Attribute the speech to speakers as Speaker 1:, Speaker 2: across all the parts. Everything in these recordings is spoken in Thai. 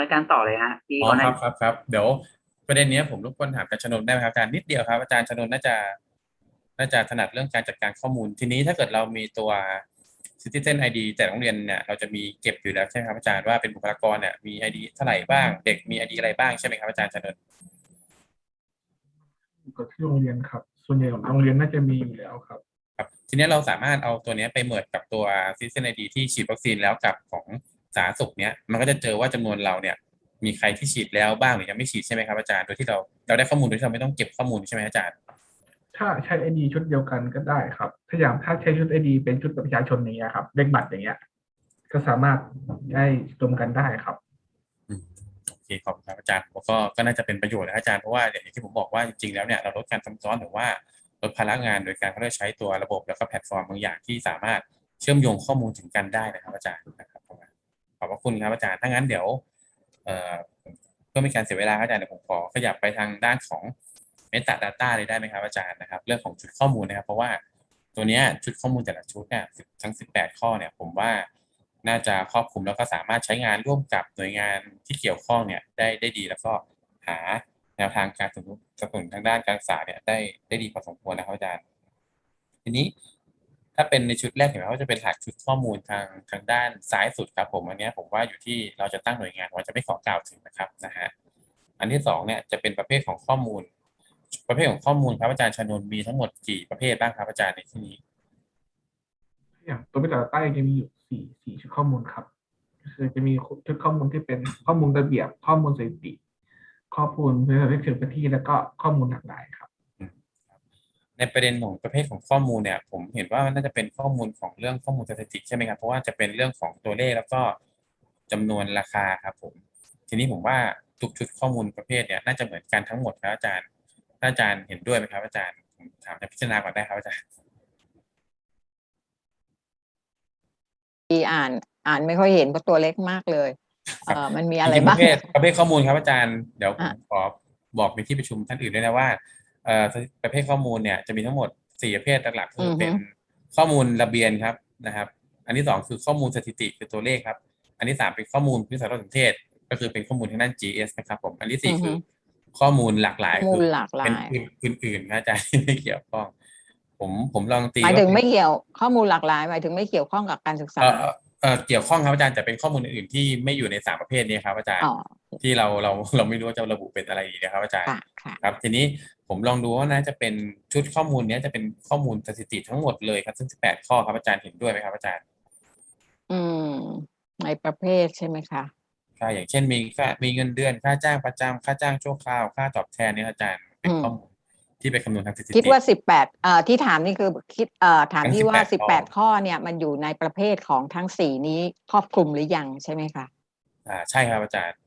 Speaker 1: นินการต่อเลยฮะพี่
Speaker 2: อ๋อ
Speaker 1: ก่อนห
Speaker 2: ค
Speaker 1: น้า
Speaker 2: รับครับครับเดี๋ยวประเด็นเนี้ยผมรบกวนถามอาจารย์ชนนได้ไหมครับอาจารย์นิดเดียวครับอาจารย์ชนนน่าจะน่าจะถนัดเรื่องการจัดการข้อมูล ทีนี้ถ้าเกิดเรามีตัว Citizen ID แต่โรงเรียนเนี่ยเราจะมีเก็บอยู่แล้วใช่ไหมครับอาจารย์ว่าเป็นบุคลากรเนี่ยมี ID เท่าไหร่บ้าง เด็กมี ID อะไรบ้างใช่ไหมครับอาจารย์ชนน
Speaker 3: กับที่โรงเรียนครับ ส่วนใหญ่ของโรงเรียนน่าจะมีอยู่แล้วครับ
Speaker 2: ครับ ทีนี้เราสามารถเอาตัวเนี้ยไปเมิร์กับตัว Citizen ID ที่ฉีดวัคซีนแล้วกับของ สาธารณสุขเนี้ยมันก็จะเจอว่าจำนวนเราเนี่ย มีใครที่ฉีดแล้วบ้างหรือยังไม่ฉีดใช่ไหมครับอาจารย์โดยที่เราเราได้ข้อมูลโดยที่เราไม่ต้องเก็บข้อมูลใช่ไหมอาจารย์
Speaker 3: ถ้าใช้ไอดีชุดเดียวกันก็ได้ครับ ถ้าอย่างถ้าใช้ชุดไอดีเป็นชุดประชาชนอย่างเงี้ยครับเลขบัตรอย่างเงี้ย ก็สามารถได้รวมกันได้ครับ
Speaker 2: อืมโอเคขอบคุณครับอาจารย์ก็ก็น่าจะเป็นประโยชน์นะอาจารย์เพราะว่าอย่างที่ผมบอกว่าจริงๆแล้วเนี่ยเราลดการซ้ำซ้อนหรือว่าลดภาระงานโดยการเขาได้ใช้ตัวระบบแล้วก็แพลตฟอร์มบางอย่างที่สามารถเชื่อมโยงข้อมูลถึงกันได้นะครับอาจารย์นะครับข อบพระคุณครับอาจารย์ถ้างั้นเดี๋ยวเพื่อไม่การเสียเวลาอาจารย์เดี๋ยวผมขอขยับไปทางด้านของ Meta Data เลยได้ไหมครับอาจารย์นะครับ เรื่องของชุดข้อมูลนะครับ เพราะว่าตัวนี้ชุดข้อมูลแต่ละชุดเนี่ยทั้ง 18 ข้อเนี่ยผมว่าน่าจะครอบคลุมแล้วก็สามารถใช้งานร่วมกับหน่วยงานที่เกี่ยวข้องเนี่ยได้ได้ดีแล้วก็หาแนวทางการสนับสนุนสนับสนุนทางด้านการศึกษาเนี่ยได้ได้ดีพอสมควรนะครับอาจารย์ ทีนี้ ถ้าเป็นในชุดแรกเห็นไหมว่าจะเป็นหลักชุดข้อมูลทางทางด้านซ้ายสุดครับผมอันนี้ผมว่าอยู่ที่เราจะตั้งหน่วยงานว่าจะไม่ขอกล่าวถึงนะครับนะฮะอันที่สองเนี่ยจะเป็นประเภทของข้อมูล ประเภทของข้อมูลครับอาจารย์ชนนมีทั้งหมดกี่ประเภทบ้างครับอาจารย์ในที่นี้
Speaker 3: อย่างตัวพิจารณาใต้จะมีอยู่สี่สี่ชุดข้อมูลครับคือจะมีชุดข้อมูลที่เป็นข้อมูลระเบียบ ข้อมูลสถิติ ข้อมูลเพื่อเรื่องพื้นที่แล้วก็ข้อมูลหลากหลายครับ
Speaker 2: ในประเด็นของประเภทของข้อมูลเนี่ย ผมเห็นว่ามันน่าจะเป็นข้อมูลของเรื่องข้อมูลสถิติใช่ไหมครับ เพราะว่าจะเป็นเรื่องของตัวเลขแล้วก็จำนวนราคาครับผม ทีนี้ผมว่าทุกชุดข้อมูลประเภทเนี่ยน่าจะเหมือนกันทั้งหมดครับอาจารย์ถ้าอาจารย์เห็นด้วยไหมครับอาจารย์ผมถามจะพิจารณาก่อนได้ครับอาจารย์
Speaker 4: ที่อ่านอ่านไม่ค่อยเห็นเพราะตัวเล็กมากเลยเออมันมีอะไร
Speaker 2: จงๆป
Speaker 4: บ้าง
Speaker 2: ระเภทประเภทข้อมูลครับอาจารย์เดี๋ยวผม
Speaker 4: อะ
Speaker 2: ขอบอกในที่ประชุมท่านอื่นด้วยนะว่า เอ่อประเภทข้อมูลเนี่ยจะมีทั้งหมดสี่ประเภทหลักๆคือเป็นข้อมูลระเบียนครับนะครับ อันที่สองคือข้อมูลสถิติคือตัวเลขครับ อันที่สามเป็นข้อมูลพื้นฐานสนเทศ ก็คือเป็นข้อมูลทางด้าน GS นะครับผมอันที่สี่คือข้อมูลหลากหลาย
Speaker 4: ข้อมู
Speaker 2: คื
Speaker 4: ลหลากหลาย
Speaker 2: เป็นอื่นๆนะอาจารย์ที่ไม่เกี่ยวข้อง ผมผมลองตี
Speaker 4: หมายถึง
Speaker 2: ว่า
Speaker 4: ไม่เกี่ยวข้อมูลหลากหลายหมายถึงไม่เกี่ยวข้องกับการศึกษา
Speaker 2: เอ่อเอ่อเอ่อเกี่ยวข้องครับอาจารย์แต่เป็นข้อมูลอื่นๆที่ไม่อยู่ในสามประเภทนี้ครับ อาจารย์
Speaker 4: อ๋อ
Speaker 2: ที่เราเราเราไม่รู้ว่าจะระบุเป็นอะไรดีนะครับ อาจารย์
Speaker 4: ค่ะค่ะ
Speaker 2: ครับ ทีนี้ผมลองดูว่าน่าจะเป็นชุดข้อมูลเนี้ยจะเป็นข้อมูลสถิติทั้งหมดเลยครับซึ่ง18ข้อครับอาจารย์เห็นด้วยไหมครับ อาจารย์
Speaker 4: อืมในประเภทใช่ไหมคะ
Speaker 2: ใช่อย่างเช่นมีค่ามีเงินเดือนค่าจ้างประจำค่าจ้างชั่วคราวค่าตอบแทนเนี่ยอาจารย์เป็นข้อมูล ที่ไปคำนวณทางสถิติ
Speaker 4: คิดว่าสิบแปดเอ่อที่ถามนี่คือคิดเอ่อถาม
Speaker 2: ทั้ง
Speaker 4: ที่ว่า
Speaker 2: 18
Speaker 4: สิบแปดข้อเนี่ยมันอยู่ในประเภทของทั้งสี่นี้ครอบคลุมหรือยังใช่ไหมคะ
Speaker 2: อ่าใช่ครับอาจารย์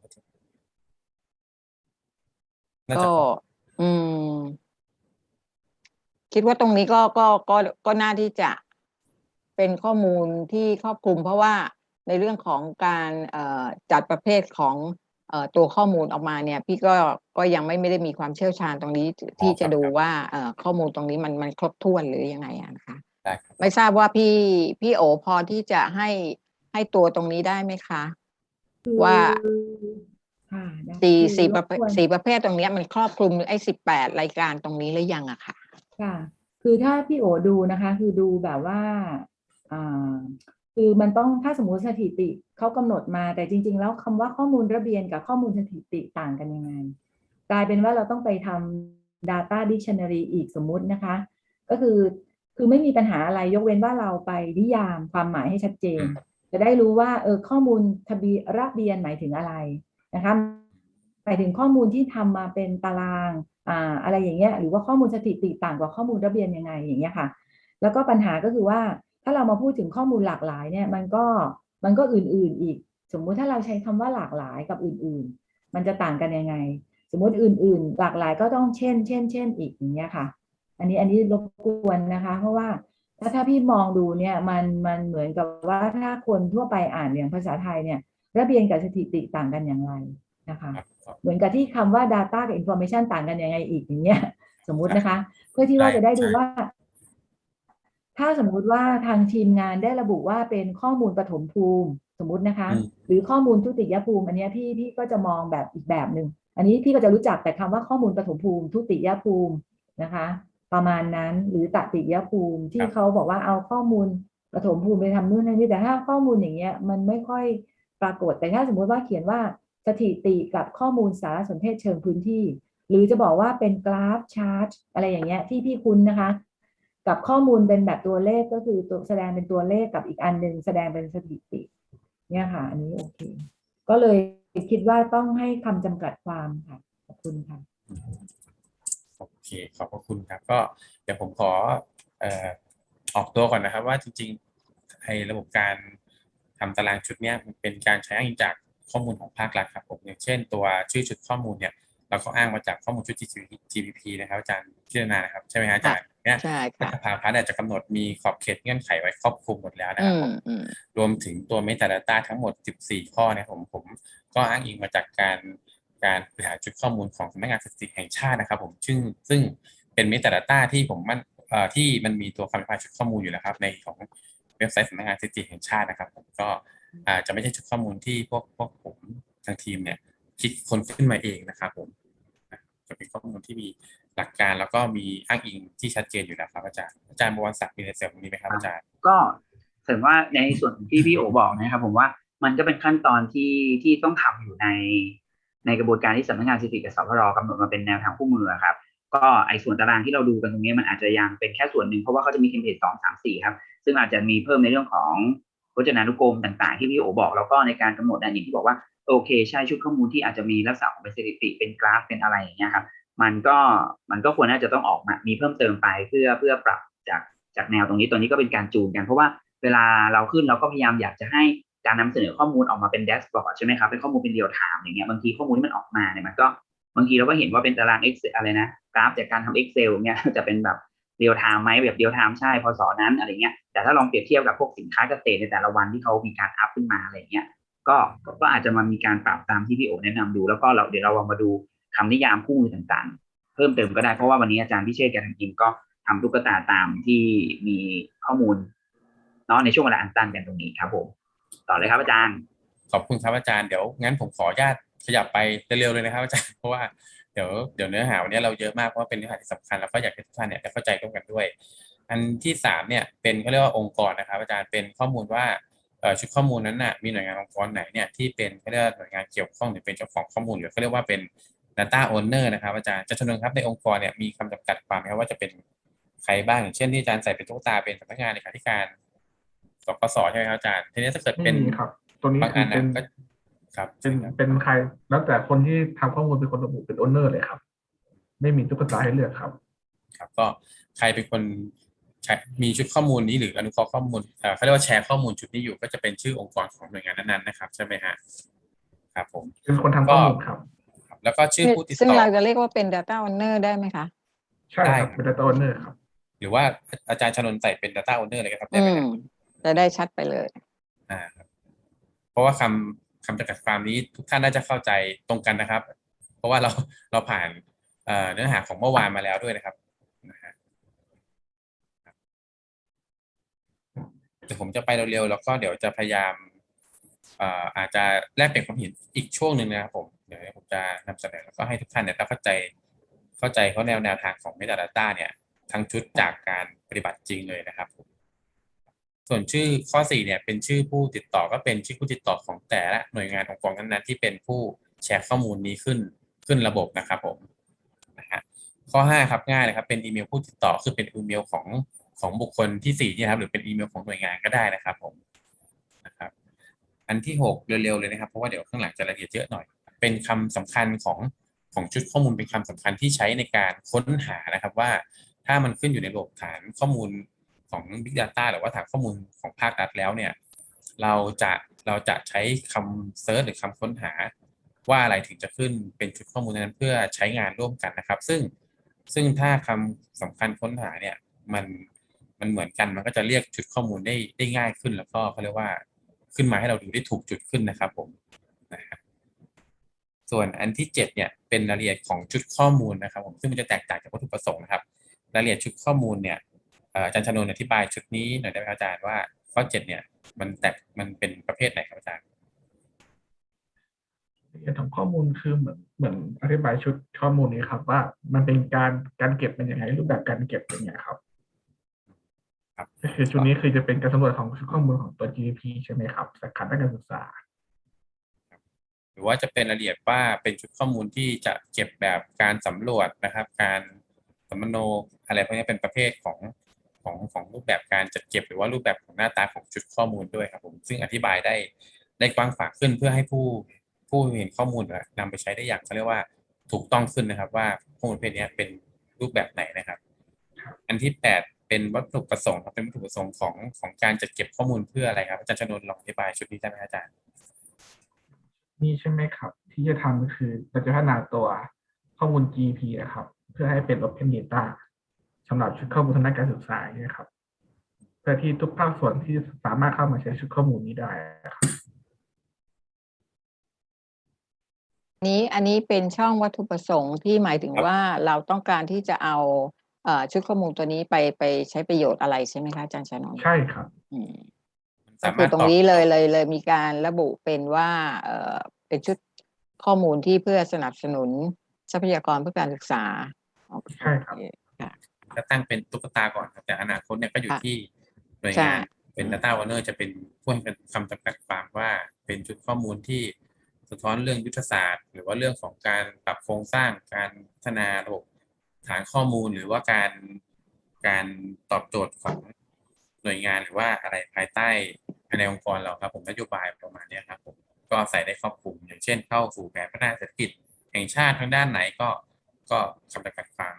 Speaker 2: น่า
Speaker 4: ก็
Speaker 2: จะ
Speaker 4: อืม คิดว่าตรงนี้ก็ก็ก็ก็น่าที่จะเป็นข้อมูลที่ครอบคลุมเพราะว่าในเรื่องของการเอ่อจัดประเภทของเอ่อ ตัวข้อมูลออกมาเนี่ยพี่ก็ก็ยังไม่ไม่ได้มีความเชี่ยวชาญตรงนี้ที่จะดูว่าเอ่อข้อมูลตรงนี้มันมันครบถ้วนหรือยังไงอะนะคะ
Speaker 2: ได้ครับ
Speaker 4: ไม่ทราบว่าพี่พี่โอพอที่จะให้ให้ตัวตรงนี้ได้ไหมคะ ว่า
Speaker 5: ค่ะได้
Speaker 4: สี่
Speaker 5: คือ
Speaker 4: สี่
Speaker 5: ร
Speaker 4: ประ
Speaker 5: บ
Speaker 4: เภท
Speaker 5: กวน
Speaker 4: สี่ประเภทตรงเนี้ยมันครอบคลุมไอ้สิบแปดรายการตรงนี้หรือยังอะค่ะ
Speaker 5: ค่ะ คือถ้าพี่โอดูนะคะ คือดูแบบว่าอ่า คือมันต้องถ้าสมมติสถิติเขากำหนดมาแต่จริง ๆ แล้วคำว่าข้อมูลระเบียนกับข้อมูลสถิติต่างกันยังไง กลายเป็นว่าเราต้องไปทำ data dictionary อีกสมมุตินะคะ ก็คือคือไม่มีปัญหาอะไรยกเว้นว่าเราไปนิยามความหมายให้ชัดเจน จะได้รู้ว่าเออข้อมูลทะเบียนระเบียนหมายถึงอะไรนะคะหมายถึงข้อมูลที่ทำมาเป็นตารางอ่าอะไรอย่างเงี้ยหรือว่าข้อมูลสถิติต่างกว่าข้อมูลระเบียนยังไงอย่างเงี้ยค่ะ แล้วก็ปัญหาก็คือว่า ถ้าเรามาพูดถึงข้อมูลหลากหลายเนี่ยมันก็มันก็อื่นๆอีก สมมุติถ้าเราใช้คำว่าหลากหลายกับอื่นๆ มันจะต่างกันยังไง สมมุติอื่น ๆ หลากหลายก็ต้องเช่น เช่น เช่นอีกอย่างเงี้ยค่ะ อันนี้อันนี้รบกวนนะคะ เพราะว่าถ้าถ้าพี่มองดูเนี่ยมันมันเหมือนกับว่าถ้าคนทั่วไปอ่านอย่างภาษาไทยเนี่ยระเบียนกับสถิติต่างกันอย่างไรนะคะ
Speaker 2: ครับครับ
Speaker 5: เหมือนกับที่คำว่า data กับ information ต่างกันยังไงอีกอย่างเงี้ยสมมุตินะคะ เพื่อที่ว่า
Speaker 2: ใช่
Speaker 5: จะได้ดู
Speaker 2: ใช่
Speaker 5: ว่า ถ้าสมมุติว่าทางทีมงานได้ระบุว่าเป็นข้อมูลปฐมภูมิ
Speaker 6: สมมุตินะคะ
Speaker 2: อืม
Speaker 6: หรือข้อมูลทุติยภูมิ อันเนี้ยพี่พี่ก็จะมองแบบอีกแบบหนึ่งอันนี้พี่ก็จะรู้จักแต่คำว่าข้อมูลปฐมภูมิทุติยภูมินะคะ ประมาณนั้นหรือตติยภูมิที่เขาบอกว่าเอาข้อมูลปฐมภูมิไปทำนู่นทำนี่แต่ถ้าข้อมูลอย่างเงี้ยมันไม่ค่อยปรากฏ แต่ถ้าสมมุติว่าเขียนว่าสถิติกับข้อมูลสารสนเทศเชิงพื้นที่ หรือจะบอกว่าเป็นกราฟชาร์ตอะไรอย่างเงี้ยที่พี่คุ้นนะคะ กับข้อมูลเป็นแบบตัวเลขก็คือตัวแสดงเป็นตัวเลขกับอีกอันหนึ่งแสดงเป็นสถิติ เนี่ยค่ะ อันนี้โอเค ก็เลยคิดว่าต้องให้คำจำกัดความค่ะ ขอบคุณค่ะ
Speaker 2: โอเค ขอบพระคุณครับ ก็เดี๋ยวผมขอออกตัวก่อนนะครับ ว่าจริงๆไอ้ระบบการทำตารางชุดเนี้ยมันเป็นการใช้อ้างอิงจากข้อมูลของภาครัฐครับผมอย่างเช่น ตัวชื่อชุดข้อมูลเนี่ยเราก็อ้างมาจากข้อมูลชุด GDP นะครับอาจารย์พิจารณานะครับใช่ไหมฮะอาจารย์ เนี่ย
Speaker 4: ใช่
Speaker 2: รั
Speaker 4: ค่ะ
Speaker 2: ฐสภาเนี่ยจะกำหนดมีขอบเขตเงื่อนไขไว้ครอบคลุมหมดแล้วนะค
Speaker 4: อื
Speaker 2: รับผม
Speaker 4: มอืม
Speaker 2: รวมถึงตัว Metadata ทั้งหมด 14 ข้อเนี่ยผมผมก็อ้างอิงมาจากการการบริหารจุดข้อมูลของสำนักงานสถิติแห่งชาตินะครับ ผมซึ่งซึ่งเป็น Metadata ที่ผมมันเอ่อที่มันมีตัวคำอธิบายชุดข้อมูลอยู่แล้วครับ ในของเว็บไซต์สำนักงานสถิติแห่งชาตินะครับ ผมก็อาจจะไม่ใช่ชุดข้อมูลที่พวกพวกผมทางทีมเนี่ยคิดคนขึ้นมาเองนะครับ ผมจะเป็นข้อมูลที่มี หลักการแล้วก็มีอ้างอิงที่ชัดเจนอยู่แล้วครับอาจารย์อาจารย์บวรศักดิ์มีในเสริมตรงนี้ไหมครับอาจารย์
Speaker 1: ก็เสริมว่าในส่วนที่พี่โอบอกนะครับ ผมว่ามันก็เป็นขั้นตอนที่ที่ต้องทำอยู่ใน ในกระบวนการที่สำนักงานสถิติกับสพรกำหนดมาเป็นแนวทางคู่มือครับก็ไอ้ส่วนตารางที่เราดูกันตรงนี้มันอาจจะยังเป็นแค่ส่วนหนึ่งเพราะว่าเขาจะมีเทมเพลตสองสามสี่ครับซึ่งอาจจะมีเพิ่มในเรื่องของพจนานุกรมต่างๆ ที่พี่โอบอกแล้วก็ในการกำหนดอันอย่างที่บอกว่าโอเคใช่ชุดข้อมูลที่อาจจะมีลักษณะของเป็นสถิติเป็นกราฟเป็นอะไรอย่างเงี้ยครับ มันก็มันก็ควรน่าจะต้องออกมา มีเพิ่มเติมไปเพื่อเพื่อปรับจากจากแนวตรงนี้ตัวนี้ก็เป็นการจูนกัน เพราะว่าเวลาเราขึ้นเราก็พยายามอยากจะให้การนำเสนอข้อมูลออกมาเป็น dashboard ใช่ไหมครับเป็นข้อมูลเป็นเรียลไทม์อย่างเงี้ยบางทีข้อมูลที่มันออกมาเนี่ยมันก็บางทีเราก็เห็นว่าเป็นตาราง Excel อะไรนะกราฟจากการทำ Excel เนี่ยจะเป็นแบบเรียลไทม์ไหมแบบเรียลไทม์ใช่พอสอนั้นอะไรเงี้ยแต่ถ้าลองเปรียบเทียบกับพวกสินค้าเกษตรในแต่ละวันที่เขามีการ up ขึ้นมาอะไรเงี้ยก็ก็อาจจะมามีการปรับตามที่พี่โอแนะนำดู แล้วก็เราเดี๋ยวเราลองมาดู คำนิยามคู่มือต่างๆ เพิ่มเติมก็ได้เพราะว่าวันนี้อาจารย์พิเชษกับทางทีมก็ทำตุ๊กตาตามที่มีข้อมูลเนาะในช่วงเวลาอันสั้นกันตรงนี้ครับผมต่อเลยครับอาจารย์
Speaker 2: ขอบคุณครับอาจารย์เดี๋ยวงั้นผมขออนุญาตขยับไปเร็วๆเลยนะครับอาจารย์เพราะว่าเดี๋ยวเดี๋ยวเนื้อหาวันนี้เราเยอะมากเพราะว่าเป็นเนื้อหาที่สำคัญแล้วก็อยากให้ทุกท่านเนี่ยได้เข้าใจร่วมกันด้วย อันที่สามเนี่ยเป็นเขาเรียกว่าองค์กรนะครับ อาจารย์เป็นข้อมูลว่าเอ่อชุดข้อมูลนั้นน่ะมีหน่วยงานองค์กรไหนเนี่ยที่เป็นเขาเรียกว่าหน่วยงานเกี่ยวข้องหรือเป็นเจ้าของข้อมูลหรือเขาเรียกว่าเป็น Data Owner นะครับอาจารย์จะชนนครับในองค์กรเนี่ยมีคำจำกัดความไหมครับว่าจะเป็นใครบ้างอย่างเช่นที่อาจารย์ใส่เป็นตุ๊กตาเป็นสำนักงานเลขาธิการสกสใช่ไหมครับอาจารย์ทีนี้ถ้าเกิด
Speaker 3: ไม่
Speaker 2: เป็น
Speaker 3: มีครับ ตัวนี้
Speaker 2: บาง
Speaker 3: คื
Speaker 2: อั
Speaker 3: อนเป็
Speaker 2: นะ
Speaker 3: น
Speaker 2: ก็ครับ
Speaker 3: เป็น
Speaker 2: ครับ
Speaker 3: เป็นใครแล้วแต่คนที่ทำข้อมูลเป็นคนระบุเป็นโอนเนอร์เลยครับ ไม่มีตุ๊กตาให้เลือกครับ
Speaker 2: ครับ ก็ใครเป็นคนใช้มีชุดข้อมูลนี้หรืออนุเคราะห์ข้อมูลเอ่อเขาเรียกว่าแชร์ข้อมูลชุดนี้อยู่ก็จะเป็นชื่อองค์กรของหน่วยงานนั้นๆนะครับ ใช่ไหมฮะครับผม
Speaker 3: เป็นคนทำข้อมูลครับ
Speaker 2: ครับ แล้วก็ชื่อผู้ติด
Speaker 4: ซึ่ง
Speaker 2: ต่อ
Speaker 4: เราจะเรียกว่าเป็น Data Owner ได้ไหมคะ
Speaker 3: ใช่
Speaker 2: ได้
Speaker 3: ครับเป็น data owner ครับ
Speaker 2: หรือว่าอาจารย์ชนนท์ใส่เป็น Data Owner เลยก็ครับได้
Speaker 4: อื
Speaker 2: ไหม
Speaker 4: ม
Speaker 2: ฮะ
Speaker 4: จะได้ชัดไปเลย
Speaker 2: อ่าครับเพราะว่าคำคำจำกัดความนี้ทุกท่านน่าจะเข้าใจตรงกันนะครับ เพราะว่าเราเราผ่านเอ่อเนื้อหาของเมื่อวานมาแล้วด้วยนะครับนะฮะเดี๋ยวผมจะไปเร็วๆแล้วก็เดี๋ยวจะพยายามเอ่ออาจจะแลกเปลี่ยนความเห็นอีกช่วงหนึ่งนะครับผม เดี๋ยวผมจะนำเสนอแล้วก็ให้ทุกท่านเนี่ยเข้าใจเข้าใจเขาแนวแนวทางของ Metadata เนี่ยทั้งชุดจากการปฏิบัติจริงเลยนะครับผมส่วนชื่อข้อสี่เนี่ยเป็นชื่อผู้ติดต่อก็เป็นชื่อผู้ติดต่อของแต่ละหน่วยงานองค์กรนั้นๆที่เป็นผู้แชร์ข้อมูลนี้ขึ้นขึ้นระบบนะครับผมนะฮะข้อห้าครับง่ายเลยครับเป็นอีเมลผู้ติดต่อคือเป็นอีเมลของของบุคคลที่สี่นี่ครับหรือเป็นอีเมลของหน่วยงานก็ได้นะครับผมนะครับอันที่หกเร็วๆเลยนะครับ เพราะว่าเดี๋ยวข้างหลังจะละเอียดเยอะหน่อย เป็นคำสำคัญของของชุดข้อมูลเป็นคำสำคัญที่ใช้ในการค้นหานะครับว่าถ้ามันขึ้นอยู่ในระบบฐานข้อมูลของ Big Data หรือว่าฐานข้อมูลของภาครัฐแล้วเนี่ยเราจะเราจะใช้คำเซิร์ชหรือคำค้นหา ว่าอะไรถึงจะขึ้นเป็นชุดข้อมูลนั้นเพื่อใช้งานร่วมกันนะครับ ซึ่งซึ่งถ้าคำสำคัญค้นหาเนี่ยมันมันเหมือนกันมันก็จะเรียกชุดข้อมูลได้ได้ง่ายขึ้น แล้วก็เขาเรียกว่าขึ้นมาให้เราดูได้ถูกจุดขึ้นนะครับผมนะฮะ ส่วนอันที่เจ็ดเนี่ยเป็นรายละเอียดของชุดข้อมูลนะครับผมซึ่งมันจะแตกต่างจากวัตถุประสงค์นะครับ รายละเอียดชุดข้อมูลเนี่ยเอ่ออาจารย์ชนนท์อธิบายชุดนี้หน่อยได้ไหมครับอาจารย์ว่าข้อเจ็ดเนี่ยมันแตกมันเป็นประเภทไหนครับอาจารย์
Speaker 3: ละเอียดของข้อมูลคือเหมือนเหมือนอธิบายชุดข้อมูลนี้ครับ ว่ามันเป็นการการเก็บเป็นยังไงรูปแบบการเก็บเป็นยังไงครับ
Speaker 2: ครับ
Speaker 3: ก็คือชุดนี้คือจะเป็นการสำรวจของชุดข้อมูลของตัว GDP ใช่ไหมครับสาขาด้านการศึกษา
Speaker 2: หรือว่าจะเป็นรายละเอียดว่าเป็นชุดข้อมูลที่จะเก็บแบบการสำรวจนะครับ การสัมมโนอะไรพวกนี้เป็นประเภทของของของรูปแบบการจัดเก็บ หรือว่ารูปแบบของหน้าตาของชุดข้อมูลด้วยครับผมซึ่งอธิบายได้ได้กว้างขวางขึ้นเพื่อให้ผู้ผู้เห็นข้อมูลนะนำไปใช้ได้อย่างเขาเรียกว่าถูกต้องขึ้นนะครับ ว่าข้อมูลประเภทนี้เป็นรูปแบบไหนนะครับ อันที่แปดเป็นวัตถุประสงค์ครับเป็นวัตถุประสงค์ของของการจัดเก็บข้อมูลเพื่ออะไรครับอาจารย์ชนน์ลองอธิบายชุดนี้ได้ไหมอาจารย์
Speaker 3: นี่ใช่ไหมครับ ที่จะทำก็คือเราจะพัฒนาตัวข้อมูล GDP นะครับ เพื่อให้เป็น Open Data สำหรับชุดข้อมูลทางด้านการศึกษาเนี่ยครับเพื่อที่ทุกภาคส่วนที่สามารถเข้ามาใช้ชุดข้อมูลนี้ได้ครับ
Speaker 4: นี้อันนี้เป็นช่องวัตถุประสงค์ที่หมายถึง
Speaker 2: ครับ
Speaker 4: ว่าเราต้องการที่จะเอาเอ่อชุดข้อมูลตัวนี้ไปไปใช้ประโยชน์อะไรใช่ไหมคะอาจารย์ชานนท์
Speaker 3: ใช่ครับ
Speaker 4: อืม
Speaker 2: มัน
Speaker 4: ก็
Speaker 2: สา
Speaker 4: คื
Speaker 2: มารถตอบ
Speaker 4: อตรงนี้เลยเลยเลยมีการระบุเป็นว่าเอ่อเป็นชุดข้อมูลที่เพื่อสนับสนุนทรัพยากรเพื่อการศึกษา
Speaker 3: ใช่ครับ
Speaker 4: โอเจะ
Speaker 2: ตั้งเป็นตุ๊กตาก่อนครับแต่อนาคตเนี่ยก็อยู่
Speaker 4: ค่ะ
Speaker 2: ที่หน่วย
Speaker 4: ใช่
Speaker 2: งานเป็น Data Owner จะเป็นผู้ให้คำจำกัดความว่าเป็นชุดข้อมูลที่สะท้อนเรื่องยุทธศาสตร์ หรือว่าเรื่องของการปรับโครงสร้างการพัฒนาระบบฐานข้อมูลหรือว่าการการตอบโจทย์ของ หน่วยงานหรือว่าอะไรภายใต้ในองค์กรเราครับผมนโยบายประมาณนี้ครับผมก็ใส่ได้ครอบคลุม อย่างเช่น เข้าสู่แผนพัฒนาเศรษฐกิจแห่งชาติทางด้านไหนก็ก็คำจำกัดความ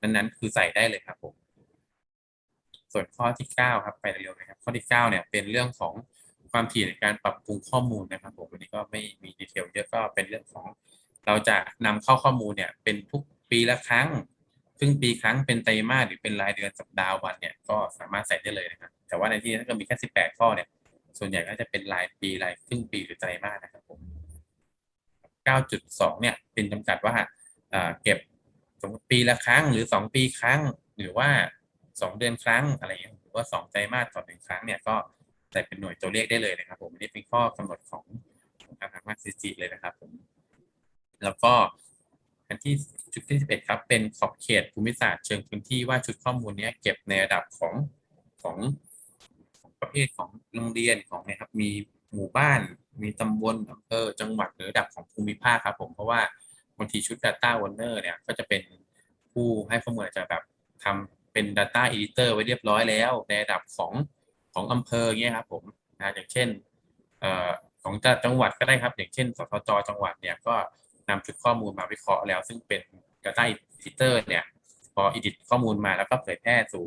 Speaker 2: นั้นๆ คือใส่ได้เลยครับผมส่วนข้อที่เก้าครับไปเร็วๆนะครับ ข้อที่เก้าเนี่ยเป็นเรื่องของความถี่ในการปรับปรุงข้อมูลนะครับผมวันนี้ก็ไม่มีดีเทลเยอะก็เป็นเรื่องของ เราจะนำเข้าข้อมูลเนี่ยเป็นทุกปีละครั้ง รึ่งปีครั้งเป็นไตรมาสหรือเป็นรายเดือนสัปดาห์วันเนี่ยก็สามารถใส่ได้เลยนะครับ แต่ว่าในที่นี้ถ้าเกิดมีแค่สิบแปดข้อเนี่ย ส่วนใหญ่ก็จะเป็นรายปีรายครึ่งปีหรือไตรมาสนะครับผมเก้าจุดสองเนี่ยเป็นจำกัดว่าเก็บสมมติปีละครั้งหรือสองปีครั้ง หรือว่าสองเดือนครั้งอะไรอย่างเงี้ยหรือว่าสองไตรมาสต่อหนึ่งครั้งเนี่ยก็ใส่เป็นหน่วยตัวเลขได้เลยนะครับ ผมนี่เป็นข้อกำหนดของของทางทางมาซิจิเลยนะครับผมแล้วก็ อันที่ชุดที่สิบเอ็ดครับ เป็นขอบเขตภูมิศาสตร์เชิงพื้นที่ว่าชุดข้อมูลนี้เก็บในระดับของของประเภทของโรงเรียนของนะครับมีหมู่บ้าน มีตำบลอำเภอจังหวัดหรือระดับของภูมิภาคครับผมเพราะว่าบางทีชุด Data Owner เนี่ยก็จะเป็นผู้ให้ข้อมูลจะแบบทำเป็น Data Editor ไว้เรียบร้อยแล้ว ในระดับของของอำเภอเงี้ยครับผมนะอย่างเช่นเอ่อของจังหวัดก็ได้ครับ อย่างเช่นสทจจังหวัดเนี่ยก็ นำชุดข้อมูลมาวิเคราะห์แล้ว ซึ่งเป็น Data Editor เนี่ยพอ edit ข้อมูลมาแล้วก็เผยแพร่สู่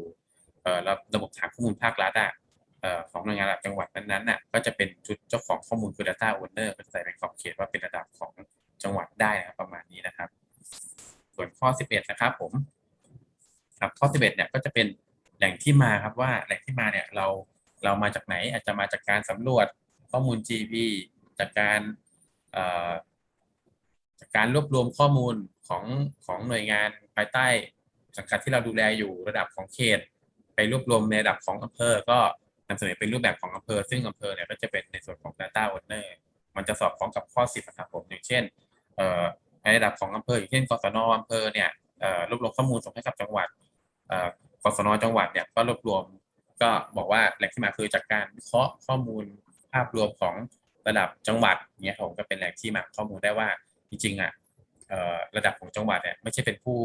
Speaker 2: ระบบฐานข้อมูลภาครัฐอะเอ่อของหน่วยงานระดับจังหวัดนั้นๆน่ะก็จะเป็นชุดเจ้าของข้อมูลคือ Data Owner ก็จะใส่เป็นขอบเขตว่าเป็นระดับของจังหวัดได้นะรประมาณนี้นะครับ ส่วนข้อ 11 นะครับผมครับข้อ 11 เนี่ยก็จะเป็นแหล่งที่มาครับว่าแหล่งที่มาเนี่ยเราเรามาจากไหนอาจจะมาจากการสำรวจข้อมูล GP จากการ จากการรวบรวมข้อมูลของของหน่วยงานภายใต้สังกัดที่เราดูแลอยู่ระดับของเขต ไปรวบรวมในระดับของอำเภอ ก็นำเสนอเป็นรูปแบบของอำเภอ ซึ่งอำเภอเนี่ยก็จะเป็นในส่วนของ Data Owner มันจะสอดคล้องกับข้อ10นะครับผมอย่างเช่นในระดับของอำเภออย่างเช่นกศนอำเภอเนี่ยรวบรวมข้อมูลส่งให้กับจังหวัดเอ่อกศนจังหวัดเนี่ยก็รวบรวมก็บอกว่าแหล่งที่มาคือจากการวิเคราะห์ข้อมูลภาพรวมของระดับจังหวัดเนี่ยผมก็เป็นแหล่งที่มาข้อมูลได้ว่า จริงๆอะระดับของจังหวัดเนี่ยไม่ใช่เป็นผู้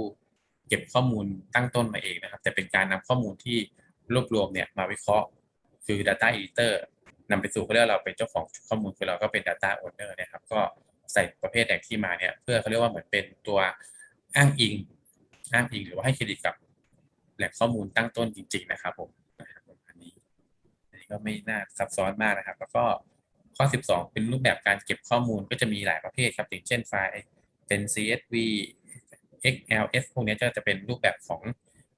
Speaker 2: เก็บข้อมูลตั้งต้นมาเองนะครับ แต่เป็นการนำข้อมูลที่รวบรวมเนี่ยมาวิเคราะห์คือ Data Editor นำไปสู่เขาเรียกเราเป็นเจ้าของข้อมูลคือเราก็เป็น Data Owner นะครับก็ใส่ประเภทแหล่งที่มาเนี่ยเพื่อเขาเรียกว่าเหมือนเป็นตัวอ้างอิงอ้างอิงหรือว่าให้เครดิตกับแหล่งข้อมูลตั้งต้นจริง ๆ นะครับผมนะครับผมอันนี้อันนี้ก็ไม่น่าซับซ้อนมากนะครับ แล้วก็ ข้อ 12 เป็นรูปแบบการเก็บข้อมูลก็จะมีหลายประเภทครับอย่างเช่นไฟล์เป็น CSV XLS พวกนี้ก็จะเป็นรูปแบบของ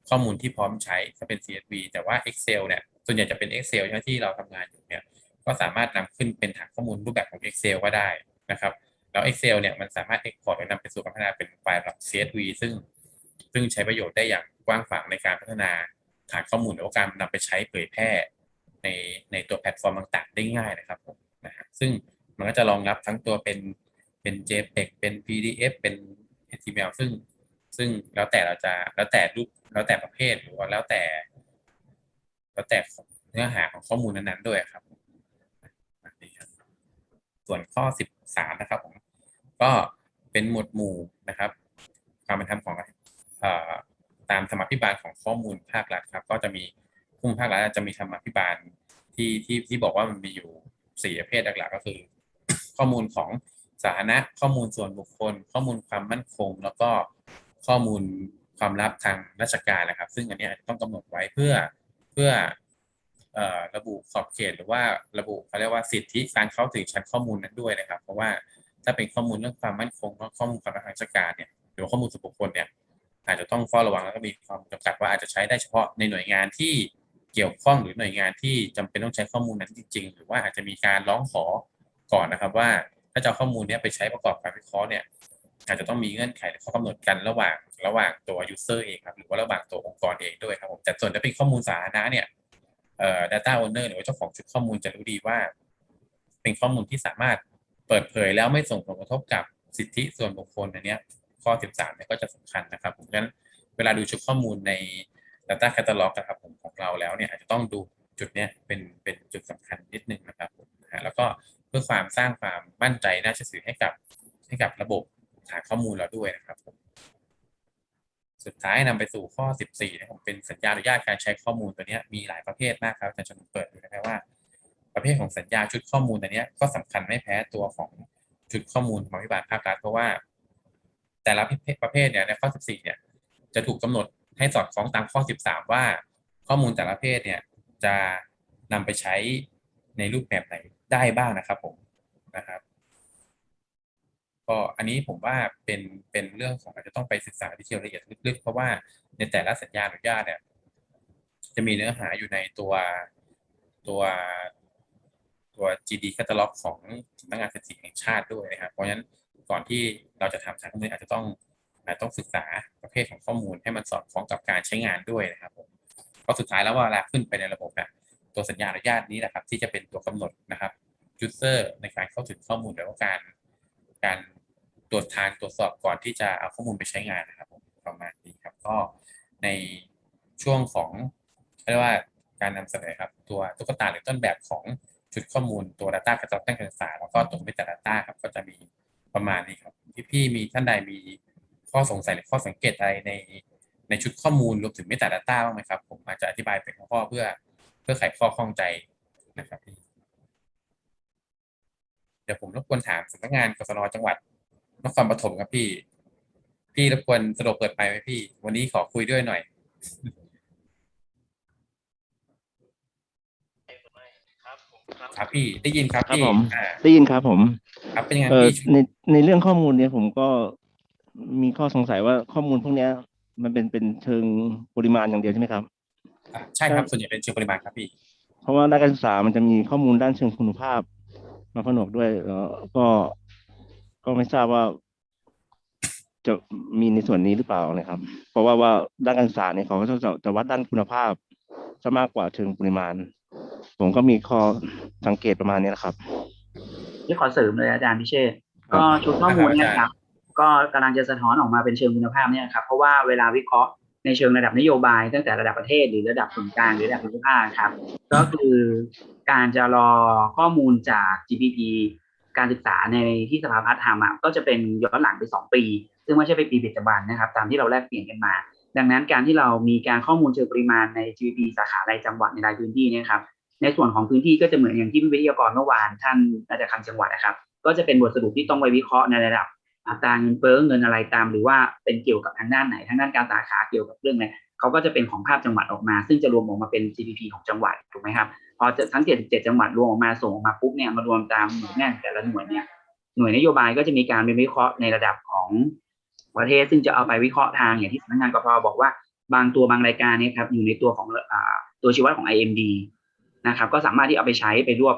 Speaker 2: ข้อมูลที่พร้อมใช้ถ้าเป็น CSV แต่ว่า Excel เนี่ยส่วนใหญ่จะเป็น Excel ใช่ที่เราทำงานอยู่เนี่ยก็สามารถนำขึ้นเป็นฐานข้อมูลรูปแบบของ Excel ก็ได้นะครับแล้ว Excel เนี่ยมันสามารถ Export และนำไปสู่การพัฒนาเป็นไฟล์แบบ CSV ซึ่ง ซึ่งใช้ประโยชน์ได้อย่างกว้างขวางในการพัฒนาฐานข้อมูลหรือว่าการนำไปใช้เผยแพร่ในในตัวแพลตฟอร์มต่างๆ ได้ง่ายนะครับผม นะฮะซึ่งมันก็จะรองรับทั้งตัวเป็นเป็น JPEG เป็น PDF เป็น HTML ซึ่งซึ่งแล้วแต่เราจะแล้วแต่รูปแล้วแต่ประเภทหรือว่าแล้วแต่ แล้วแต่เนื้อหาของข้อมูลนั้นๆด้วยครับ ส่วนข้อ 13 นะครับผมก็เป็นหมวดหมู่นะครับ ความเป็นธรรมของอตามธรรมาภิบาลของข้อมูลภาครัฐครับ ก็จะมีผู้ภาครัฐจะมีธรรมาภิบาลที่ที่ที่บอกว่ามันมีอยู่ สี่ประเภทหลักๆก็คือ ข้อมูลของสาธารณะข้อมูลส่วนบุคคล ข้อมูลความมั่นคง แล้วก็ข้อมูลความลับทางราชการนะครับ ซึ่งอันนี้ต้องกำหนดไว้เพื่อเพื่ออระบุขอบเขตหรือว่าระบุเขาเรียกว่าสิทธิการเข้าถึงชั้นข้อมูลนั้นด้วยนะครับ เพราะว่าถ้าเป็นข้อมูลเรื่องความมั่นคงข้อมูลความลับทางราชการเนี่ยหรือข้อมูลส่วนบุคคลเนี่ยอาจจะต้องเฝ้าระวังแล้วก็มีความจำกัดว่าอาจจะใช้ได้เฉพาะในหน่วยงานที่ เกี่ยวข้องหรือหน่วยงานที่จำเป็นต้องใช้ข้อมูลนั้นจริง ๆ หรือว่าอาจจะมีการร้องขอก่อนนะครับว่าถ้าจะเอาข้อมูลนี้ไปใช้ประกอบการวิเคราะห์เนี่ยอาจจะต้องมีเงื่อนไขหรือข้อกำหนดกันระหว่างระหว่างตัว user เองครับหรือว่าระหว่างตัวองค์กรเองด้วยครับผมแต่ส่วนถ้าเป็นข้อมูลสาธารณะเนี่ยเอ่อ data owner หรือว่าเจ้าของชุดข้อมูลจะรู้ดีว่า เป็นข้อมูลที่สามารถเปิดเผยแล้วไม่ส่งผลกระทบกับสิทธิส่วนบุคคลอันเนี้ยข้อ 13เนี่ยก็จะสำคัญนะครับผมงั้นเวลาดูชุดข้อมูลใน data catalog นะครับผมของเราแล้วเนี่ยอาจจะต้องดูจุดเนี้ยเป็นเป็นจุดสำคัญนิดนึงนะครับนะฮะแล้วก็เพื่อความสร้างความมั่นใจน่าเชื่อถือให้กับให้กับระบบฐานข้อมูลเราด้วยนะครับผมสุดท้ายนำไปสู่ข้อ 14นะครับเป็นสัญญาอนุญาตการใช้ข้อมูลตัวเนี้ยมีหลายประเภทมากครับอาจารย์ชนเปิดดูนะครับว่า ประเภทของสัญญาชุดข้อมูลตัวเนี้ยก็สำคัญไม่แพ้ตัวของชุดข้อมูลของพิบาลภาครัฐเพราะว่า แต่ละประเภทเนี่ยในข้อ 14 เนี่ยจะถูกกำหนด ให้สอดคล้องตามข้อ 13 ว่า ข้อมูลแต่ละประเภทเนี่ยจะนำไปใช้ในรูปแบบไหนได้บ้างนะครับผมนะครับก็อันนี้ผมว่าเป็นเป็นเรื่องของอาจจะต้องไปศึกษาที่เชียวละเอียดลึกๆ เพราะว่าในแต่ละสัญญาอนุญาตเนี่ยจะมีเนื้อหาอยู่ในตัวตัวตัว GD catalog ของสำนักงานสถิติแห่งชาติด้วยนะครับ เพราะฉะนั้นก่อนที่เราจะทำสารข้อมูลอาจจะต้อง อาจต้องศึกษาประเภทของข้อมูลให้มันสอดคล้องกับการใช้งานด้วยนะครับผมเพราะสุดท้ายแล้วเวลาขึ้นไปในระบบเนี่ยตัวสัญญาอนุญาตนี้แหละครับ ที่จะเป็นตัวกำหนดนะครับ user ในการเข้าถึงข้อมูลหรือว่าการ การตรวจทานตรวจสอบก่อนที่จะเอาข้อมูลไปใช้งานนะครับผมประมาณนี้ครับก็ในช่วงของเรียกว่าการนำเสนอครับตัวตุ๊กตาหรือต้นแบบของชุดข้อมูลตัว Data กระจายการศึกษาแล้วก็ตัว Meta Data ครับก็จะมีประมาณนี้ครับพี่ๆมีท่านใดมี ข้อสงสัยหรือข้อสังเกตอะไรในในชุดข้อมูลรวมถึง Meta Data บ้างไหมครับ ผมอาจจะอธิบายเป็นข้อๆเพื่อเพื่อไขข้อข้องใจนะครับพี่เดี๋ยวผมรบกวนถามสำนักงานกสนจังหวัดนครปฐมครับพี่ พี่รบกวนสะดวกเปิดไมค์ไหมพี่ วันนี้ขอคุยด้วยหน่อยครับพี่ได้ยินครับ
Speaker 7: ครับ
Speaker 2: พี่
Speaker 7: ผม
Speaker 2: อ่า
Speaker 7: ได้ยินครับผม
Speaker 2: ครับเป็นยังไง
Speaker 7: เอ่อ
Speaker 2: พี่
Speaker 7: ในในเรื่องข้อมูลเนี่ยผมก็ มีข้อสงสัยว่าข้อมูลพวกเนี้ย มันเป็นเป็นเชิงปริมาณอย่างเดียวใช่ไหมครับ
Speaker 2: อ่าใช่ครับส่วนใหญ่เป็นเชิงปริมาณครับพี่
Speaker 7: เพราะว่าด้านการศึกษามันจะมีข้อมูลด้านเชิงคุณภาพ มาผนวกด้วยแล้วก็ก็ไม่ทราบว่า จะมีในส่วนนี้หรือเปล่านะครับ เพราะว่าว่าด้านการศึกษาเนี่ยเขาก็จะจะวัดด้านคุณภาพซะมากกว่าเชิงปริมาณ ผมก็มีข้อสังเกตประมาณนี้นะครับ
Speaker 1: ที่ขอเสริมเลยอาจารย์พิเชษฐ์
Speaker 7: ครับ
Speaker 1: ก็ชุดข้อมูลเนี่ย
Speaker 2: ครับ
Speaker 1: ครับ ก็กำลังจะสะท้อนออกมาเป็นเชิงคุณภาพเนี่ยครับเพราะว่าเวลาวิเคราะห์ในเชิงระดับนโยบาย ตั้งแต่ระดับประเทศหรือระดับส่วนกลางหรือระดับภูมิภาคครับ ก็คือการจะรอข้อมูลจาก GPP การศึกษาในที่สภาพัฒน์ทำอะก็จะเป็นย้อนหลังไปสองปี ซึ่งไม่ใช่ไปปีปัจจุบันนะครับ ตามที่เราแลกเปลี่ยนกันมา ดังนั้นการที่เรามีการข้อมูลเชิงปริมาณใน GDP สาขารายจังหวัดในรายพื้นที่นี่ยครับในส่วนของพื้นที่ก็จะเหมือนอย่างที่วิทยากรเมื่อวานท่านอาจารย์คำจังหวัดนะครับ ก็จะเป็นบทสรุปที่ต้องไปวิเคราะห์ในระดับ อัตราเงินเฟ้อเงินอะไรตาม หรือว่าเป็นเกี่ยวกับทางด้านไหนทางด้านการสาขาเกี่ยวกับเรื่องอะไรเขาก็จะเป็นของภาพจังหวัดออกมา ซึ่งจะรวมออกมาเป็น GDP ของจังหวัดถูกไหมครับพอจะทั้ง77จังหวัดรวมออกมาส่งออกมาปุ๊บเนี่ยมารวมตามหน่วยงานแต่ละหน่วยเนี่ยหน่วยนโยบายก็จะมีการไปวิเคราะห์ในระดับของประเทศ ซึ่งจะเอาไปวิเคราะห์ทางอย่างที่สำนักงานกพบอกว่าบางตัวบางรายการเนี่ยครับอยู่ในตัวของอตัวชี้วัดของ IMD นะครับก็สามารถที่เอาไปใช้ไปรวบ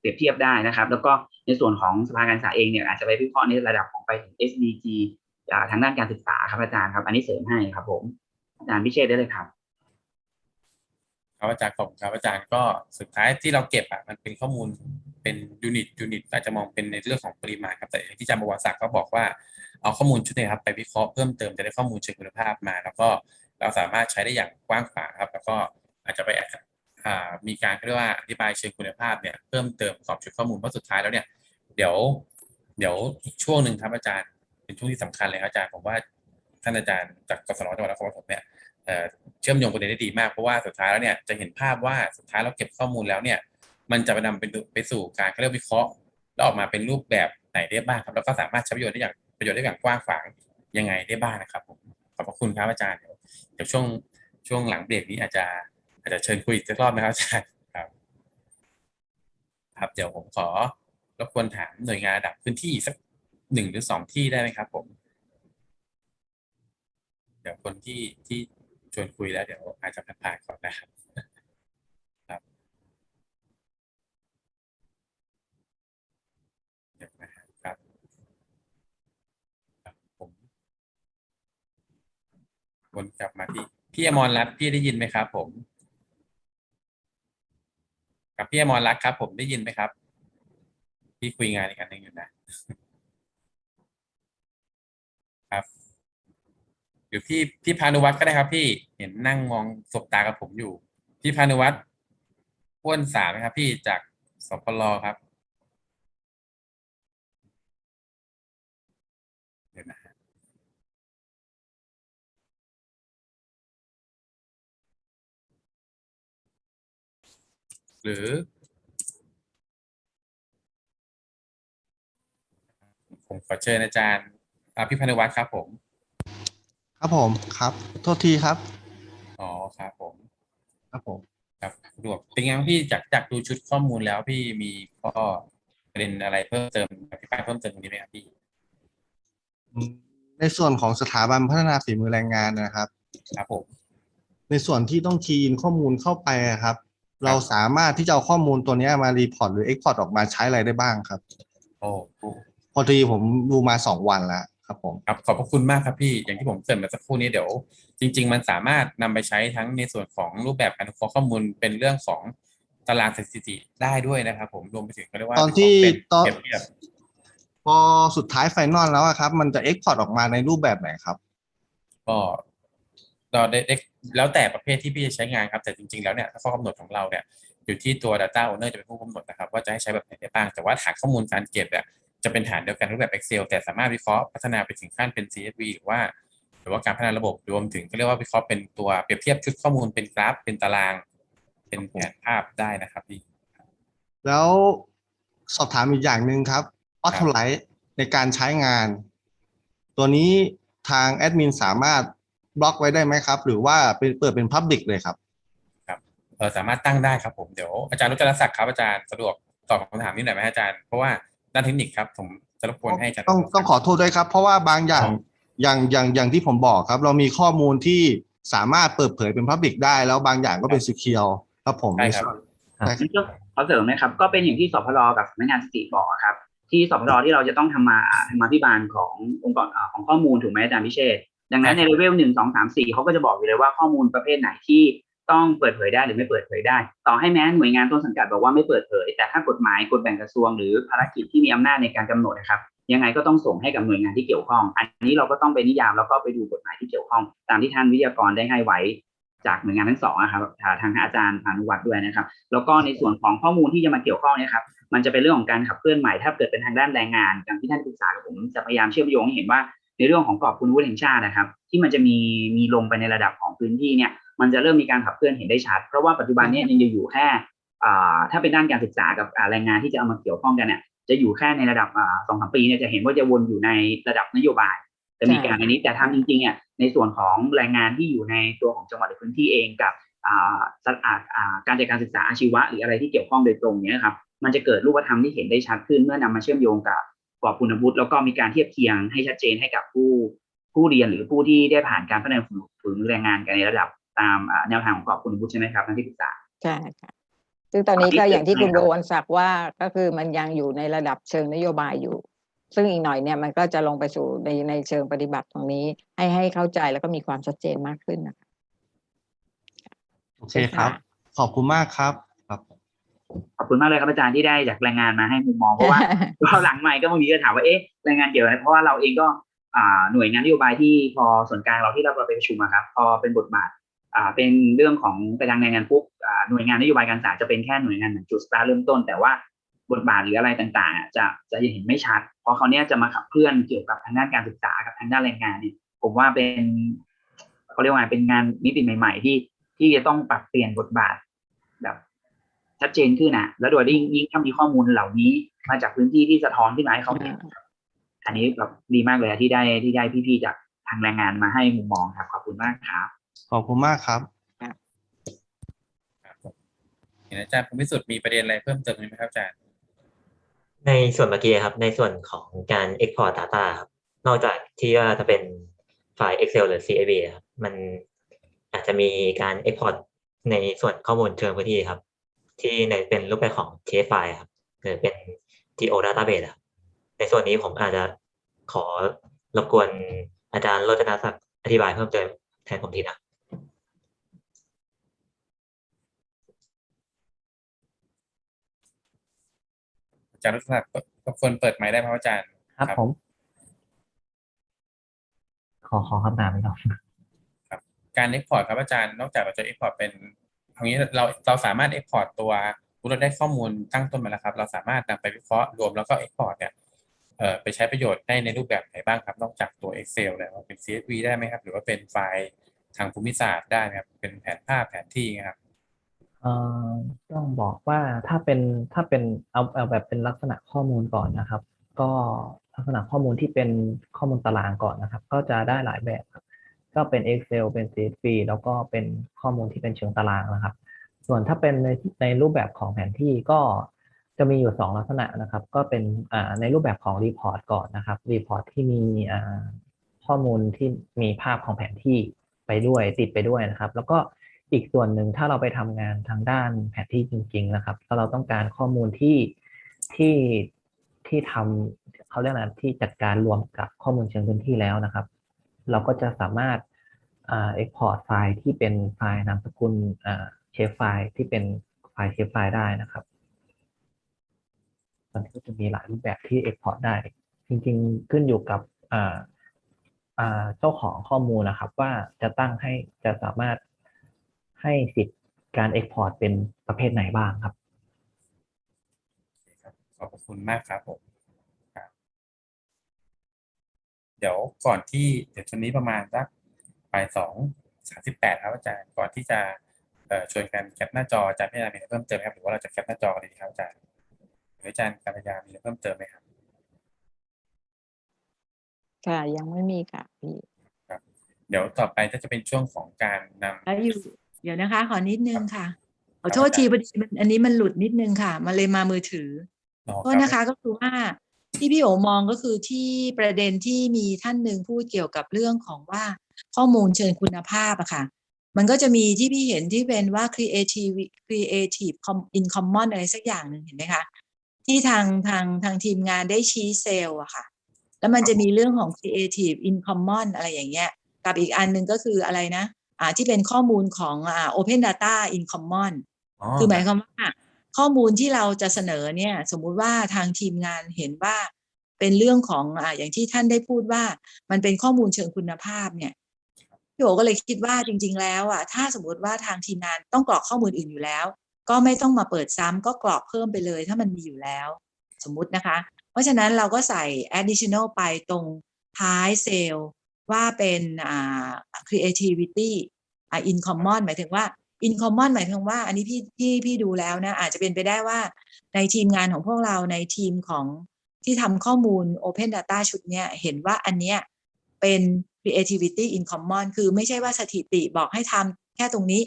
Speaker 1: เปรียบเทียบได้นะครับ แล้วก็ในส่วนของสภาการศึกษาเองเนี่ยอาจจะไปวิเคราะห์ในระดับของไปถึง SDG ทางด้านการศึกษาครับอาจารย์ครับ อันนี้เสริมให้ครับ ผม อาจารย์พิเชษได้เลยครับ
Speaker 2: ครับอาจารย์ขอบคุณครับอาจารย์ก็สุดท้ายที่เราเก็บอะมันเป็นข้อมูลเป็นยูนิตยูนิตอาจจะมองเป็นในเรื่องของปริมาณครับแต่ที่อาจารย์บวรศักดิ์ก็บอกว่าเอาข้อมูลชุดนี้ครับไปวิเคราะห์เพิ่มเติมจะได้ข้อมูลเชิงคุณภาพมา แล้วก็เราสามารถใช้ได้อย่างกว้างขวางครับ แล้วก็อาจจะไปอ่า มีการเรียกว่าอธิบายเชิงคุณภาพเนี่ยเพิ่มเติมประกอบชุดข้อมูลเพราะสุดท้ายแล้วเนี่ยเดี๋ยวเดี๋ยวอีกช่วงหนึ่งครับอาจารย์เป็นช่วงที่สำคัญเลยครับอาจารย์ผมว่าท่านอาจารย์จากกศนจังหวัดนครปฐมเนี่ยเชื่อมโยงประเด็นได้ดีมากเพราะว่าสุดท้ายแล้วเนี่ยจะเห็นภาพว่าสุดท้ายเราเก็บข้อมูลแล้วเนี่ยมันจะไปนำไปไปสู่การเรียกวิเคราะห์ แล้วออกมาเป็นรูปแบบไหนได้บ้างครับแล้วก็สามารถใช้ประโยชน์ได้อย่างประโยชน์ได้อย่างกว้างขวางยังไงได้บ้างนะครับผมขอบพระคุณครับอาจารย์เดี๋ยวเดี๋ยวช่วงช่วงหลังเบรกนี้อาจจะ อาจจะเชิญคุยอีกสักรอบนะครับอาจารย์ครับ ครับเดี๋ยวผมขอรบกวนถามหน่วยงานระดับพื้นที่สักหนึ่งหรือสองที่ได้ไหมครับ ผม เดี๋ยวคนที่ที่ชวนคุยแล้วเดี๋ยวอาจจะผ่านๆก่อนนะครับครับเดี๋ยวนะครับครับครับผมวนกลับมาที่พี่อมรรัตน์พี่ได้ยินไหมครับ ผม กับพี่อมรรักครับ ผมได้ยินไหมครับพี่คุยงานอีกอันหนึ่งอยู่นะครับหรือพี่พี่พานุวัฒน์ก็ได้ครับ พี่เห็นนั่งมองสบตากับผมอยู่ พี่พานุวัฒน์พ้วนสามนะครับ พี่จากสปลครับ หรือ ผมขอเชิญอาจารย์อ่าพี่พานุวัฒน์ครับผม
Speaker 8: ครับผมครับ โทษทีครับ
Speaker 2: อ๋อครับผม
Speaker 8: ครับผม
Speaker 2: ครับสะดวกเป็นไงบ้างพี่จากจากดูชุดข้อมูลแล้วพี่มีข้อประเด็นอะไรเพิ่มเติมอธิบายเพิ่มเติมตรงนี้ไหมครับพี่
Speaker 8: ในส่วนของสถาบันพัฒนาฝีมือแรงงานนะครับ
Speaker 2: ครับผม
Speaker 8: ในส่วนที่ต้อง key in ข้อมูลเข้าไปอะครับ เราสามารถที่จะเอาข้อมูลตัวเนี้ยมา report หรือ export ออกมาใช้อะไรได้บ้างครับ
Speaker 2: โอ้โห
Speaker 8: พอดีผมดูมาสองวันแล้วครับผม
Speaker 2: ครับขอบพระคุณมากครับพี่อย่างที่ผมเกริ่นมาสักครู่นี้เดี๋ยว จริง ๆ มันสามารถนำไปใช้ทั้งในส่วนของรูปแบบการวิเคราะห์ข้อมูลเป็นเรื่องของตารางสถิติได้ด้วยนะครับ ผมรวมไปถึงก็เรียกว่า
Speaker 8: ตอนที่
Speaker 2: เป็น
Speaker 8: ตอน
Speaker 2: เปรียบเทียบ
Speaker 8: พอสุดท้าย final แล้วอะครับ มันจะ export ออกมาในรูปแบบไหนครับ
Speaker 2: ก็ เราได้ได้แล้วแต่ประเภทที่พี่จะใช้งานครับ แต่จริงๆแล้วเนี่ยข้อกำหนดของเราเนี่ยอยู่ที่ตัว Data Owner จะเป็นผู้กำหนดนะครับ ว่าจะให้ใช้แบบไหนได้บ้าง แต่ว่าฐานข้อมูลการเก็บเนี่ยจะเป็นฐานเดียวกันรูปแบบ Excel แต่สามารถวิเคราะห์พัฒนาไปถึงขั้นเป็น CSV หรือว่า หรือว่าการพัฒนาระบบรวมถึงก็เรียกว่าวิเคราะห์เป็นตัวเปรียบเทียบชุดข้อมูลเป็นกราฟเป็นตาราง เป็นแผนภาพได้นะครับพี่
Speaker 8: แล้วสอบถามอีกอย่างหนึ่งครับออโตไลท์ในการใช้งาน ตัวนี้ทางแอดมินสามารถ บล็อกไว้ได้ไหมครับ หรือว่าเป็นเปิดเป็นพับ l ิ c เลยครับ
Speaker 2: เออสามารถตั้งได้ครับผมเดี๋ยวอาจารย์รุจรศักดิ์ครับอาจารย์สะดวกตอบคำถามนี้หน่อยไหมอาจารย์เพราะว่าด้านเทคนิคครับผมจะรบกวนให้อาจารย์
Speaker 8: ต้องต้องขอโทษด้วยครับ เพราะว่าบางอย่าง
Speaker 2: ครับ
Speaker 8: อย่างอย่างอย่างที่ผมบอกครับ เรามีข้อมูลที่สามารถเปิดเผยเป็นพับ l ิ c ได้ แล้วบางอย่างก็เป็นซีเคียวครับผม
Speaker 2: ใช่ครับ
Speaker 8: ใช่ครับ
Speaker 1: นี่ก็ขอเสริมนะครับ ก็เป็นอย่างที่สพรกับสำนักงานสถิติบอกอะครับ ที่สพรที่เราจะต้องทำมาทำมาพิบาลขององค์กรอ่าของข้อมูลถูกไหมอาจารย์พิเชษฐ์ ดังนั้นในเลเวลหนึ่งสองสามสี่เขาก็จะบอกอยู่เลยว่าข้อมูลประเภทไหนที่ต้องเปิดเผยได้หรือไม่เปิดเผยได้ ต่อให้แม้หน่วยงานต้นสังกัดบอกว่าไม่เปิดเผย แต่ถ้ากฎหมายกฎแบ่งกระทรวงหรือภารกิจที่มีอำนาจในการกำหนดนะครับยังไงก็ต้องส่งให้กับหน่วยงานที่เกี่ยวข้อง อันนี้เราก็ต้องไปนิยามแล้วก็ไปดูกฎหมายที่เกี่ยวข้อง ตามที่ท่านวิทยากรได้ให้ไว้จากหน่วยงานทั้งสองนะครับทางอาจารย์พานุวัฒน์ด้วยนะครับ แล้วก็ในส่วนของข้อมูลที่จะมาเกี่ยวข้องเนี่ยครับ มันจะเป็นเรื่องของการขับเคลื่อนใหม่ ถ้าเกิดเป็นทางด้านแรงงานอย่างที่ท่านปรึกษากับผมจะพยายามเชื่อมโยงให้เห็นว่า ในเรื่องของกรอบคุณวุฒิแห่งชาตินะครับ ที่มันจะมีมีลงไปในระดับของพื้นที่เนี่ยมันจะเริ่มมีการขับเคลื่อนเห็นได้ชัด เพราะว่าปัจจุบันนี้ยังอยู่แค่ถ้าเป็นด้านการศึกษากับแรงงานที่จะเอามาเกี่ยวข้องกันเนี่ยจะอยู่แค่ในระดับสองสามปีเนี่ยจะเห็นว่าจะวนอยู่ในระดับนโยบายจะมีการอันนี้แต่ทำจริงๆอะในส่วนของแรงงานที่อยู่ในตัวของจังหวัดหรือพื้นที่เองกับสัตว์อ่าอ่าการจัดการศึกษาอาชีวะหรืออะไรที่เกี่ยวข้องโดยตรงเนี้ยครับมันจะเกิดรูปธรรมที่เห็นได้ชัดขึ้นเมื่อนำมาเชื่อมโยงกับ กรอบคุณวุฒิแล้วก็มีการเทียบเคียงให้ชัดเจนให้กับผู้ผู้เรียนหรือผู้ที่ได้ผ่านการพัฒนาฝึกแรงงานกันในระดับตามอ่าแนวทางของกรอบคุณวุฒิใช่ไหมครับท่านที่ปรึกษา
Speaker 4: ใช่ค่ะซึ่งตอนนี้ก็อย่างที่คุณ
Speaker 1: ใช่
Speaker 4: โบ
Speaker 1: ครับ
Speaker 4: วันศักดิ์ว่าก็คือมันยังอยู่ในระดับเชิงนโยบายอยู่ ซึ่งอีกหน่อยเนี่ยมันก็จะลงไปสู่ในในเชิงปฏิบัติตรงนี้ ให้ให้เข้าใจแล้วก็มีความชัดเจนมากขึ้นนะคะ
Speaker 8: โอเคครับขขอบคุณมากครับครับ
Speaker 1: ขอบคุณมากเลยครับอาจารย์ที่ได้จากรายงานมาให้มุมมองเพราะว่าก็หลังใหม่ก็บางทีก็ถามว่าเอ๊ะรายงานเกี่ยวอะไรเพราะว่าเราเองก็อ่าหน่วยงานนโยบายที่พอส่วนกลางเราที่เราไปประชุมอะครับพอเป็นบทบาทอ่าเป็นเรื่องของไปทางรายงานปุ๊บอ่าหน่วยงานนโยบายการศึกษาจะเป็นแค่หน่วยงานเหมือนจุดสตาร์ทเริ่มต้น แต่ว่าบทบาทหรืออะไรต่างๆอะจะจะยังเห็นไม่ชัด เพราะเขาวเนี้ยจะมาขับเคลื่อนเกี่ยวกับทางด้านการศึกษากับทางด้านแรงงานเนี่ยผมว่าเป็นเขาเรียกว่าไงเป็นงานมิติใหม่ ๆ ที่ที่จะต้องปรับเปลี่ยนบทบาทแบบ ชัดเจนขึ้นนะแล้วโดยยิ่งยิ่งถ้ามีข้อมูลเหล่านี้มาจากพื้นที่ที่สะท้อนขึ้นมาให้เขาเห็นครับอันนี้แบบดีมากเลยอะที่ได้ที่ได้พี่ๆจากทางแรงงานมาให้มุมมองครับขอบคุณมากครับ
Speaker 8: ขอบคุณมากครับ
Speaker 2: ครับผมเห็นอาจารย์ภูมิสุทธิ์มีประเด็นอะไรเพิ่มเติมไหมครับอาจารย์
Speaker 9: ในส่วนเมื่อกี้ครับในส่วนของการ Export Data ครับนอกจากที่ว่าจะเป็นไฟล์ Excel หรือ CSV ครับมันอาจจะมีการ Export ในส่วนข้อมูลเชิงพื้นที่ครับ ที่ในเป็นรูปแบบของ TF ไฟล์ครับหรือเป็น TO Database ครับในส่วนนี้ผมอาจจะขอรบกวนอาจารย์โรจนศักดิ์อธิบายเพิ่มเติมแทนผมทีนะ
Speaker 2: อาจารย์รัตนเปิดรบกวนเปิดไมค์ได้ไหมครับอาจารย์
Speaker 10: ครับผม ขอขอคำถามอีกรอบ
Speaker 2: การ Export ครับอาจารย์ นอกจากเราจะ Export เป็นเอางนี้เราเราสามารถ Export ตัวเราได้ข้อมูลตั้งต้นมาแล้วครับ เราสามารถนำไปวิเคราะห์รวมแล้วก็ Export เนี่ยเอ่อไปใช้ประโยชน์ได้ในรูปแบบไหนบ้างครับ นอกจากตัว Excel แล้วเป็น CSV ได้ไหมครับ หรือว่าเป็นไฟล์ทางภูมิศาสตร์ได้ไหมครับ เป็นแผนภาพแผนที่นะครับ
Speaker 10: อ่อต้องบอกว่าถ้าเป็นถ้าเป็นเอาเอาแบบเป็นลักษณะข้อมูลก่อนนะครับ ก็ลักษณะข้อมูลที่เป็นข้อมูลตารางก่อนนะครับ ก็จะได้หลายแบบครับ ก็เป็น Excel เป็น CSV แล้วก็เป็นข้อมูลที่เป็นเชิงตารางนะครับ ส่วนถ้าเป็นในในรูปแบบของแผนที่ก็จะมีอยู่สองลักษณะนะครับ ก็เป็นในรูปแบบของ report ก่อนนะครับ report ที่มีข้อมูลที่มีภาพของแผนที่ไปด้วยติดไปด้วยนะครับ แล้วก็อีกส่วนหนึ่งถ้าเราไปทำงานทางด้านแผนที่จริง ๆ นะครับถ้าเราต้องการข้อมูลที่ที่ที่ทำเขาเรียกอะไรที่จัดการรวมกับข้อมูลเชิงพื้นที่แล้วนะครับ เราก็จะสามารถเอ่า export ไฟล์ที่เป็นไฟล์นามสกุลอ่าเชฟไฟล์ที่เป็นไฟล์เชฟไฟล์ได้นะครับตอนนี้ก็จะมีหลายรูปแบบที่ export ได้ จริงๆขึ้นอยู่กับเจ้าของข้อมูลนะครับ ว่าจะตั้งให้จะสามารถให้สิทธิ์การ export เป็นประเภทไหนบ้างครับ
Speaker 2: ขอบคุณมากครับผมครับ เดี๋ยวก่อนที่เดี๋ยวช่วงนี้ประมาณสักบ่ายสองสามสิบแปดครับอาจารย์ก่อนที่จะเอ่อชวนกันแคปหน้าจออาจารย์พิจารณามีอะไรเพิ่มเติมไหมครับหรือว่าเราจะแคปหน้าจอกันเลยดีครับอาจารย์หรืออาจารย์กัลยามีอะไรเพิ่มเติมไหมครับ
Speaker 4: ค่ะยังไม่มีค่ะพี่
Speaker 2: เดี๋ยวต่อไปก็จะเป็นช่วงของการนำ
Speaker 5: แล้วอยู่เดี๋ยวนะคะ ขอนิดนึงค่ะขอ
Speaker 2: ครับ
Speaker 5: โทษทีพอดีมันอันนี้มันหลุดนิดนึงค่ะ มันเลยมามือถือ
Speaker 2: อ๋อ
Speaker 5: โทษนะคะก็คือว่า ที่พี่โอมองก็คือที่ประเด็นที่มีท่านหนึ่งพูดเกี่ยวกับเรื่องของว่าข้อมูลเชิงคุณภาพอะค่ะ มันก็จะมีที่พี่เห็นที่เป็นว่า creative creative com- in common อะไรสักอย่างหนึ่งเห็นไหมคะ ที่ทางทางทางทีมงานได้ชี้เซลล์อะค่ะ แล้วมันจะมีเรื่องของ creative in common อะไรอย่างเงี้ย กับอีกอันหนึ่งก็คืออะไรนะอ่าที่เป็นข้อมูลของอ่า open data in common คือหมายความว่า ข้อมูลที่เราจะเสนอเนี่ยสมมุติว่าทางทีมงานเห็นว่าเป็นเรื่องของอ่าอย่างที่ท่านได้พูดว่า มันเป็นข้อมูลเชิงคุณภาพเนี่ยพี่โอก็เลยคิดว่าจริง ๆ แล้วอะถ้าสมมติว่าทางทีมงานต้องกรอกข้อมูลอื่นอยู่แล้ว ก็ไม่ต้องมาเปิดซ้ำก็กรอกเพิ่มไปเลย ถ้ามันมีอยู่แล้ว สมมุตินะคะ เพราะฉะนั้นเราก็ใส่ additional ไปตรงท้ายเซลล์ว่าเป็นอ่า creativity อ่า in common หมายถึงว่า in common หมายถึงว่า อันนี้พี่พี่พี่ดูแล้วนะ อาจจะเป็นไปได้ว่าในทีมงานของพวกเราในทีมของที่ทำข้อมูล open data ชุดเนี้ยเห็นว่าอันเนี้ยเป็น creativity in common คือไม่ใช่ว่าสถิติบอกให้ทำแค่ตรงนี้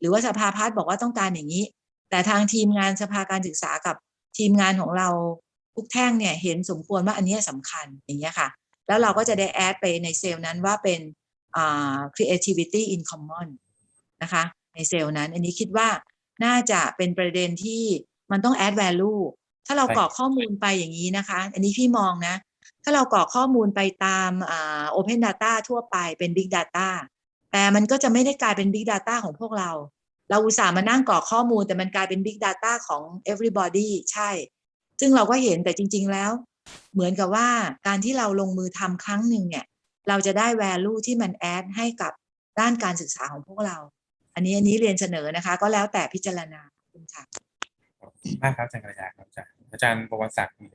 Speaker 5: หรือว่าสภาพัฒน์บอกว่าต้องการอย่างนี้ แต่ทางทีมงานสภาการศึกษากับทีมงานของเราทุกแท่งเนี่ยเห็นสมควรว่าอันเนี้ยสำคัญอย่างเงี้ยค่ะ แล้วเราก็จะได้แอดไปในเซลล์นั้นว่าเป็น creativity in common นะคะ ในเซลล์นั้น อันนี้คิดว่าน่าจะเป็นประเด็นที่มันต้อง add value ถ้าเรา
Speaker 2: ใช่
Speaker 5: กรอกข้อมูลไปอย่างนี้นะคะ อันนี้พี่มองนะ ถ้าเรากรอกข้อมูลไปตามอ่า open data ทั่วไปเป็น big data แต่มันก็จะไม่ได้กลายเป็น big data ของพวกเรา เราอุตส่าห์มานั่งกรอกข้อมูลแต่มันกลายเป็น Big Data ของ everybody ใช่ ซึ่งเราก็เห็นแต่จริง ๆ แล้ว เหมือนกับว่าการที่เราลงมือทำครั้งหนึ่งเนี่ย เราจะได้ value ที่มันแอดให้กับด้านการศึกษาของพวกเรา อันนี้อันนี้เรียนเสนอนะคะ ก็แล้วแต่พิจารณาขอบคุณค่ะ
Speaker 2: ขอบคุณมากครับอาจารย์กระยาครับอาจารย์อาจารย์ประวัติศักดิ์มีอะไร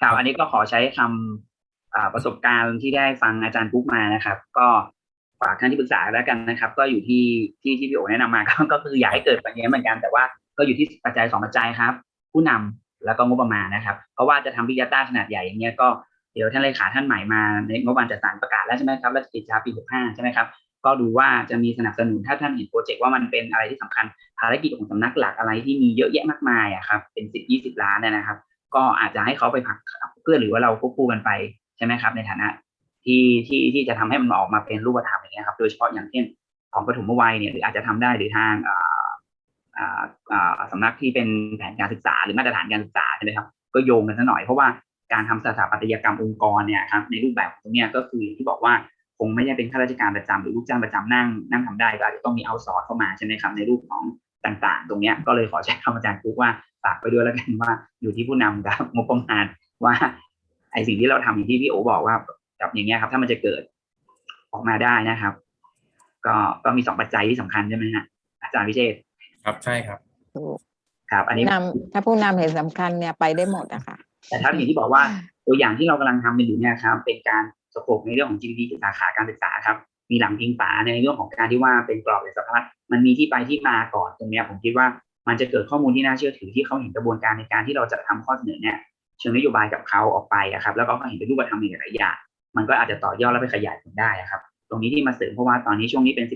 Speaker 1: ครับอันนี้ก็ขอใช้คำอ่าประสบการณ์ที่ได้ฟังอาจารย์ปุ๊กมานะครับ ก็ฝากท่านที่ปรึกษาแล้วกันนะครับ ก็อยู่ที่ที่ที่พี่โอแนะนำมาก็ก็คืออยากให้เกิดแบบนี้เหมือนกันแต่ว่าก็อยู่ที่ปัจจัยสองปัจจัยครับ ผู้นำแล้วก็งบประมาณนะครับ เพราะว่าจะทำพิจารณาขนาดใหญ่อย่างเงี้ยก็เดี๋ยวท่านเลขาท่านใหม่มาในงบประมาณจัดสรรประกาศแล้วใช่ไหมครับแล้วจะติดช้าปี65ใช่ไหมครับ ก็ดูว่าจะมีสนับสนุนถ้าท่านเห็นโปรเจกต์ว่ามันเป็นอะไรที่สำคัญภารกิจของสำนักหลักอะไรที่มีเยอะแยะมากมายอะครับเป็นสิบยี่สิบล้านเนี่ยนะครับ ก็อาจจะให้เขาไปผลักเพื่อหรือว่าเราควบคู่กันไปใช่ไหมครับ ในฐานะที่ที่ที่จะทำให้มันออกมาเป็นรูปธรรมอย่างเงี้ยครับ โดยเฉพาะอย่างเช่นของปฐมวัยเนี่ยหรืออาจจะทำได้หรือทางสำนักที่เป็นแผนการศึกษา หรือมาตรฐานการศึกษาใช่ไหมครับก็โยงกันซะหน่อยเพราะว่าการทำสถาปัตยกรรมองค์กรเนี่ยครับในรูปแบบของเนี้ยก็คือที่บอกว่า คงไม่ใช่เป็นข้าราชการประจำหรือลูกจ้างประจำนั่งนั่งทำได้ก็อาจจะต้องมีเอาซอร์สเข้ามาใช่ไหมครับในรูปของต่างๆ ตรงเนี้ยก็เลยขอใช้คำอาจารย์ปุ๊กว่าฝากไปด้วยแล้วกันว่าอยู่ที่ผู้นำกับงบประมาณว่าไอสิ่งที่เราทำอย่างที่พี่โอบอกว่ากับอย่างเงี้ยครับ ถ้ามันจะเกิดออกมาได้นะครับ ก็ก็มีสองปัจจัยที่สำคัญใช่ไหมฮะอาจารย์วิเชษฐ์
Speaker 2: ครับใช่ครับ
Speaker 4: ถูก
Speaker 1: ครับ อันนี้
Speaker 4: นำถ้าผู้นำเห็นสำคัญเนี่ยไปได้หมดอะค่ะ
Speaker 1: แต่ถ้าอย่างที่บอกว่าตัวอย่างที่เรากำลังทำเป็นอยู่เนี่ยครับ เป็นการ สโคปในเรื่องของ GDP สาขาการศึกษาครับ มีหลังพิงฝาในเรื่องของการที่ว่าเป็นกรอบและสภาพมันมีที่ไปที่มาก่อนตรงนี้ผมคิดว่ามันจะเกิดข้อมูลที่น่าเชื่อถือที่เขาเห็นกระบวนการในการที่เราจะทำข้อเสนอเนี่ยเชิงนโยบายกับเขาออกไปอะครับ แล้วก็เห็นเป็นรูปธรรมในหลายๆอย่างมันก็อาจจะต่อยอดแล้วไปขยายผลได้อะครับ ตรงนี้ที่มาเสริมเพราะว่าตอนนี้ช่วงนี้เป็น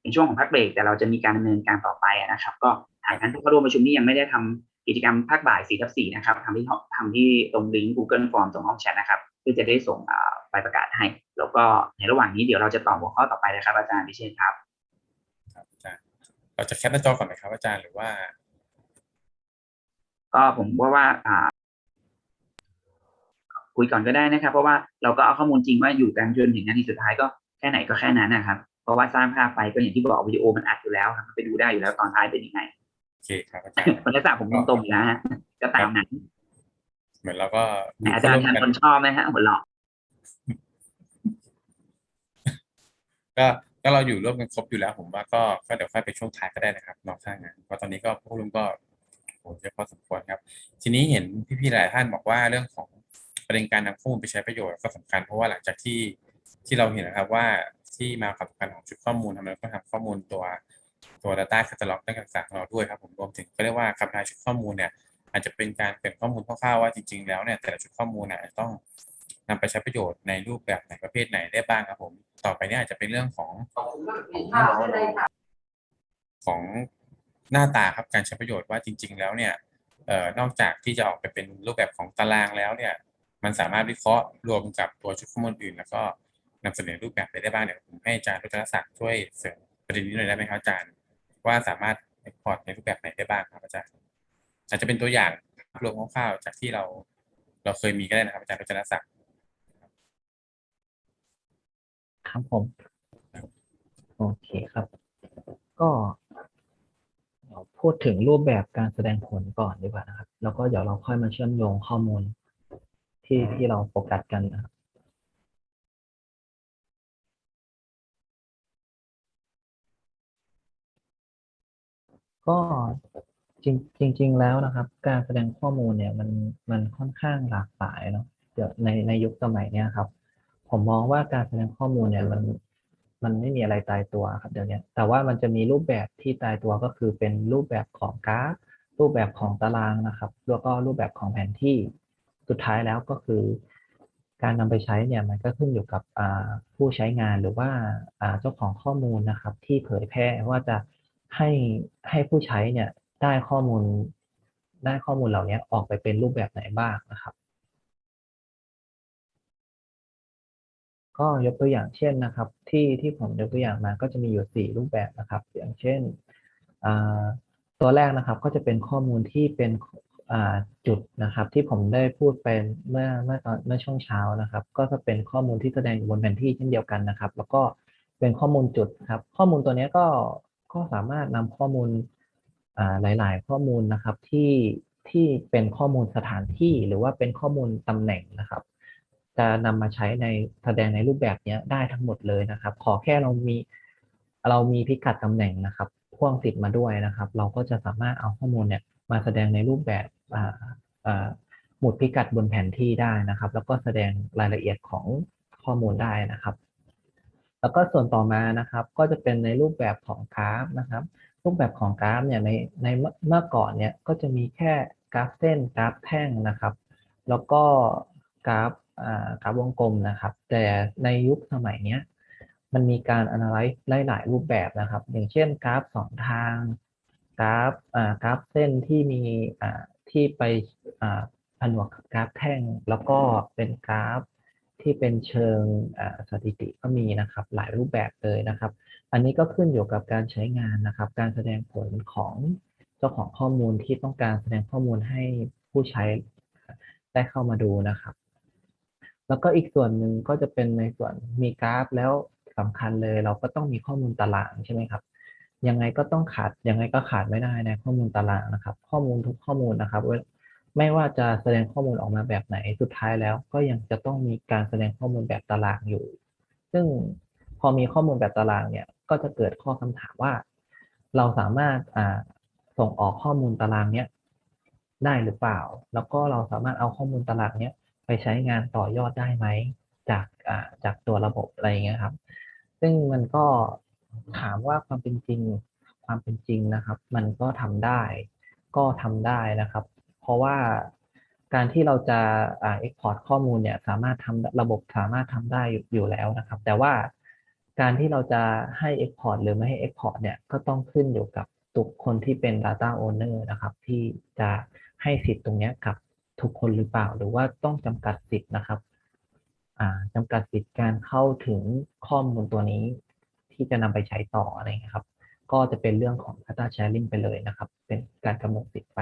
Speaker 1: เป็นช่วงของพักเบรกแต่เราจะมีการดำเนินการต่อไปนะครับ ก็หากท่านผู้เข้าร่วมประชุมนี้ยังไม่ได้ทำกิจกรรมภาคบ่าย4ทับ4นะครับทำที่ทำที่ตรงลิงก์ Google Form ตรงห้องแชทนะครับ พื่อจะได้ส่งอ่าไปประกาศให้ แล้วก็ในระหว่างนี้เดี๋ยวเราจะตอบหัวข้อต่อไปนะครับ อาจารย์พิเชษครับ
Speaker 2: ครับอาจารย์เราจะแคปหน้าจอก่อนไหมครับอาจารย์หรือว่า
Speaker 1: ก็ผมว่าว่าอ่าคุยก่อนก็ได้นะครับ เพราะว่าเราก็เอาข้อมูลจริงว่าอยู่กันจนถึงนาทีสุดท้ายก็แค่ไหนก็แค่นั้นนะครับ เพราะว่าสร้างภาพไปก็อย่างที่บอกวิดีโอมันอัดอยู่แล้วครับไปดูได้อยู่แล้วตอนท้ายเป็นยังไง
Speaker 2: โอเคครับอาจารย์
Speaker 1: คนละสระผมตรงๆอยู่แล้วฮะก็ตามนั้น
Speaker 2: เหมือนเราก็
Speaker 1: แต่อาจารย์ทันคนชอบไหมฮะหัวเราะ
Speaker 2: ก็ก็เราอยู่ร่วมกันครบอยู่แล้ว ผมว่าก็ก็เดี๋ยวค่อยไปช่วงท้ายก็ได้นะครับนอกสร้างงานเพราะตอนนี้ก็พวกลุงก็โหเยอะพอสมควรครับ ทีนี้เห็นพี่ๆหลายท่านบอกว่าเรื่องของประเด็นการนำข้อมูลไปใช้ประโยชน์ก็สำคัญเพราะว่าหลังจากที่ที่เราเห็นนะครับว่าที่มาความสำคัญของชุดข้อมูลทำไมเราต้องทำข้อมูลตัวตัว Data Catalog ด้านการศึกษาของเราด้วยครับผมรวมถึงก็เรียกว่าคำทายชุดข้อมูลเนี่ย อาจจะเป็นการเก็บข้อมูลคร่าวๆว่าจริง ๆ แล้วเนี่ยแต่ละชุดข้อมูลเนี่ยอาจจะต้องนำไปใช้ประโยชน์ในรูปแบบไหนประเภทไหนได้บ้างครับผม ต่อไปนี่อาจจะเป็นเรื่องของของหน้าตาครับการใช้ประโยชน์ว่าจริง ๆ แล้วเนี่ยเอ่อนอกจากที่จะออกไปเป็นรูปแบบของตารางแล้วเนี่ย มันสามารถวิเคราะห์รวมกับตัวชุดข้อมูลอื่น แล้วก็นำเสนอรูปแบบไปได้บ้างเดี๋ยวผมให้อาจารย์รุจนศักดิ์ช่วยเสริมประเด็นนี้หน่อยได้ไหมครับอาจารย์ว่าสามารถ export ในรูปแบบไหนได้บ้างครับอาจารย์ อาจจะเป็นตัวอย่างรวมคร่าวๆจากที่เราเราเคยมีก็ได้นะครับอาจารย์รุจนศักดิ์
Speaker 10: ครับผม โอเคครับ ก็เดี๋ยวพูดถึงรูปแบบการแสดงผลก่อนดีกว่านะครับ แล้วก็เดี๋ยวเราค่อยมาเชื่อมโยงข้อมูลที่ที่เราโฟกัสกันนะครับก็ จริงจริง ๆ แล้วนะครับ การแสดงข้อมูลเนี่ยมันมันค่อนข้างหลากหลายเนาะเดี๋ยวในในยุคสมัยเนี้ยครับ ผมมองว่าการแสดงข้อมูลเนี่ยมันมันไม่มีอะไรตายตัวครับเดี๋ยวนี้แต่ว่ามันจะมีรูปแบบที่ตายตัวก็คือเป็นรูปแบบของกราฟรูปแบบของตารางนะครับแล้วก็รูปแบบของแผนที่สุดท้ายแล้วก็คือ การนำไปใช้เนี่ยมันก็ขึ้นอยู่กับผู้ใช้งานหรือว่าเจ้าของข้อมูลนะครับ ที่เผยแพร่ว่าจะให้ให้ผู้ใช้เนี่ย ได้ข้อมูลได้ข้อมูลเหล่านี้ออกไปเป็นรูปแบบไหนบ้างนะครับ ก็ยกตัวอย่างเช่นนะครับ ที่ที่ผมยกตัวอย่างมาก็จะมีอยู่สี่รูปแบบนะครับ อย่างเช่นตัวแรกนะครับก็จะเป็นข้อมูลที่เป็นจุดนะครับ ที่ผมได้พูดไปเมื่อเมื่อตอนเมื่อช่วงเช้านะครับ ก็จะเป็นข้อมูลที่แสดงอยู่บนแผนที่เช่นเดียวกันนะครับ แล้วก็เป็นข้อมูลจุดครับ ข้อมูลตัวนี้ก็ก็สามารถนำข้อมูล หลาย ๆ ข้อมูลนะครับที่ที่เป็นข้อมูลสถานที่หรือว่าเป็นข้อมูลตำแหน่งนะครับ จะนำมาใช้ในแสดงในรูปแบบนี้ได้ทั้งหมดเลยนะครับ ขอแค่เรามีเรามีพิกัดตำแหน่งนะครับพ่วงติดมาด้วยนะครับ เราก็จะสามารถเอาข้อมูลเนี่ยมาแสดงในรูปแบบหมุดพิกัดบนแผนที่ได้นะครับ แล้วก็แสดงรายละเอียดของข้อมูลได้นะครับ แล้วก็ส่วนต่อมานะครับ ก็จะเป็นในรูปแบบของกราฟนะครับ รูปแบบของกราฟเนี่ยในในเมื่อก่อนเนี่ยก็จะมีแค่กราฟเส้นกราฟแท่งนะครับ แล้วก็กราฟอ่ากราฟวงกลมนะครับ แต่ในยุคสมัยเนี้ยมันมีการ analyze หลาย ๆ รูปแบบนะครับ อย่างเช่นกราฟสองทางกราฟอ่ากราฟเส้นที่มีอ่าที่ไปอ่าผนวกกับกราฟแท่ง แล้วก็เป็นกราฟที่เป็นเชิงสถิติก็มีนะครับ หลายรูปแบบเลยนะครับ อันนี้ก็ขึ้นอยู่กับการใช้งานนะครับ การแสดงผลของเจ้าของข้อมูลที่ต้องการแสดงข้อมูลให้ผู้ใช้ได้เข้ามาดูนะครับ แล้วก็อีกส่วนหนึ่งก็จะเป็นในส่วนมีกราฟแล้วสำคัญเลย เราก็ต้องมีข้อมูลตารางใช่ไหมครับยังไงก็ต้องขาดยังไงก็ขาดไม่ได้ในข้อมูลตารางนะครับ ข้อมูลทุกข้อมูลนะครับไม่ว่าจะแสดงข้อมูลออกมาแบบไหนสุดท้ายแล้ว ก็ยังจะต้องมีการแสดงข้อมูลแบบตารางอยู่ ซึ่งพอมีข้อมูลแบบตารางเนี่ย ก็จะเกิดข้อคำถามว่า เราสามารถส่งออกข้อมูลตารางเนี้ยได้หรือเปล่า แล้วก็เราสามารถเอาข้อมูลตารางเนี้ยไปใช้งานต่อยอดได้ไหมจากจากตัวระบบอะไรเงี้ยครับ ซึ่งมันก็ถามว่าความเป็นจริงความเป็นจริงนะครับ มันก็ทำได้ ก็ทำได้นะครับ เพราะว่าการที่เราจะอ่า export ข้อมูลเนี่ยสามารถทำระบบสามารถทำได้อยู่แล้วนะครับ แต่ว่า การที่เราจะให้ export หรือไม่ให้ export เนี่ยก็ต้องขึ้นอยู่กับตุกคนที่เป็น data owner นะครับ ที่จะให้สิทธิ์ตรงนี้กับทุกคนหรือเปล่า หรือว่าต้องจำกัดสิทธิ์นะครับจำกัดสิทธิ์การเข้าถึงข้อมูลตัวนี้ ที่จะนำไปใช้ต่ออะไรครับ ก็จะเป็นเรื่องของ data sharing ไปเลยนะครับ เป็นการกำหนดสิทธิ์ไป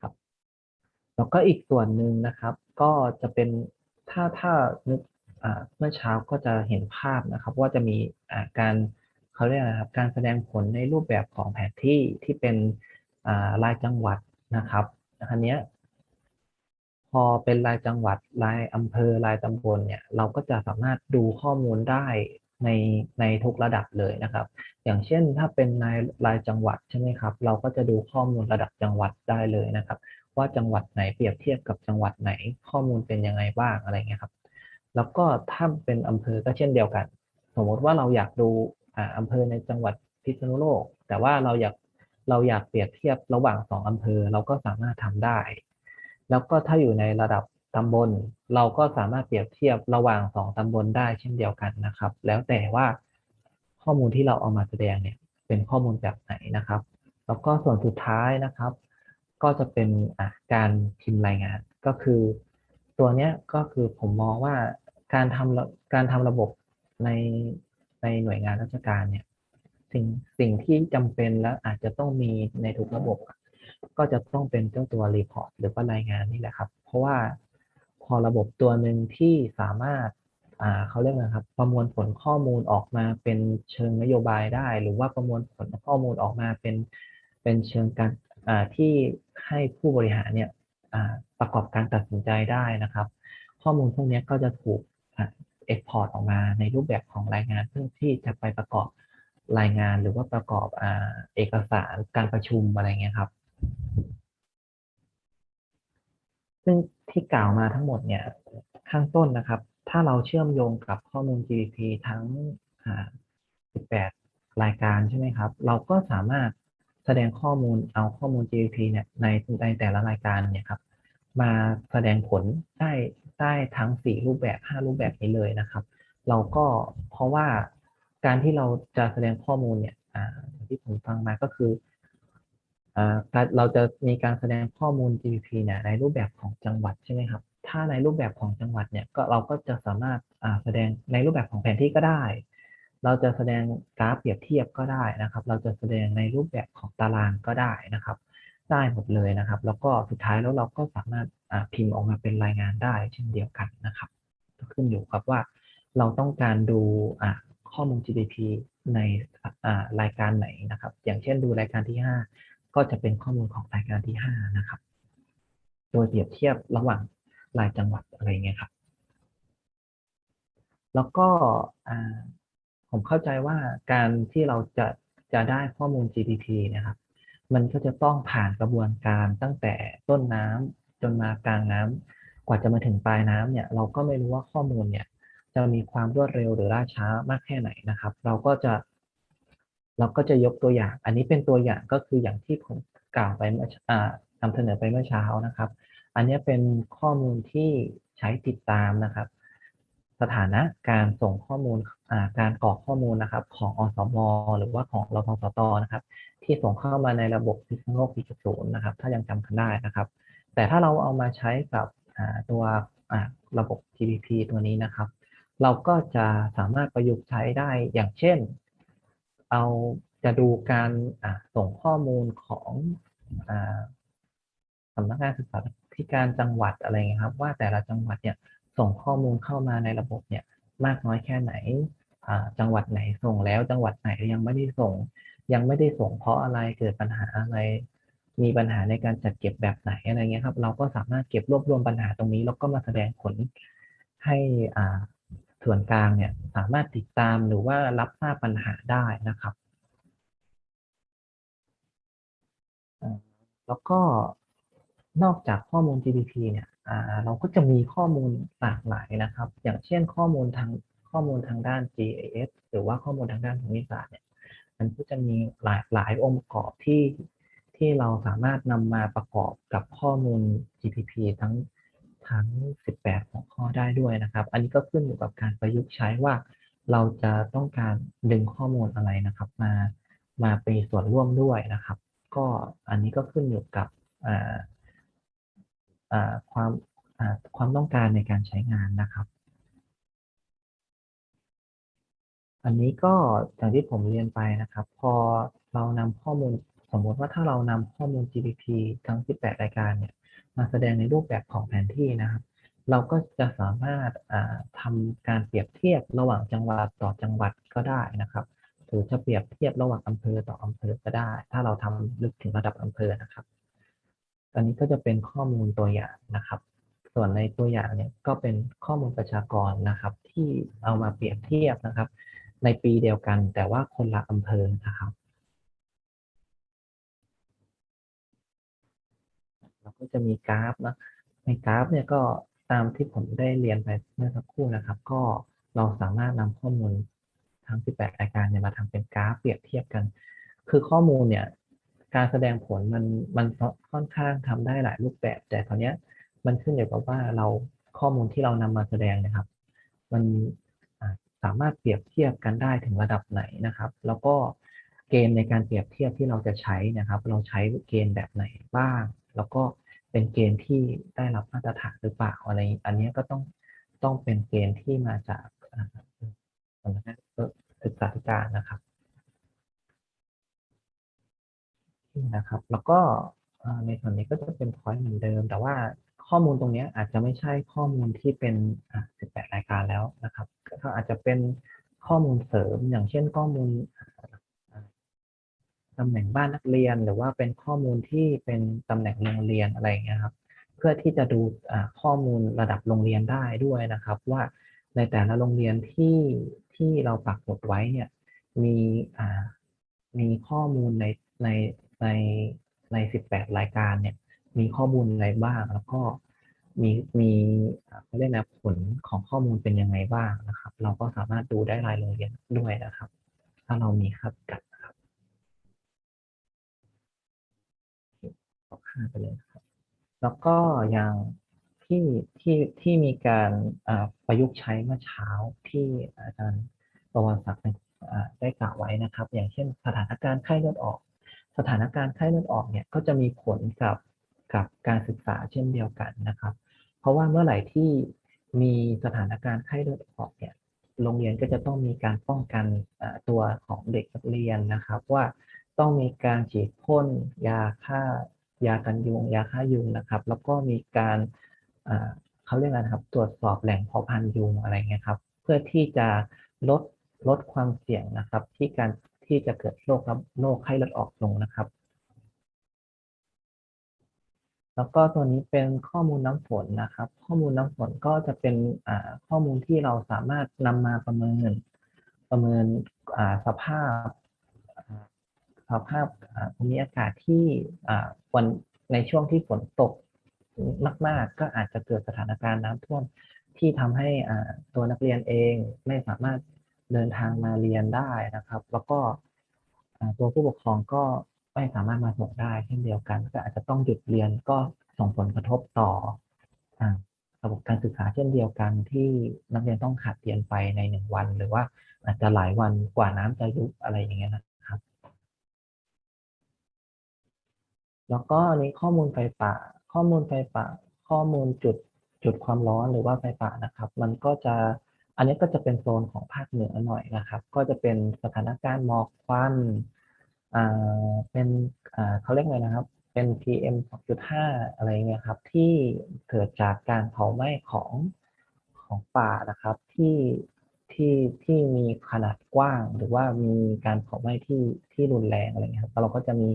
Speaker 10: ครับแล้วก็อีกส่วนหนึ่งนะครับ ก็จะเป็นถ้าถ้านึก เมื่อเช้าก็จะเห็นภาพนะครับ ว่าจะมีการเขาเรียกอะไรครับ การแสดงผลในรูปแบบของแผนที่ที่เป็นอ่ารายจังหวัดนะครับอันนี้พอเป็นรายจังหวัดรายอำเภอรายตำบลเนี่ยเราก็จะสามารถดูข้อมูลได้ในในทุกระดับเลยนะครับ อย่างเช่นถ้าเป็นรายรายจังหวัดใช่ไหมครับ เราก็จะดูข้อมูลระดับจังหวัดได้เลยนะครับ ว่าจังหวัดไหนเปรียบเทียบกับจังหวัดไหนข้อมูลเป็นยังไงบ้างอะไรเงี้ยครับ แล้วก็ถ้าเป็นอำเภอก็เช่นเดียวกัน สมมติว่าเราอยากดูอ่าอำเภอในจังหวัดพิษณุโลก แต่ว่าเราอยากเราอยากเปรียบเทียบระหว่างสองอำเภอเราก็สามารถทำได้ แล้วก็ถ้าอยู่ในระดับตำบล เราก็สามารถเปรียบเทียบระหว่างสองตำบลได้เช่นเดียวกันนะครับ แล้วแต่ว่าข้อมูลที่เราเอามาแสดงเนี่ยเป็นข้อมูลแบบไหนนะครับ แล้วก็ส่วนสุดท้ายนะครับ ก็จะเป็นอะการพิมพ์รายงานก็คือ ตัวเนี้ยก็คือผมมองว่า การทำระการทำระบบในในหน่วยงานราชการเนี่ยสิ่งสิ่งที่จำเป็นและอาจจะต้องมีในทุกระบบ ก็จะต้องเป็นเจ้าตัว report หรือว่ารายงานนี่แหละครับ เพราะว่าพอระบบตัวหนึ่งที่สามารถอ่าเขาเรียกนะครับ ประมวลผลข้อมูลออกมาเป็นเชิงนโยบายได้ หรือว่าประมวลผลข้อมูลออกมาเป็นเป็นเชิงการอ่าที่ให้ผู้บริหารเนี่ยอ่าประกอบการตัดสินใจได้นะครับ ข้อมูลพวกนี้ก็จะถูก export ออกมาในรูปแบบของรายงานเพื่อที่จะไปประกอบรายงานหรือว่าประกอบอเอกสารการประชุมอะไรเงี้ยครับ ซึ่งที่กล่าวมาทั้งหมดเนี่ยข้างต้นนะครับ ถ้าเราเชื่อมโยงกับข้อมูล GDP ทั้ง 18 รายการใช่ไหมครับ เราก็สามารถแสดงข้อมูลเอาข้อมูล GDP เนี่ยในในแต่ละรายการเนี่ยครับ มาแสดงผลได้ ได้ทั้ง 4 รูปแบบ 5 รูปแบบนี้เลยนะครับ เราก็เพราะว่าการที่เราจะแสดงข้อมูลเนี่ยอ่าอย่างที่ผมฟังมาก็คืออเราจะมีการแสดงข้อมูล GDP เนี่ยในรูปแบบของจังหวัดใช่ไหมครับ ถ้าในรูปแบบของจังหวัดเนี่ยก็เราก็จะสามารถแสดงในรูปแบบของแผนที่ก็ได้ เราจะแสดงกราฟเปรียบเทียบก็ได้นะครับ เราจะแสดงในรูปแบบของตารางก็ได้นะครับ ได้หมดเลยนะครับ แล้วก็สุดท้ายแล้วเราก็สามารถพิมพ์ออกมาเป็นรายงานได้เช่นเดียวกันนะครับ ก็ขึ้นอยู่กับว่าเราต้องการดูข้อมูล GDP ในรายการไหนนะครับ อย่างเช่นดูรายการที่ 5 ก็จะเป็นข้อมูลของรายการที่ห้านะครับ โดยเปรียบเทียบระหว่างรายจังหวัดอะไรเงี้ยครับ แล้วก็ผมเข้าใจว่าการที่เราจะจะได้ข้อมูล GDP นะครับ มันก็จะต้องผ่านกระบวนการตั้งแต่ต้นน้ำจนมากลางน้ำกว่าจะมาถึงปลายน้ำเนี่ยเราก็ไม่รู้ว่าข้อมูลเนี่ยจะมีความรวดเร็วหรือล่าช้ามากแค่ไหนนะครับ เราก็จะเราก็จะยกตัวอย่าง อันนี้เป็นตัวอย่างก็คืออย่างที่ผมกล่าวไปเมื่ออนำเสนอไปเมื่อเช้านะครับ อันนี้เป็นข้อมูลที่ใช้ติดตามนะครับ สถานะการส่งข้อมูลการกรอกข้อมูลนะครับของอสมหรือว่าของรพสตนะครับ ที่ส่งเข้ามาในระบบพิษณุโลก4.0นะครับ ถ้ายังจำกันได้นะครับ แต่ถ้าเราเอามาใช้กับตัวระบบ GDP ตัวนี้นะครับ เราก็จะสามารถประยุกต์ใช้ได้อย่างเช่น เอาจะดูการส่งข้อมูลของอสำนักงานศึกษาธิการจังหวัดอะไรเงี้ยครับ ว่าแต่ละจังหวัดเนี่ย ส่งข้อมูลเข้ามาในระบบเนี่ยมากน้อยแค่ไหน จังหวัดไหนส่งแล้วจังหวัดไหนยังไม่ได้ส่ง ยังไม่ได้ส่งเพราะอะไรเกิดปัญหาอะไร มีปัญหาในการจัดเก็บแบบไหนอะไรเงี้ยครับ เราก็สามารถเก็บรวบรวมปัญหาตรงนี้ แล้วก็มาแสดงผลให้ส่วนกลางเนี่ยสามารถติดตามหรือว่ารับทราบปัญหาได้นะครับ แล้วก็นอกจากข้อมูล GDP เนี่ย เราก็จะมีข้อมูลหลากหลายนะครับ อย่างเช่นข้อมูลทางข้อมูลทางด้าน GIS หรือว่าข้อมูลทางด้านภูมิศาสตร์เนี่ยมันก็จะมีหลายหลายองค์ประกอบที่ที่เราสามารถนำมาประกอบกับข้อมูล GPP ทั้งทั้ง 18 หัวข้อได้ด้วยนะครับ อันนี้ก็ขึ้นอยู่กับการประยุกต์ใช้ว่า เราจะต้องการดึงข้อมูลอะไรนะครับ มามาเป็นส่วนร่วมด้วยนะครับ ก็อันนี้ก็ขึ้นอยู่กับอ่า ความความต้องการในการใช้งานนะครับ อันนี้ก็อย่างที่ผมเรียนไปนะครับ พอเรานำข้อมูลสมมติว่าถ้าเรานำข้อมูล GDP ทั้ง 18 รายการเนี่ยมาแสดงในรูปแบบของแผนที่นะครับ เราก็จะสามารถอ่าทำการเปรียบเทียบระหว่างจังหวัดต่อจังหวัดก็ได้นะครับหรือจะเปรียบเทียบระหว่างอำเภอต่ออำเภอก็ได้ ถ้าเราทำลึกถึงระดับอำเภอนะครับ อันนี้ก็จะเป็นข้อมูลตัวอย่างนะครับ ส่วนในตัวอย่างเนี่ยก็เป็นข้อมูลประชากรนะครับ ที่เอามาเปรียบเทียบนะครับ ในปีเดียวกันแต่ว่าคนละอำเภอนะครับเราก็จะมีกราฟนะในกราฟเนี่ยก็ตามที่ผมได้เรียนไปเมื่อสักครู่นะครับ ก็เราสามารถนำข้อมูลทั้ง 18 รายการเนี่ยมาทำเป็นกราฟเปรียบเทียบกัน คือข้อมูลเนี่ย การแสดงผลมันมันค่อนข้างทำได้หลายรูปแบบ แต่ตอนเนี้ยมันขึ้นอยู่กับว่าเราข้อมูลที่เรานำมาแสดงนะครับ มันสามารถเปรียบเทียบกันได้ถึงระดับไหนนะครับ แล้วก็เกณฑ์ในการเปรียบเทียบที่เราจะใช้นะครับ เราใช้เกณฑ์แบบไหนบ้าง แล้วก็เป็นเกณฑ์ที่ได้รับมาตรฐานหรือเปล่าอะไร อันนี้ก็ต้องต้องเป็นเกณฑ์ที่มาจากอ่าสำนักงานศึกษาธิการนะครับ นะครับ แล้วก็ในส่วนนี้ก็จะเป็น point เหมือนเดิม แต่ว่าข้อมูลตรงนี้อาจจะไม่ใช่ข้อมูลที่เป็น 18 รายการแล้วนะครับ ก็อาจจะเป็นข้อมูลเสริมอย่างเช่นข้อมูลตำแหน่งบ้านนักเรียน หรือว่าเป็นข้อมูลที่เป็นตำแหน่งโรงเรียนอะไรอย่างเงี้ยครับ เพื่อที่จะดูข้อมูลระดับโรงเรียนได้ด้วยนะครับ ว่าในแต่ละโรงเรียนที่ที่เราปักหมุดไว้เนี่ยมีมีข้อมูลในใน ในใน 18 รายการเนี่ย มีข้อมูลอะไรบ้าง แล้วก็มีมีเขาเรียกนะผลของข้อมูลเป็นยังไงบ้างนะครับ เราก็สามารถดูได้รายโรงเรียนด้วยนะครับ ถ้าเรามีค่าพิกัดนะครับขอค่าไปเลยนะครับ แล้วก็อย่างที่ที่ที่มีการประยุกต์ใช้เมื่อเช้าที่อาจารย์ประวัติศักดิ์ได้กล่าวไว้นะครับ อย่างเช่นสถานการณ์ไข้เลือดออก สถานการณ์ไข้เลือดออกเนี่ยก็จะมีผลกับกับการศึกษาเช่นเดียวกันนะครับ เพราะว่าเมื่อไหร่ที่มีสถานการณ์ไข้เลือดออกเนี่ยโรงเรียนก็จะต้องมีการป้องกันตัวของเด็กนักเรียนนะครับ ว่าต้องมีการฉีดพ่นยาฆ่ายากันยุงยาฆ่ายุงนะครับ แล้วก็มีการเขาเรียกอะไรครับตรวจสอบแหล่งเพาะพันธุ์ยุงอะไรเงี้ยครับ เพื่อที่จะลดลดความเสี่ยงนะครับ ที่การ ที่จะเกิดโรคครับโรคไข้เลือดออกลงนะครับ แล้วก็ตัวนี้เป็นข้อมูลน้ำฝนนะครับ ข้อมูลน้ำฝนก็จะเป็นข้อมูลที่เราสามารถนำมาประเมินประเมินสภาพสภาพภูมิอากาศที่อ่าวันในช่วงที่ฝนตกมาก ๆ ก็อาจจะเกิดสถานการณ์น้ำท่วมที่ทำให้ตัวนักเรียนเองไม่สามารถ เดินทางมาเรียนได้นะครับ แล้วก็ตัวผู้ปกครองก็ไม่สามารถมาส่งได้เช่นเดียวกัน ก็อาจจะต้องหยุดเรียนก็ส่งผลกระทบต่อระบบการศึกษาเช่นเดียวกันที่นักเรียนต้องขาดเรียนไปในหนึ่งวัน หรือว่าอาจจะหลายวันกว่าน้ำจะยุบอะไรอย่างเงี้ยนะครับ แล้วก็อันนี้ข้อมูลไฟป่า ข้อมูลไฟป่า ข้อมูลจุดจุดความร้อนหรือว่าไฟป่านะครับ มันก็จะ อันนี้ก็จะเป็นโซนของภาคเหนือหน่อยนะครับ ก็จะเป็นสถานการณ์หมอกควันอ่าเป็นอ่าเขาเรียกไรนะครับ เป็น PM 2.5 อะไรเงี้ยครับ ที่เกิดจากการเผาไหม้ของของป่านะครับ ที่ที่ที่มีขนาดกว้าง หรือว่ามีการเผาไหม้ที่ที่รุนแรงอะไรเงี้ยครับแล้วเราก็จะมี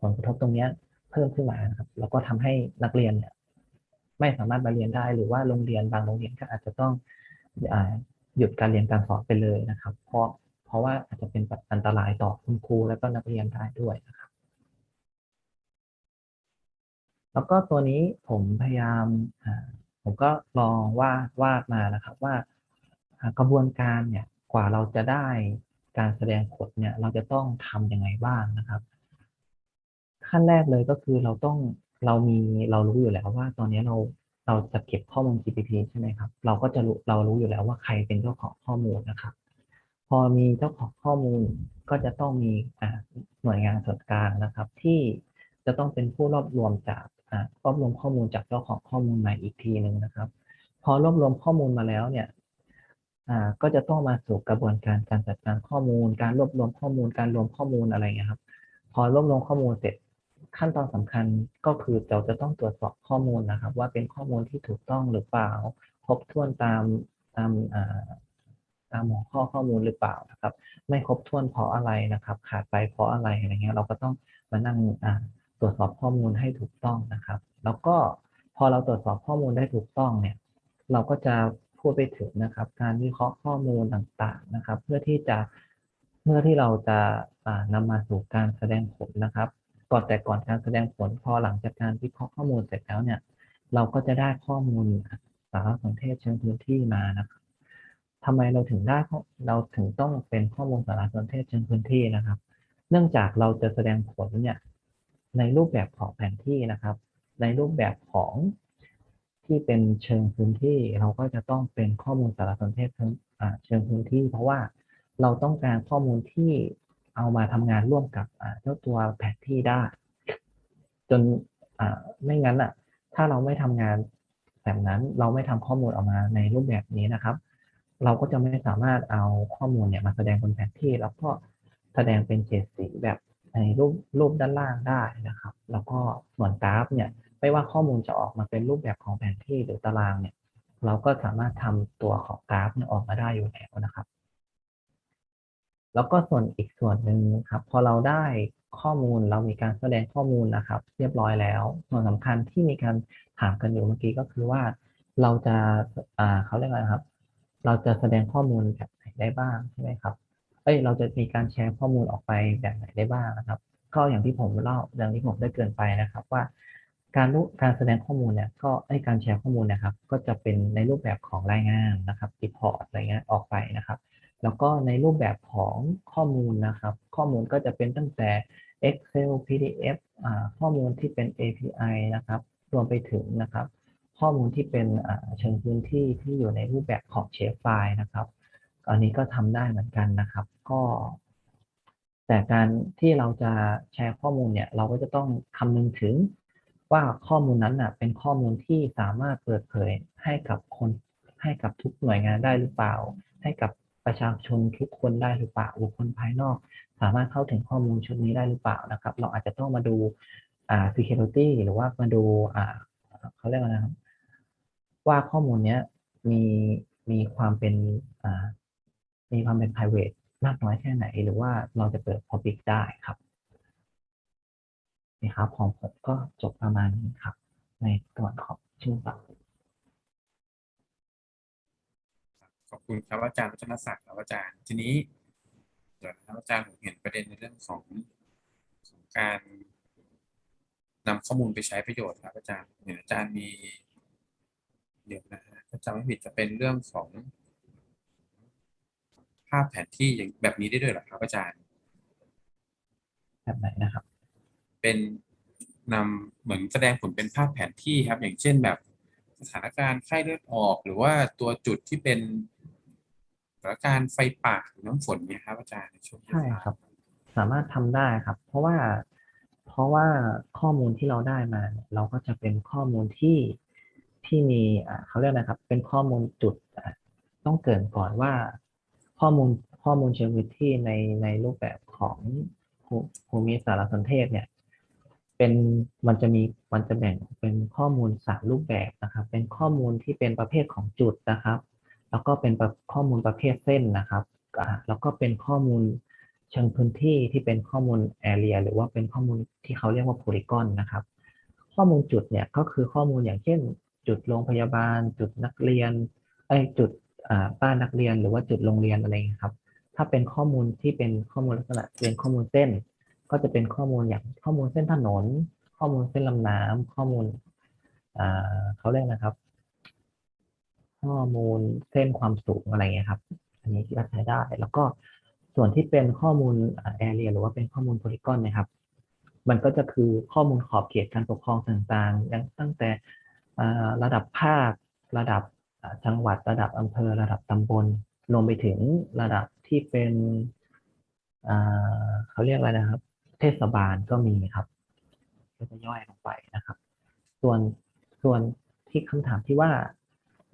Speaker 10: ผลกระทบตรงเนี้ยเพิ่มขึ้นมานครับ แล้วก็ทำให้นักเรียนเนี่ยไม่สามารถมาเรียนได้ หรือว่าโรงเรียนบางโรงเรียนก็อาจจะต้องอ่า หยุดการเรียนการสอนไปเลยนะครับ เพราะเพราะว่าอาจจะเป็นแบบอันตรายต่อคุณครูและก็นักเรียนได้ด้วยนะครับ แล้วก็ตัวนี้ผมพยายามผมก็ลองวาดวาดมานะครับว่าอ่ากระบวนการเนี่ยกว่าเราจะได้การแสดงผลเนี่ยเราจะต้องทำยังไงบ้างนะครับ ขั้นแรกเลยก็คือเราต้องเรามีเรารู้อยู่แล้วว่าตอนนี้เรา เราจะเก็บข้อมูล GPP ใช่ไหมครับ เราก็จะรู้เรารู้อยู่แล้วว่าใครเป็นเจ้าของข้อมูลนะครับ พอมีเจ้าของข้อมูลก็จะต้องมีหน่วยงานส่วนกลางนะครับ ที่จะต้องเป็นผู้รวบรวมจากรวบรวมข้อมูลจากเจ้าของข้อมูลมาอีกทีหนึ่งนะครับ พอรวบรวมข้อมูลมาแล้วเนี่ยก็จะต้องมาสู่กระบวนการการจัดการข้อมูล การรวบรวมข้อมูล การรวมข้อมูลอะไรเงี้ยครับ พอรวบรวมข้อมูลเสร็จ ขั้นตอนสำคัญก็คือเราจะต้องตรวจสอบข้อมูลนะครับ ว่าเป็นข้อมูลที่ถูกต้องหรือเปล่า ครบถ้วนตามตามอ่าตามหัวข้อข้อมูลหรือเปล่านะครับ ไม่ครบถ้วนเพราะอะไรนะครับ ขาดไปเพราะอะไรอะไรเงี้ยเราก็ต้องมานั่งอ่าตรวจสอบข้อมูลให้ถูกต้องนะครับ แล้วก็พอเราตรวจสอบข้อมูลได้ถูกต้องเนี่ย เราก็จะพูดไปถึงนะครับ การวิเคราะห์ข้อมูลต่างๆนะครับ เพื่อที่จะเพื่อที่เราจะอ่านำมาสู่การแสดงผลนะครับ ก่อนแต่ก่อนการแสดงผลพอหลังจากการวิเคราะห์ข้อมูลเสร็จแล้วเนี่ย เราก็จะได้ข้อมูลสารสนเทศเชิงพื้นที่มานะครับทำไมเราถึงได้เราถึงต้องเป็นข้อมูลสารสนเทศเชิงพื้นที่นะครับ เนื่องจากเราจะแสดงผลเนี่ยในรูปแบบของแผนที่นะครับ ในรูปแบบของที่เป็นเชิงพื้นที่ เราก็จะต้องเป็นข้อมูลสารสนเทศเชิงอ่าเชิงพื้นที่ เพราะว่าเราต้องการข้อมูลที่ เอามาทำงานร่วมกับเจ้าตัวแผนที่ได้ จนไม่งั้นอะถ้าเราไม่ทำงานแบบนั้นเราไม่ทำข้อมูลออกมาในรูปแบบนี้นะครับ เราก็จะไม่สามารถเอาข้อมูลเนี่ยมาแสดงบนแผนที่ แล้วก็แสดงเป็นเฉดสีแบบในรูปรูปด้านล่างได้นะครับ แล้วก็ส่วนกราฟเนี่ยไม่ว่าข้อมูลจะออกมาเป็นรูปแบบของแผนที่หรือตารางเนี่ย เราก็สามารถทำตัวของกราฟเนี่ยออกมาได้อยู่แล้วนะครับ แล้วก็ส่วนอีกส่วนหนึ่งครับพอเราได้ข้อมูลเรามีการแสดงข้อมูลนะครับ เรียบร้อยแล้ว ส่วนสำคัญที่มีการถามกันอยู่เมื่อกี้ก็คือว่า เราจะอ่าเขาเรียกอะไรครับ เราจะแสดงข้อมูลแบบไหนได้บ้างใช่ไหมครับเอ้ยเราจะมีการแชร์ข้อมูลออกไปแบบไหนได้บ้างนะครับ ก็อย่างที่ผมเล่าอย่างที่ผมได้เกริ่นไปนะครับว่า การรู้การแสดงข้อมูลเนี่ยก็ไอการแชร์ข้อมูลนะครับ ก็จะเป็นในรูปแบบของรายงานนะครับ report อะไรเงี้ยออกไปนะครับ แล้วก็ในรูปแบบของข้อมูลนะครับ ข้อมูลก็จะเป็นตั้งแต่ Excel PDF อ่าข้อมูลที่เป็น API นะครับรวมไปถึงนะครับ ข้อมูลที่เป็นเชิงพื้นที่ที่อยู่ในรูปแบบของเชฟไฟล์นะครับอันนี้ก็ทำได้เหมือนกันนะครับ ก็ แต่การที่เราจะแชร์ข้อมูลเนี่ย เราก็จะต้องคำนึงถึงว่าข้อมูลนั้นน่ะเป็นข้อมูลที่สามารถเปิดเผยให้กับคนให้กับทุกหน่วยงานได้หรือเปล่า ให้กับ ประชาชนทุกคนได้หรือเปล่าบุคคลภายนอก สามารถเข้าถึงข้อมูลชุดนี้ได้หรือเปล่านะครับ เราอาจจะต้องมาดูอ่า security หรือว่ามาดูอ่าเขาเรียกว่านะครับว่าข้อมูลเนี้ยมีมีความเป็นอ่ามีความเป็น private มากน้อยแค่ไหน หรือว่าเราจะเปิด public ได้ครับนี่ครับของผมก็จบประมาณนี้ครับ ในส่วนของชื่อบัต
Speaker 2: คุณครับอาจารย์วัฒนศักดิ์ครับอาจารย์ ทีนี้เดี๋ยวนะครับอาจารย์ผมเห็นประเด็นในเรื่องของของการนำข้อมูลไปใช้ประโยชน์ครับอาจารย์เห็นอาจารย์มี เดี๋ยวนะฮะถ้าจำไม่ผิดจะเป็นเรื่องของ ภาพแผนที่อย่างแบบนี้ได้ด้วยเหรอครับอาจารย์
Speaker 10: แบบไหนนะครับ
Speaker 2: เป็นนำเหมือนแสดงผลเป็นภาพแผนที่ครับ อย่างเช่นแบบสถานการณ์ไข้เลือดออก หรือว่าตัวจุดที่เป็น สถานการณ์ไฟป่าหรือน้ำฝนเนี่ยครับอาจารย์ในช่วง
Speaker 10: ใช่ครับ สามารถทำได้ครับ เพราะว่าเพราะว่าข้อมูลที่เราได้มาเนี่ยเราก็จะเป็นข้อมูลที่ที่มีอ่าเขาเรียกนะครับ เป็นข้อมูลจุดอะต้องเกรินก่อนว่า ข้อมูลข้อมูลเชิงพื้นที่ในในรูปแบบของภูภูมิสารสนเทศเนี่ยเป็นมันจะมีมันจะแบ่งเป็นข้อมูลสามรูปแบบนะครับ เป็นข้อมูลที่เป็นประเภทของจุดนะครับ แล้วก็เป็นข้อมูลประเภทเส้นนะครับแล้วก็เป็นข้อมูลเชิงพื้นที่ที่เป็นข้อมูล area หรือว่าเป็นข้อมูลที่เขาเรียกว่า polygon นะครับ ข้อมูลจุดเนี่ยก็คือข้อมูลอย่างเช่น จุดโรงพยาบาล จุดนักเรียนไอยจุดบ้านนักเรียนหรือว่าจุดโรงเรียนอะไรอย่างนี้ครับ ถ้าเป็นข้อมูลที่เป็นข้อมูลลักษณะเป็นข้อมูลเส้น ก็จะเป็นข้อมูลอย่างข้อมูลเส้นถนน ข้อมูลเส้นลำน้ำข้อมูลเขาเรียกนะครับ ข้อมูลเส้นความสูงอะไรเงี้ยครับ อันนี้ที่เราใช้ได้ แล้วก็ส่วนที่เป็นข้อมูลแอเรียหรือว่าเป็นข้อมูลโพลีกอนนะครับ มันก็จะคือข้อมูลขอบเขตการปกครองต่างๆย่างตั้งแต่ระดับภาค ระดับจังหวัด ระดับอำเภอ ระดับตำบลรวมไปถึงระดับที่เป็นเขาเรียกอะไรนะครับ เทศบาลก็มีครับ ก็จะย่อยลงไปนะครับ ส่วนส่วนที่คำถามที่ว่า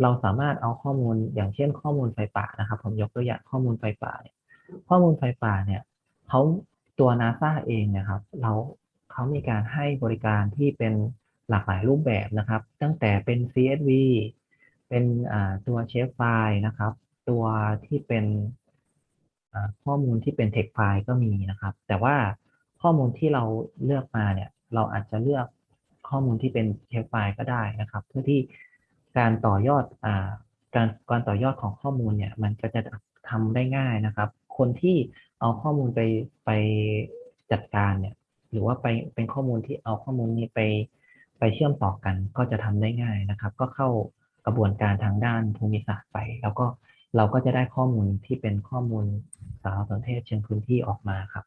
Speaker 10: เราสามารถเอาข้อมูลอย่างเช่นข้อมูลไฟป่านะครับ ผมยกตัวอย่างข้อมูลไฟป่าเนี่ยข้อมูลไฟป่าเนี่ยเขาตัวนาซาเองนะครับ เราเขามีการให้บริการที่เป็นหลากหลายรูปแบบนะครับ ตั้งแต่เป็น CSV เป็นตัวเชฟไฟล์นะครับ ตัวที่เป็นข้อมูลที่เป็น text ไฟล์ก็มีนะครับ แต่ว่าข้อมูลที่เราเลือกมาเนี่ย เราอาจจะเลือกข้อมูลที่เป็นเทปไฟล์ก็ได้นะครับ เพื่อที่ การต่อยอดอ่าการการต่อยอดของข้อมูลเนี่ย มันก็จะทำได้ง่ายนะครับ คนที่เอาข้อมูลไปไปจัดการเนี่ย หรือว่าไปเป็นข้อมูลที่เอาข้อมูลนี้ไปไปเชื่อมต่อกันก็จะทำได้ง่ายนะครับ ก็เข้ากระบวนการทางด้านภูมิศาสตร์ไป แล้วก็เราก็จะได้ข้อมูลที่เป็นข้อมูลสารสนเทศเชิงพื้นที่ออกมาครับ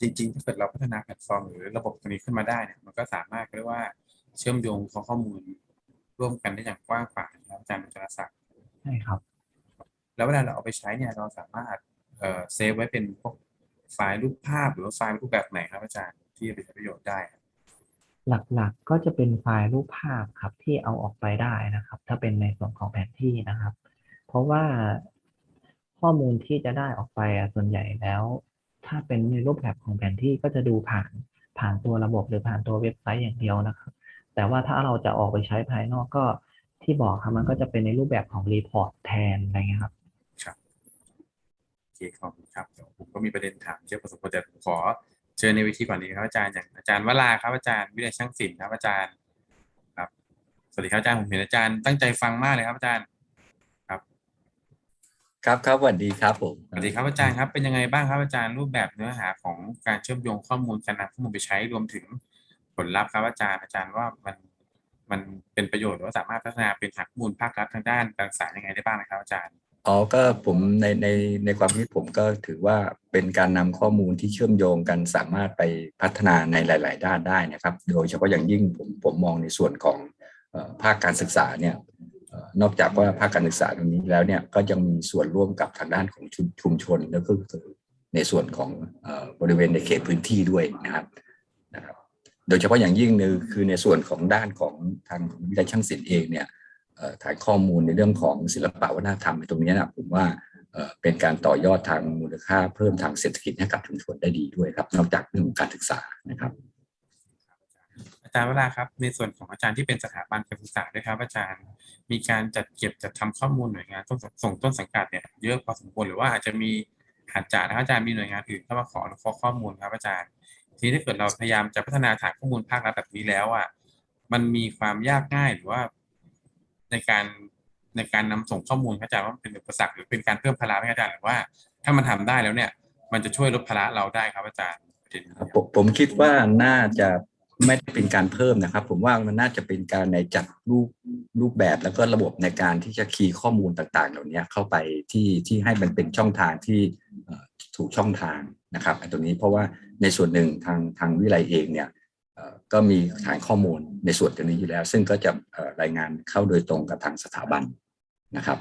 Speaker 2: จริงๆ ถ้าเกิดเราพัฒนาแพลตฟอร์มหรือระบบตัวนี้ขึ้นมาได้เนี่ยมันก็สามารถเรียกว่า เชื่อมโยงข้อมูลร่วมกันได้อย่างกว้างขวางนะครับอาจารย์วัชรศักดิ์
Speaker 10: ใช่ครับ
Speaker 2: แล้วเวลาเราเอาไปใช้เนี่ยเราสามารถเอ่อ save ไว้เป็นพวกไฟล์รูปภาพหรือว่าไฟล์รูปแบบไหนครับอาจารย์ที่จะไปใช้ประโยชน์ได้ครับ
Speaker 10: หลักๆก็จะเป็นไฟล์รูปภาพครับที่เอาออกไปได้นะครับ ถ้าเป็นในส่วนของแผนที่นะครับ เพราะว่าข้อมูลที่จะได้ออกไปอะส่วนใหญ่แล้ว ถ้าเป็นในรูปแบบของแผนที่ก็จะดูผ่านผ่านตัวระบบหรือผ่านตัวเว็บไซต์อย่างเดียวนะครับ แต่ว่าถ้าเราจะออกไปใช้ภายนอกก็ที่บอกครับมันก็จะเป็นในรูปแบบของ report แทนอะไรเงี้ยครับ
Speaker 2: ครับโอเคขอบคุณครับเดี๋ยวผมก็มีประเด็นถามเยอะพอสมควรแต่ผมขอเชิญในวิธีก่อนดีครับอาจารย์อย่างอาจารย์วราครับอาจารย์วิทยาช่างศิลป์ครับอาจารย์ครับ สวัสดีครับอาจารย์ผมเห็นอาจารย์ตั้งใจฟังมากเลยครับอาจารย์
Speaker 11: ครับ ครับสวัสดีครับผม
Speaker 2: สวัสดีครับอาจารย์ครับเป็นยังไงบ้างครับอาจารย์รูปแบบเนื้อหาของการเชื่อมโยงข้อมูลการนำข้อมูลไปใช้รวมถึง ผลลัพธ์ครับอาจารย์อาจารย์ว่ามันมันเป็นประโยชน์หรือว่าสามารถพัฒนาเป็นฐานข้อมูลภาครัฐทางด้านการศึกษายังไงได้บ้างนะครับอาจารย์
Speaker 11: อ๋อก็ผมในในในความคิดผมก็ถือว่าเป็นการนำข้อมูลที่เชื่อมโยงกันสามารถไปพัฒนาในหลาย ๆ ด้านได้นะครับ โดยเฉพาะอย่างยิ่งผมผมมองในส่วนของออภาคการศึกษาเนี่ยนอกจากว่าภาคการศึกษาตรงนี้แล้วเนี่ยก็ยังมีส่วนร่วมกับทางด้านของชุมชนแล้วก็ในส่วนของอบริเวณในเขตพื้นที่ด้วยนะครับ โดยเฉพาะอย่างยิ่งนี่ยคือในส่วนของด้านของทางวิทยาช่างศิลป์เองเนี่ยเอ่อฐานข้อมูลในเรื่องของศิลปะวัฒนธรรมตรงนี้นะผมว่าเป็นการต่อยอดทางมูลค่าเพิ่มทางเศรษฐกิจให้กับชุมชนได้ดีด้วยครับ นอกจากเรื่องของการศึกษานะครับ
Speaker 2: อาจารย์เวลาครับ ในส่วนของอาจารย์ที่เป็นสถาบันการศึกษาด้วยครับ อาจารย์มีการจัดเก็บจัดทำข้อมูลหน่วยงานต้นส่งต้นสังกัดเนี่ยเยอะพอสมควรหรือว่าอาจจะมีอาจจะนะครับอาจารย์มีหน่วยงานอื่นเข้ามาขอขอข้อมูลครับอาจารย์ ทีนี้ถ้าเกิดเราพยายามจะพัฒนาฐานข้อมูลภาครัฐแบบนี้แล้วอะมันมีความยากง่ายหรือว่าในการในการนำส่งข้อมูลอาจารย์ว่ามันเป็นอุปสรรคหรือเป็นการเพิ่มภาระไหมอาจารย์หรือว่า ถ้ามันทำได้แล้วเนี่ย มันจะช่วยลดภาระเราได้ครับอาจารย์ประเด็นนี้
Speaker 11: ผมผมคิดว่าน่าจะ ไม่ได้เป็นการเพิ่มนะครับ ผมว่ามันน่าจะเป็นการในจัดรูปรูปแบบแล้วก็ระบบในการที่จะคีย์ข้อมูลต่างๆ เหล่านี้เข้าไปที่ที่ให้มันเป็นช่องทางที่เอ่อถูกช่องทางนะครับไอ้ตรงนี้เพราะว่าในส่วนหนึ่งทางทางวิไลเองเนี่ยเอ่อก็มีฐานข้อมูลในส่วนตรงนี้อยู่แล้ว ซึ่งก็จะเอ่อรายงานเข้าโดยตรงกับทางสถาบันนะครับ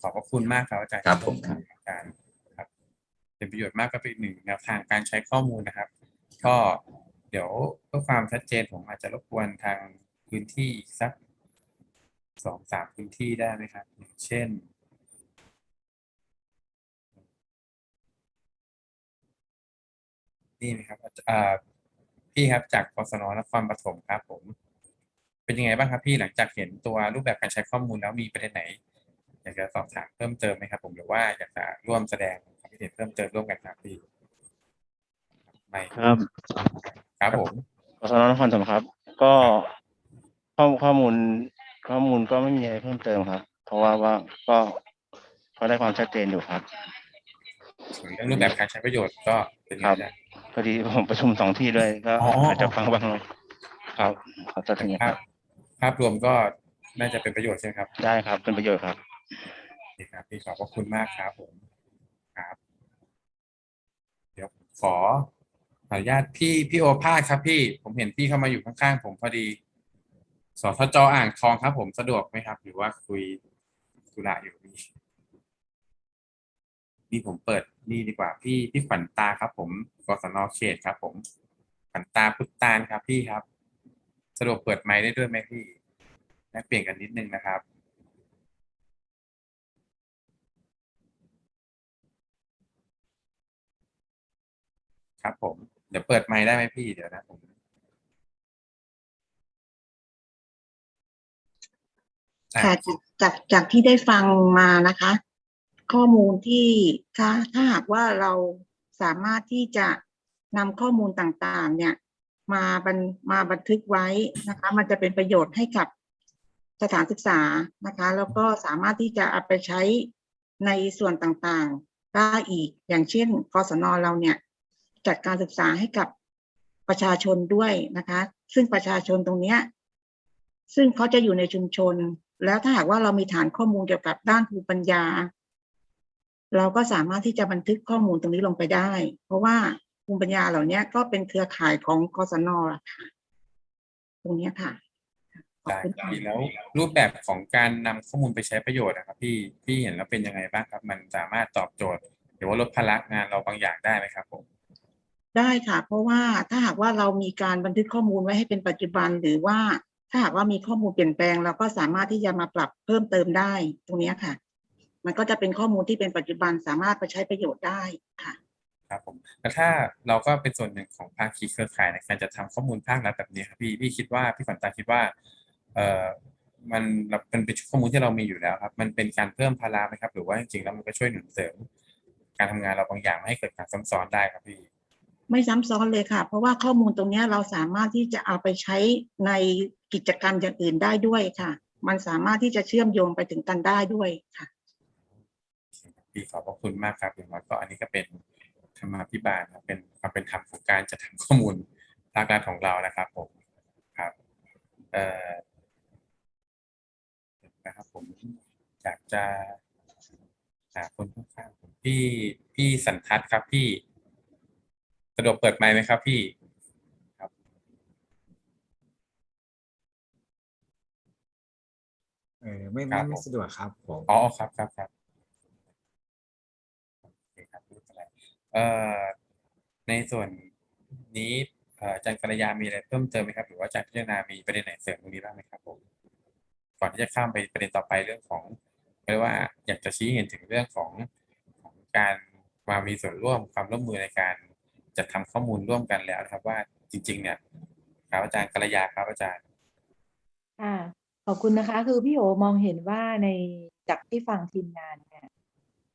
Speaker 2: ขอบพระคุณมากครับอาจารย์
Speaker 11: ครับผมครับ
Speaker 2: อาจารย์ครับเป็นประโยชน์มากก็เป็นหนึ่งแนวทางการใช้ข้อมูลนะครับ ก็เดี๋ยวเพื่อความชัดเจนผมอาจจะรบกวนทางพื้นที่สักสองสามพื้นที่ได้ไหมครับ อย่างเช่น นี่ครับอ่าพี่ครับจากกศนนครปฐมครับผม เป็นยังไงบ้างครับพี่หลังจากเห็นตัวรูปแบบการใช้ข้อมูลแล้วมีประเด็นไหน อยากจะสอบถามเพิ่มเติมไหมครับผมหรือว่าอยากจะร่วมแสดงความคิดเห็นเพิ่มเติมร่วมกันครับพี่ ไม่
Speaker 7: ครับ
Speaker 2: ครับผม
Speaker 7: กศนนครสมครับ ก็ข้อข้อมูล ข้อมูลก็ไม่มีอะไรเพิ่มเติมครับ เพราะว่าว่าก็ก็ได้ความชัดเจนอยู่ครับ
Speaker 2: ส่วนเรื่องรูปแบบการใช้ประโยชน์ก็เป็นไง
Speaker 7: ครับ
Speaker 2: อาจารย์
Speaker 7: พอดีผมประชุมสองที่ด้วยก็
Speaker 2: อ๋อ
Speaker 7: อาจจะฟังบ้างหน่อยครับขอตัดทิ้งค
Speaker 2: ภา
Speaker 7: รั
Speaker 2: พ
Speaker 7: บ
Speaker 2: ภาพรวมก็น่าจะเป็นประโยชน์ใช่ไหมครับ
Speaker 7: ได้ครับเป็นประโยชน์ครับ
Speaker 2: โอเคครับพี่ขอบพระคุณมากครับผมครับ เดี๋ยวขอ ขออนุญาตพี่พี่โอภาสครับพี่ ผมเห็นพี่เข้ามาอยู่ข้างๆผมพอดีสทจอ่างทองครับ ผมสะดวกไหมครับ หรือว่าคุยธุระอยู่พี่นี่ผมเปิดนี่ดีกว่าพี่พี่ขวัญตาครับ ผมกศนเขตครับ ผมขวัญตาพุทธานครับพี่ครับ สะดวกเปิดไมค์ได้ด้วยไหมพี่แลกเปลี่ยนกันนิดนึงนะครับครับผม เดี๋ยวเปิดไมค์ได้ไหมพี่เดี๋ยวนะผม
Speaker 12: ค่ะจากจากจากที่ได้ฟังมานะคะ ข้อมูลที่ถ้าถ้าหากว่าเราสามารถที่จะนำข้อมูลต่างๆ เนี่ย มาบันมาบันทึกไว้นะคะ มันจะเป็นประโยชน์ให้กับสถานศึกษานะคะ แล้วก็สามารถที่จะเอาไปใช้ในส่วนต่างๆได้อีกอย่างเช่นกศนเราเนี่ย จัดการศึกษาให้กับประชาชนด้วยนะคะ ซึ่งประชาชนตรงเนี้ยซึ่งเขาจะอยู่ในชุมชน แล้วถ้าหากว่าเรามีฐานข้อมูลเกี่ยวกับด้านภูมิปัญญา เราก็สามารถที่จะบันทึกข้อมูลตรงนี้ลงไปได้ เพราะว่าภูมิปัญญาเหล่านี้ก็เป็นเครือข่ายของกศนอะค่ะตรงนี้ค่ะ
Speaker 2: ดีแล้วรูปแบบของการนำข้อมูลไปใช้ประโยชน์นะครับพี่พี่เห็นแล้วเป็นยังไงบ้างครับ มันสามารถตอบโจทย์ หรือว่าลดภาระงานเราบางอย่างได้ไหมครับผม
Speaker 12: ได้ค่ะ เพราะว่าถ้าหากว่าเรามีการบันทึกข้อมูลไว้ให้เป็นปัจจุบัน หรือว่าถ้าหากว่ามีข้อมูลเปลี่ยนแปลง เราก็สามารถที่จะมาปรับเพิ่มเติมได้ตรงนี้ค่ะ มันก็จะเป็นข้อมูลที่เป็นปัจจุบันสามารถไปใช้ประโยชน์ได้ค่ะ
Speaker 2: ครับผมแล้วถ้าเราก็เป็นส่วนหนึ่งของภาคีเครือข่ายในการจะทำข้อมูลภาครัฐแบบนี้ครับพี่พี่คิดว่าพี่ฝันตาคิดว่าเอ่อมันเราเป็นเป็นข้อมูลที่เรามีอยู่แล้วครับ มันเป็นการเพิ่มภาระไหมครับ หรือว่าจริงๆแล้วมันก็ช่วยหนุนเสริม การทำงานเราบางอย่างไม่ให้เกิดการซ้ำซ้อนได้ครับพี่
Speaker 12: ไม่ซ้ำซ้อนเลยค่ะ เพราะว่าข้อมูลตรงนี้เราสามารถที่จะเอาไปใช้ในกิจกรรมอย่างอื่นได้ด้วยค่ะ มันสามารถที่จะเชื่อมโยงไปถึงกันได้ด้วยค่ะ
Speaker 2: พี่ขอบพระคุณมากครับอย่างน้อยก็อันนี้ก็เป็นธรรมาภิบาลเป็นความเป็นธรรมของการจัดทำข้อมูลภาครัฐของเรานะครับผมครับเอ่อนะครับผมอยากจะหาคนข้างๆผมพี่พี่สันทัศน์ครับพี่ สะดวกเปิดไมค์ไหมครับพี่
Speaker 13: เออไม่
Speaker 2: ครั
Speaker 13: ไม่
Speaker 2: บ
Speaker 13: ไม่
Speaker 2: ผม
Speaker 13: สะดวกครับผม
Speaker 2: อ๋อครับครับครับโอเคครับไม่เป็นไรเอ่อในส่วนนี้เอ่ออาจารย์กัลยามีอะไรเพิ่มเติมไหมครับ หรือว่าอาจารย์พิจารณามีประเด็นไหนเสริมตรงนี้บ้างไหมครับผมก่อนที่จะข้ามไปประเด็นต่อไปเรื่องของเรียกว่าอยากจะชี้เห็นถึงเรื่องของของการมามีส่วนร่วมความร่วมมือในการ จัดทำข้อมูลร่วมกันแล้วนะครับว่าจริง ๆ เนี่ยครับอาจารย์กัลยาครับอาจารย์
Speaker 6: ค่ะขอบคุณนะคะ คือพี่โอมองเห็นว่าในจากที่ฟังทีมงานเนี่ย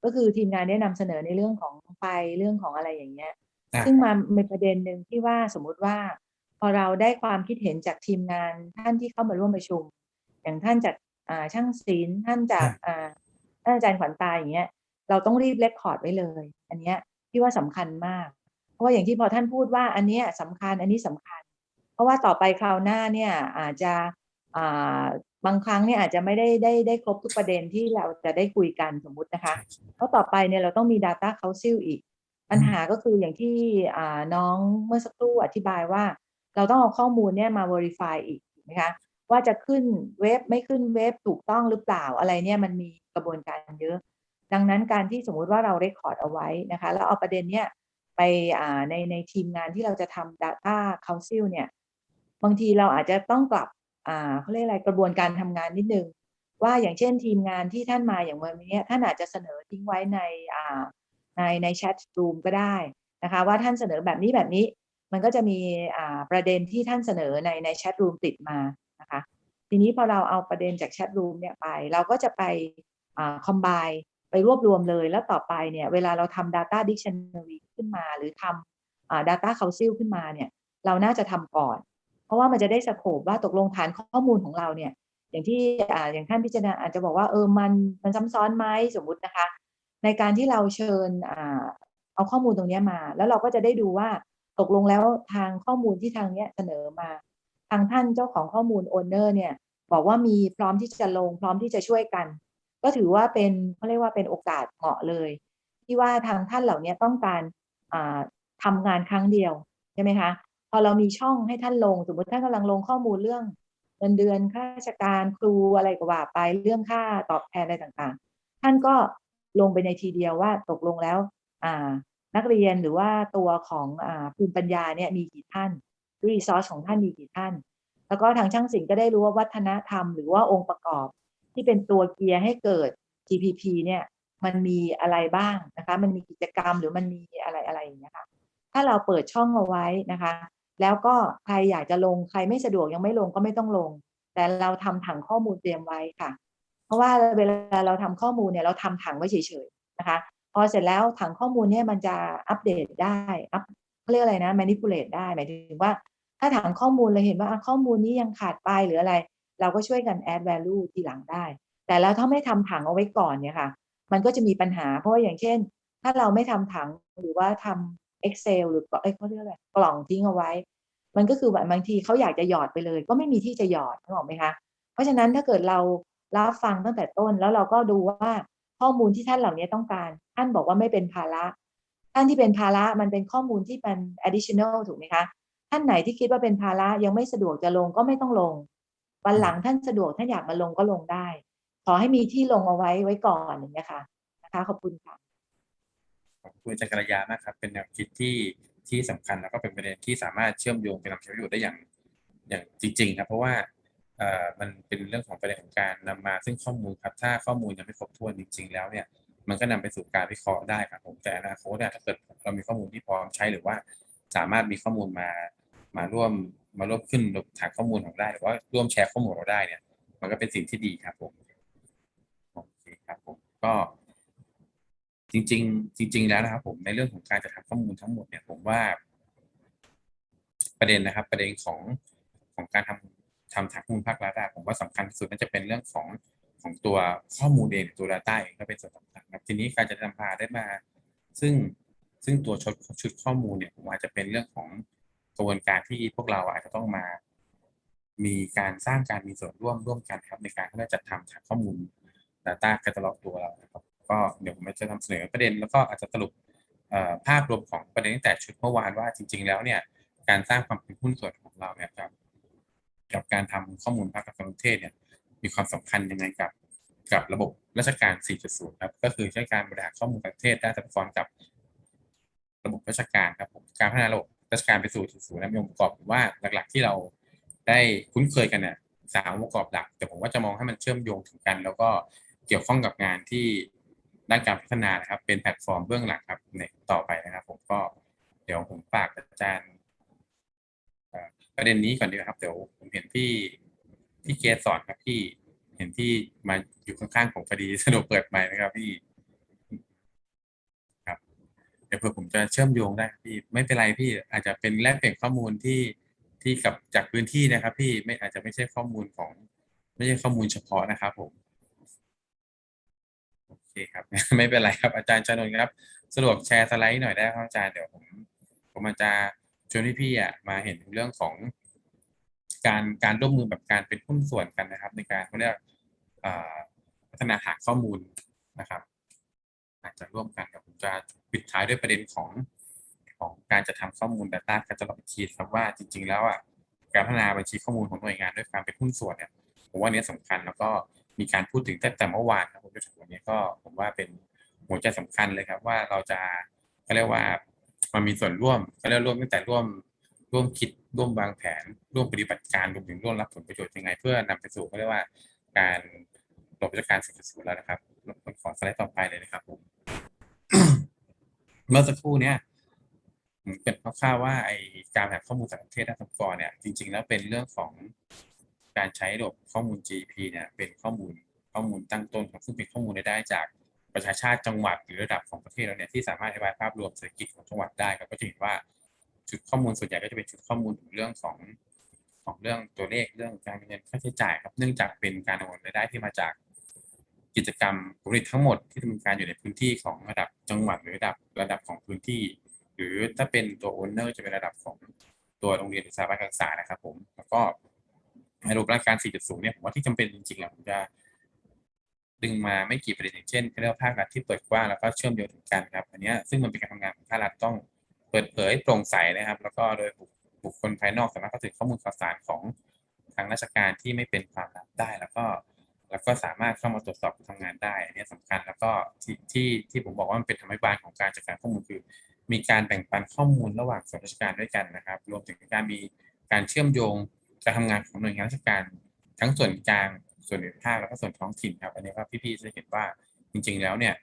Speaker 6: ก็คือทีมงานได้นำเสนอในเรื่องของไฟเรื่องของอะไรอย่างเงี้ย
Speaker 2: อ่า
Speaker 5: ซึ่งมามีประเด็นหนึ่งที่ว่าสมมุติว่า พอเราได้ความคิดเห็นจากทีมงานท่านที่เข้ามาร่วมประชุม อย่างท่านจากอ่าช่างศิลป์ท่านจากอ่าท่านอาจารย์ขวัญตาอย่างเงี้ยเราต้องรีบเลคคอร์ดไว้เลย อันเนี้ยที่ว่าสำคัญมากเพ ราะว่าอย่างที่พอท่านพูดว่าอันนี้ยสำคัญอันนี้สำคัญ เพราะว่าต่อไปคราวหน้าเนี่ยอาจจะบางครั้งเนี่ยอาจจะไม่ได้ได้ได้ครบทุกประเด็นที่เราจะได้คุยกันสมมุตินะคะเพราะต่อไปเนี่ยเราต้องมี Data Council อีก ปัญหาก็คืออย่างที่น้องเมื่อสักครู่อธิบายว่า เราต้องเอาข้อมูลเนี่ยมา verify อีกถูกไหมคะว่าจะขึ้นเว็บไม่ขึ้นเว็บถูกต้องหรือเปล่าอะไรเนี่ยมันมีกระบวนการเยอะ ดังนั้นการที่สมมุติว่าเราเรคคอร์ดเอาไว้นะคะแล้วเอาประเด็นเนี้ย ไปอ่าในในทีมงานที่เราจะทำ Data Council เนี่ย บางทีเราอาจจะต้องกลับอ่าเขาเรียกอะไรกระบวนการทำงานนิดนึง ว่าอย่างเช่นทีมงานที่ท่านมาอย่างวันนี้ท่านอาจจะเสนอทิ้งไว้ในอ่าในในแชทรูมก็ได้นะคะว่าท่านเสนอแบบนี้แบบนี้มันก็จะมีอ่าประเด็นที่ท่านเสนอในในแชทรูมติดมานะคะทีนี้พอเราเอาประเด็นจากแชทรูมเนี่ยไป เราก็จะไปอ่าคอมไบไปรวบรวมเลยแล้วต่อไปเนี่ยเวลาเราทำ Data Dictionary ขึ้นมา หรือทำอ่า Data Council ขึ้นมาเนี่ยเราน่าจะทำก่อน เพราะว่ามันจะได้สโคปว่าตกลงฐานข้อมูลของเราเนี่ยอย่างที่ออย่างท่านพิจารณาอาจจะบอกว่าเออมันมันซ้ำซ้อนไหมสมมุตินะคะ ในการที่เราเชิญอเอาข้อมูลตรงนี้มา แล้วเราก็จะได้ดูว่าตกลงแล้วทางข้อมูลที่ทางเนี้ยเสนอมา ทางท่านเจ้าของข้อมูลโอนเนอร์เนี่ยบอกว่ามีพร้อมที่จะลงพร้อมที่จะช่วยกัน ก็ถือว่าเป็นเขาเรียกว่าเป็นโอกาสเหมาะเลย ที่ว่าทางท่านเหล่านี้ต้องการ อ่าทำงานครั้งเดียวใช่ไหมคะพอเรามีช่องให้ท่านลงสมมติท่านกำลังลงข้อมูลเรื่องเงินเดือนข้าราชการครูอะไรก็ว่าไปเรื่องค่าตอบแทนอะไรต่างๆ ท่านก็ลงไปในทีเดียวว่าตกลงแล้วนักเรียนหรือว่าตัวของอภูมิปัญญาเนี่ยมีกี่ท่านรีซอสของท่านมีกี่ท่าน แล้วก็ทางช่างศิลป์ก็ได้รู้ว่าวัฒนธรรมหรือว่าองค์ประกอบที่เป็นตัวเกียร์ให้เกิด GPP เนี่ย มันมีอะไรบ้างนะคะมันมีกิจกรรมหรือมันมีอะไรอะไรอย่างเงี้ยค่ะถ้าเราเปิดช่องเอาไว้นะคะ แล้วก็ใครอยากจะลงใครไม่สะดวกยังไม่ลงก็ไม่ต้องลง แต่เราทำถังข้อมูลเตรียมไว้ค่ะ เพราะว่าเวลาเราทำข้อมูลเนี่ยเราทำถังไว้เฉยๆนะคะ พอเสร็จแล้วถังข้อมูลเนี่ยมันจะอัปเดตได้อัปเรียกอะไรนะ manipulate ได้หมายถึงว่า ถ้าถังข้อมูลเราเห็นว่าข้อมูลนี้ยังขาดไปหรืออะไร เราก็ช่วยกัน add value ทีหลังได้ แต่แล้วถ้าไม่ทำถังเอาไว้ก่อนเนี่ยค่ะ มันก็จะมีปัญหา เพราะว่าอย่างเช่น ถ้าเราไม่ทำถังหรือว่าทำ Excel หรือเอ้ยเขาเรียกอะไรกล่องทิ้งเอาไว้ มันก็คือแบบบางทีเขาอยากจะหยอดไปเลย ก็ไม่มีที่จะหยอดนึกออกไหมคะ เพราะฉะนั้นถ้าเกิดเรารับฟังตั้งแต่ต้นแล้วเราก็ดูว่าข้อมูลที่ท่านเหล่านี้ต้องการ ท่านบอกว่าไม่เป็นภาระ ท่านที่เป็นภาระมันเป็นข้อมูลที่เป็น additional ถูกไหมคะท่านไหนที่คิดว่าเป็นภาระยังไม่สะดวกจะลงก็ไม่ต้องลง วันหลังท่านสะดวกท่านอยากมาลงก็ลงได้ ขอให้มีที่ลงเอาไว้ไว้ก่อนอย่างเงี้ยค่ะนะคะขอบคุณค่ะ
Speaker 2: ขอบคุณอาจารย์กัลยามากครับเป็นแนวคิดที่ที่สำคัญแล้วก็เป็นประเด็นที่สามารถเชื่อมโยงไปนำใช้ประโยชน์ได้อย่างอย่างจริงๆครับเพราะว่าเอ่อมันเป็นเรื่องของประเด็นของการนำมาซึ่งข้อมูลครับถ้าข้อมูลยังไม่ครบถ้วนจริง ๆ แล้วเนี่ยมันก็นำไปสู่การวิเคราะห์ได้ครับผมแต่อนาคตเนี่ยถ้าเกิดเรามีข้อมูลที่พร้อมใช้หรือว่าสามารถมีข้อมูลมามาร่วมมาร่วมขึ้นฐานข้อมูลของเราได้หรือว่าร่วมแชร์ข้อมูลเราได้เนี่ย มันก็เป็นสิ่งที่ดีครับผม เคครับผมก็จริง ๆ จริง ๆ แล้วนะครับ ผมในเรื่องของการจะทำข้อมูลทั้งหมดเนี่ยผมว่า ประเด็นนะครับ ประเด็นของของการทำทำฐานข้อมูลภาครัฐผมว่าสำคัญที่สุดน่าจะเป็นเรื่องของของตัวข้อมูลเองตัว Data เองก็เป็นส่วนสำคัญครับทีนี้การจะนำพาได้มา ซึ่งซึ่งตัวชุดชุดข้อมูลเนี่ยผมอาจจะเป็นเรื่องของกระบวนการที่พวกเราอาจจะต้องมา มีการสร้างการมีส่วนร่วมร่วมกันครับในการที่จะจัดทำฐานข้อมูล Data Catalog ตัวเรานะครับก็เดี๋ยวผมจะนำเสนอประเด็นแล้วก็อาจจะสรุปภาพรวมของประเด็นตั้งแต่ชุดเมื่อวานว่าจริง ๆ แล้วเนี่ยการสร้างความเป็นหุ้นส่วนของเราเนี่ยครับกับการทำข้อมูลภาคการเทศเนี่ยมีความสำคัญยังไงกับกับระบบราชการ 4.0 ครับ ก็คือใช้การบริหารข้อมูลประเทศได้ซับซ้อนกับ ระบบราชการครับผมการพัฒนาระบบราชการไปสู่ 4.0นะมีองค์ประกอบว่าหลัก ๆ ที่เราได้คุ้นเคยกันเนี่ยสามองค์ประกอบหลัก แต่ผมว่าจะมองให้มันเชื่อมโยงถึงกัน แล้วก็ เกี่ยวข้องกับงานที่ด้านการพัฒนานะครับ เป็นแพลตฟอร์มเบื้องหลังครับในต่อไปนะครับ ผมก็เดี๋ยวผมฝากอาจารย์ประเด็นนี้ก่อนดีครับ เดี๋ยวผมเห็นพี่พี่เกสสอนครับพี่เห็นที่มาอยู่ข้างๆผมพอดีสะดวกเปิดไมค์นะครับพี่ครับ เดี๋ยวเผื่อผมจะเชื่อมโยงได้พี่ไม่เป็นไรพี่อาจจะเป็นแลกเปลี่ยนข้อมูลที่ที่กับจากพื้นที่นะครับ พี่ไม่อาจจะไม่ใช่ข้อมูลของ ไม่ใช่ข้อมูลเฉพาะนะครับผม เคครับ ไม่เป็นไรครับอาจารย์ชนนท์ครับสะดวกแชร์สไลด์หน่อยได้ครับอาจารย์เดี๋ยวผมผมอาจจะชวนพี่ๆอะมาเห็นเรื่องของ การการร่วมมือแบบการเป็นหุ้นส่วนกันนะครับ ในการเขาเรียกพัฒนาหาข้อมูลนะครับอาจจะร่วมกันเดี๋ยวผมจะปิดท้ายด้วยประเด็นของของการจะทำข้อมูล Data การจะลองอีกทีครับว่าจริง ๆ แล้วอะการพัฒนาบัญชีข้อมูลของหน่วยงานด้วยการเป็นหุ้นส่วนเนี่ยผมว่านี้ยสำคัญแล้วก็ มีการพูดถึงตั้งแต่เมื่อวานครับผมจนถึงวันนี้ก็ผมว่าเป็นหัวใจสำคัญเลยครับ ว่าเราจะเขาเรียกว่ามันมีส่วนร่วมเขาเรียกร่วมตั้งแต่ร่วมร่วมคิดร่วมวางแผน ร่วมปฏิบัติการรวมถึงร่วมรับผลประโยชน์ยังไง เพื่อนำไปสู่เขาเรียกว่าการระบบราชการ4.0แล้วนะครับรบขอสไลด์ต่อไปเลยนะครับผมเมื่อสักครู่เนี้ยผมเกริดคร่าวๆว่าไอการหาข้อมูลจากประเทศด้านสกอร์เนี่ยจริง ๆ แล้วเป็นเรื่องของ การใช้ระบบข้อมูล GP เนี่ยเป็นข้อมูลข้อมูลตั้งต้นครับซึ่งเป็นข้อมูลได้จากประชาชาติจังหวัดหรือระดับของประเทศเราเนี่ยที่สามารถอธิบายภาพรวมเศรษฐกิจของจังหวัดได้ครับก็จะเห็นว่าชุดข้อมูลส่วนใหญ่ก็จะเป็นชุดข้อมูลถึงเรื่องของของเรื่องตัวเลขเรื่องการเงินค่าใช้จ่ายครับเนื่องจากเป็นการโอนรายได้ที่มาจากกิจกรรมผลิตทั้งหมดที่ดำเนินการอยู่ในพื้นที่ของระดับจังหวัดหรือระดับระดับของพื้นที่ หรือถ้าเป็นตัวโอนเนอร์จะเป็นระดับของตัวโรงเรียนสถาบันการศึกษานะครับผมแล้วก็ ในรูปร่างการ 4.0 เนี่ยผมว่าที่จำเป็นจริงๆอะผมจะดึงมาไม่กี่ประเด็นอย่างเช่นเรื่องภาครัฐที่เปิดกว้างแล้วก็เชื่อมโยงถึงกันครับอันนี้ซึ่งมันเป็นการทำงานของภาครัฐต้องเปิดเผยโปร่งใสนะครับ แล้วก็โดยบุคบุคคลภายนอกสามารถเข้าถึงข้อมูลข่าวสารของทางราชการที่ไม่เป็นความลับได้แล้วก็แล้วก็สามารถเข้ามาตรวจสอบการทำงานได้อันนี้สำคัญแล้วก็ที่ที่ที่ผมบอกว่ามันเป็นธรรมบาลของการจัดการข้อมูลคือ มีการแบ่งปันข้อมูลระหว่างส่วนราชการด้วยกันนะครับ รวมถึงการมีการเชื่อมโยง การทำงานของหน่วยงานราชการทั้งส่วนกลางส่วนภูมิภาคแล้วก็ส่วนท้องถิ่นครับ อันนี้ว่าพี่ๆจะเห็นว่าจริง ๆ แล้วเนี่ย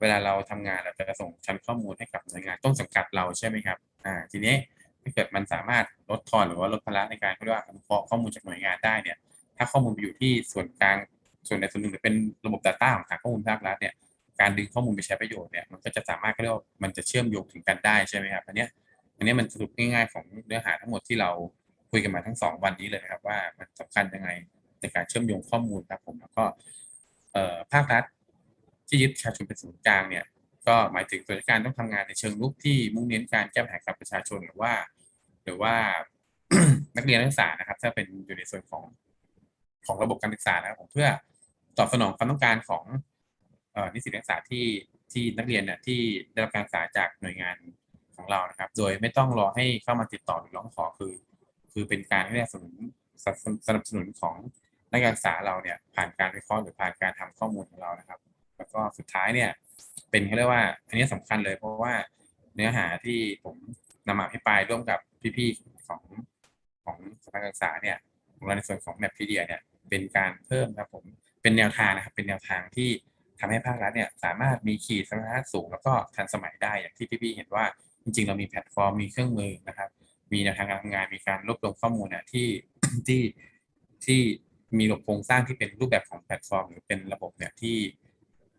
Speaker 2: เวลาเราทำงานเราจะส่งชั้นข้อมูลให้กับหน่วยงานต้นสังกัดเราใช่ไหมครับอ่าทีนี้ถ้าเกิดมันสามารถลดทอนหรือว่าลดภาระในการเรียกว่าอนุเคราะห์ข้อมูลจากหน่วยงานได้เนี่ย ถ้าข้อมูลไปอยู่ที่ส่วนกลางส่วนใดส่วนหนึ่งหรือเป็นระบบ Data ของทางข้อมูลภาครัฐเนี่ยการดึงข้อมูลไปใช้ประโยชน์เนี่ยมันก็จะสามารถเรียกว่ามันจะเชื่อมโยงถึงกันได้ใช่ไหมครับอันนี้อันนี้มันสรุปง่ายๆของเนื้อหาทั้งหมดที่เรา คุยกันมาทั้งสองวันนี้เลยครับว่ามันสำคัญยังไงในการเชื่อมโยงข้อมูลครับผมแล้วก็ภาครัฐที่ยึดประชาชนเป็นศูนย์กลางเนี่ยก็หมายถึงส่วนราชการต้องทำงานในเชิงรุกที่มุ่งเน้นการแก้ปัญหากับประชาชนหรือว่า หรือว่านักเรียนนักศึกษานะครับ ถ้าเป็นอยู่ในส่วนของของระบบการศึกษานะครับผมเพื่อตอบสนองความต้องการของออนิสิตนักศึกษาที่ที่นักเรียนเนี่ยที่ได้รับการศึกษาจากหน่วยงานของเรานะครับ โดยไม่ต้องรอให้เข้ามาติดต่อหรือร้องขอคือ คือเป็นการให้สนับสนุนสนับสนับสนุนของนักการศึกษาเราเนี่ยผ่านการวิเคราะห์หรือผ่านการทำข้อมูลของเรานะครับ แล้วก็สุดท้ายเนี่ยเป็นเขาเรียกว่า อันนี้สำคัญเลยเพราะว่าเนื้อหาที่ผมนำมาอภิปรายร่วมกับพี่ๆของของสถานศึกษาเนี่ยของเราในส่วนของแมปพีเดียเนี่ยเป็นการเพิ่มครับผมเป็นแนวทางนะครับ เป็นแนวทางที่ทำให้ภาครัฐเนี่ยสามารถมีขีดสมรรถนะสูงแล้วก็ทันสมัยได้อย่างที่พี่ๆเห็นว่าจริงๆ เรามีแพลตฟอร์มมีเครื่องมือนะครับ มีแนวทางการทำงานมีการรวบรวมข้อมูลเนี่ยที่ที่ที่มีระบบโครงสร้างที่เป็นรูปแบบของแพลตฟอร์ม หรือเป็นระบบเนี่ยที่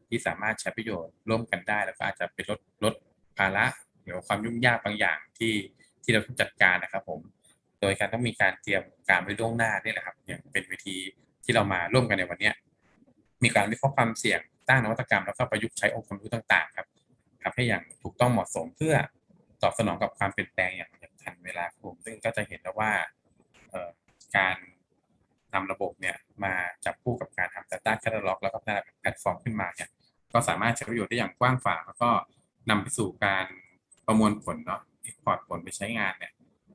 Speaker 2: ที่สามารถใช้ประโยชน์ร่วมกันได้ แล้วก็อาจจะเป็นลดลดภาระหรือความยุ่งยากบางอย่างที่ที่เราต้องจัดการนะครับผม โดยการต้องมีการเตรียมการไว้ล่วงหน้านี่แหละครับอย่างเป็นวิธีที่เรามาร่วมกันในวันนี้มีการวิเคราะห์ความเสี่ยงตั้งนวัตกรรมแล้วก็ประยุกต์ใช้องค์ความรู้ต่าง ๆ ครับทำให้อย่างถูกต้องเหมาะสมเพื่อตอบสนองกับความเปลี่ยนแปลงอย่าง ทันเวลาครับผมซึ่งก็จะเห็นแล้วว่าการนำระบบเนี่ยมาจับคู่กับการทำ Data Catalog แล้วก็พัฒนาแพลตฟอร์มขึ้นมาเนี่ยก็สามารถใช้ประโยชน์ได้อย่างกว้างขวางแล้วก็นำไปสู่การประมวลผลเนาะ export ผลไปใช้งานเนี่ย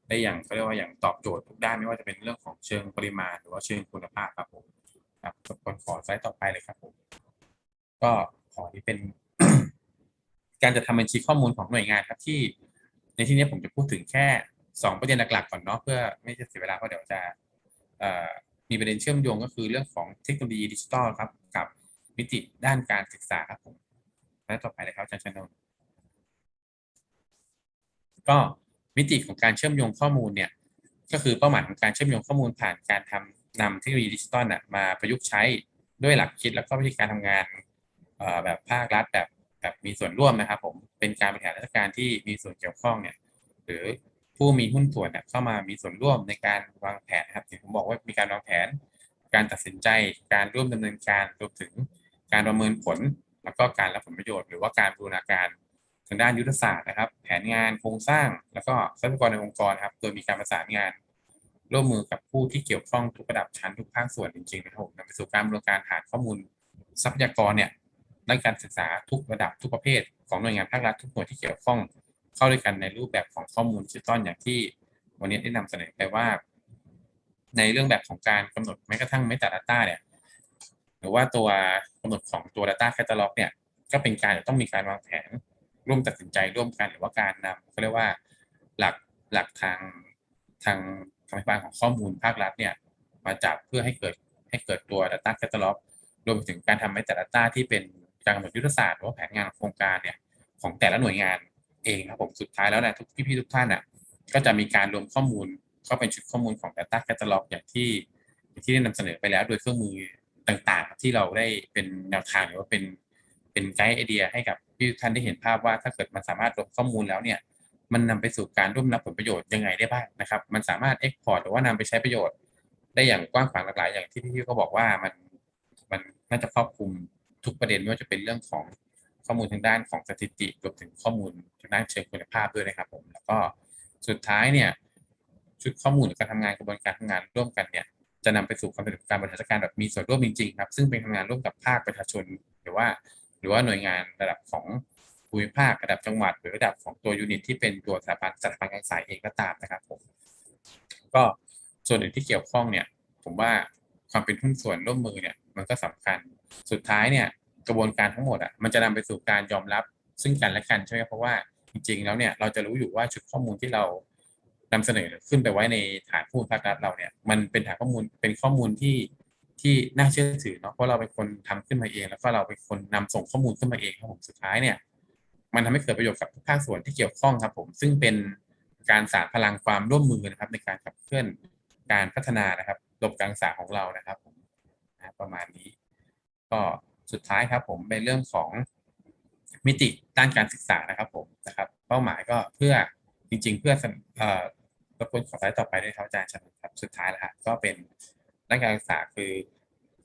Speaker 2: ได้อย่างเขาเรียกว่าอย่างตอบโจทย์ทุกด้านไม่ว่าจะเป็นเรื่องของเชิงปริมาณ หรือว่าเชิงคุณภาพครับผมครับรบกวนขอสไลด์ต่อไปเลยครับผมก็ขอที่เป็น การจะทำบัญชีข้อมูลของหน่วยงานครับที่ ในที่นี้ผมจะพูดถึงแค่สองประเด็นหลักๆก่อนเนาะเพื่อไม่จะเสียเวลาเพราะเดี๋ยวจะมีประเด็นเชื่อมโยงก็คือเรื่องของเทคโนโลยีดิจิทัลครับกับมิติด้านการศึกษาครับผมและต่อไปเลยครับอาจารย์ชนนก็มิติของการเชื่อมโยงข้อมูลเนี่ยก็คือเป้าหมายของการเชื่อมโยงข้อมูลผ่านการทำนำเทคโนโลยีดิจิตอลมาประยุกต์ใช้ด้วยหลักคิดแล้วก็วิธีการทำงานแบบภาครัฐแบบ แบบมีส่วนร่วมนะครับผมเป็นการบริหารราชการที่มีส่วนเกี่ยวข้องเนี่ยหรือผู้มีหุ้นส่วนเนี่ยเข้ามามีส่วนร่วมในการวางแผนนะครับที่ผมบอกว่ามีการวางแผน การตัดสินใจการร่วมดำเนินการรวมถึงการประเมินผล แล้วก็การรับผลประโยชน์ หรือว่าการบูรณาการทางด้านยุทธศาสตร์นะครับ แผนงานโครงสร้าง แล้วก็ทรัพยากรในองค์กรครับโดยมีการประสานงาน ร่วมมือกับผู้ที่เกี่ยวข้องทุกระดับชั้นทุกภาคส่วนจริงๆนะครับนำไปสู่การบริการฐานข้อมูลทรัพยากรเนี่ย ด้านการศึกษาทุกระดับทุกประเภท ของหน่วยงานภาครัฐทุกหน่วยที่เกี่ยวข้องเข้าด้วยกันในรูปแบบของข้อมูลดิจิตอลอย่างที่วันนี้ได้นำเสนอไปว่า ในเรื่องแบบของการกำหนดแม้กระทั่ง Metadata เนี่ยหรือว่าตัวกำหนดของตัว Data Catalog เนี่ยก็เป็นการต้องมีการวางแผนร่วมตัดสินใจร่วมกันหรือว่าการนำเขาเรียกว่าหลักหลักทางทางทางพานของข้อมูลภาครัฐเนี่ยมาจับเพื่อให้เกิดให้เกิดตัว Data Catalog รวมถึงการทำ Metadata ที่เป็น การกำหนดยุทธศาสตร์หรือว่าแผนงานโครงการเนี่ยของแต่ละหน่วยงานเองครับผมสุดท้ายแล้วนี่ยทุกพี่ๆทุกท่านอะก็จะมีการรวมข้อมูลเข้าเป็นชุดข้อมูลของ Data Catalog อย่างที่อย่างที่ได้นำเสนอไปแล้วโดยเครื่องมือต่างๆ ที่เราได้เป็นแนวทางหรือว่าเป็นเป็นไกด์ไอเดียให้กับพี่ท่านได้เห็นภาพว่าถ้าเกิดมันสามารถรวมข้อมูลแล้วเนี่ยมันนำไปสู่การร่วมรับผลประโยชน์ยังไงได้บ้างนะครับ มันสามารถ Export หรือว่านำไปใช้ประโยชน์ ได้อย่างกว้างขวางหลากหลายอย่างที่พี่ๆก็บอกว่ามันมันน่าจะครอบคลุม ทุกประเด็นไม่ว่าจะเป็นเรื่องของข้อมูลทางด้านของสถิติรวมถึงข้อมูลทางด้านเชิงคุณภาพด้วยนะครับผมแล้วก็สุดท้ายเนี่ยชุดข้อมูลการทำงานกระบวนการทำงานร่วมกันเนี่ยจะนำไปสู่ความสำเร็จการบริหารจัดการแบบมีส่วนร่วมจริงๆครับซึ่งเป็นทำงานร่วมกับภาคประชาชน หรือว่า หรือว่าหน่วยงานระดับของภูมิภาคระดับจังหวัด หรือระดับของตัวยูนิตที่เป็นตัวสถาบันสถาบันการศึกษาเองก็ตามนะครับผมก็ส่วนอื่นที่เกี่ยวข้องเนี่ย ผมว่าความเป็นหุ้นส่วนร่วมมือเนี่ยมันก็สำคัญ สุดท้ายเนี่ยกระบวนการทั้งหมดอะมันจะนำไปสู่การยอมรับซึ่งกันและกันใช่ไหมเพราะว่าจริงๆแล้วเนี่ยเราจะรู้อยู่ว่าชุดข้อมูลที่เรานำเสนอขึ้นไปไว้ในฐานข้อมูลภาครัฐเราเนี่ยมันเป็นฐานข้อมูลเป็นข้อมูลที่ที่น่าเชื่อถือเนาะเพราะเราเป็นคนทำขึ้นมาเอง แล้วก็เราเป็นคนนำส่งข้อมูลขึ้นมาเองครับผมสุดท้ายเนี่ย มันทำให้เกิดประโยชน์กับทุกภาคส่วนที่เกี่ยวข้องครับ ผมซึ่งเป็นการสานพลังความร่วมมือนะครับ ในการขับเคลื่อนการพัฒนานะครับระบบการศึกษาของเรานะครับผมประมาณนี้ ก็สุดท้ายครับผมเป็นเรื่องของมิติด้านการศึกษานะครับผมนะครับ เป้าหมายก็เพื่อจริง ๆ เพื่อเอ่อรบกวนขอสไลด์ต่อไปด้วยครับอาจารย์ชนครับสุดท้ายแล้วฮะก็เป็นด้านการศึกษาคือ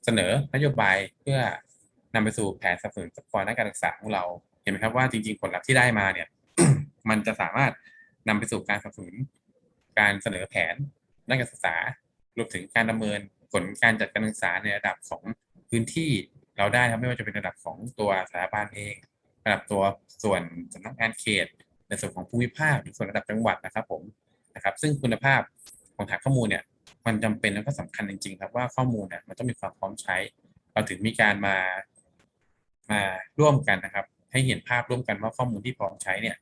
Speaker 2: เสนอนโยบายเพื่อนำไปสู่แผนสนับสนุนทรัพยากรด้านการศึกษาของเราเห็นไหมครับว่าจริง ๆ ผลลัพธ์ที่ได้มาเนี่ย มันจะสามารถนำไปสู่การสนับสนุนการเสนอแผนด้านการศึกษารวมถึงการดำเนินผลการจัดการศึกษาในระดับของพื้นที่ เราได้ครับไม่ว่าจะเป็นระดับของตัวสถาบันเอง ระดับตัวส่วนสำนักงานเขต ในส่วนของภูมิภาคหรือส่วนระดับจังหวัดนะครับผมนะครับ ซึ่งคุณภาพของฐานข้อมูลเนี่ยมันจำเป็นแล้วก็สำคัญจริงๆครับว่าข้อมูลเนี่ยมันต้องมีความพร้อมใช้ เราถึงมีการมามาร่วมกันนะครับ ให้เห็นภาพร่วมกันว่าข้อมูลที่พร้อมใช้เนี่ย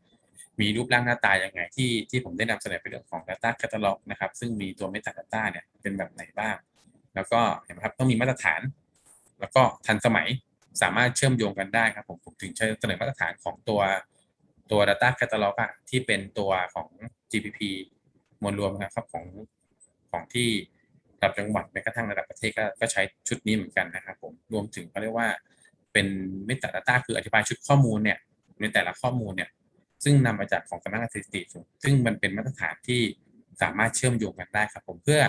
Speaker 2: มีรูปร่างหน้าตายังไงที่ที่ผมได้นำเสนอไปเรื่องของ Data Catalog นะครับ ซึ่งมีตัว Metadata เนี่ยเป็นแบบไหนบ้าง แล้วก็เห็นไหมครับต้องมีมาตรฐาน แล้วก็ทันสมัยสามารถเชื่อมโยงกันได้ครับผมผมถึงเสนอมาตรฐานของตัวตัว Data Catalog อะที่เป็นตัวของ GPP มวลรวมนะครับของของที่ระดับจังหวัดแม้กระทั่งระดับประเทศก็ก็ใช้ชุดนี้เหมือนกันนะครับผมรวมถึงเขาเรียกว่าเป็น Metadata คืออธิบายชุดข้อมูลเนี่ยในแต่ละข้อมูลเนี่ยซึ่งนำมาจากของสำนักงานสถิติ ซึ่งมันเป็นมาตรฐานที่สามารถเชื่อมโยงกันได้ครับผมเพื่อ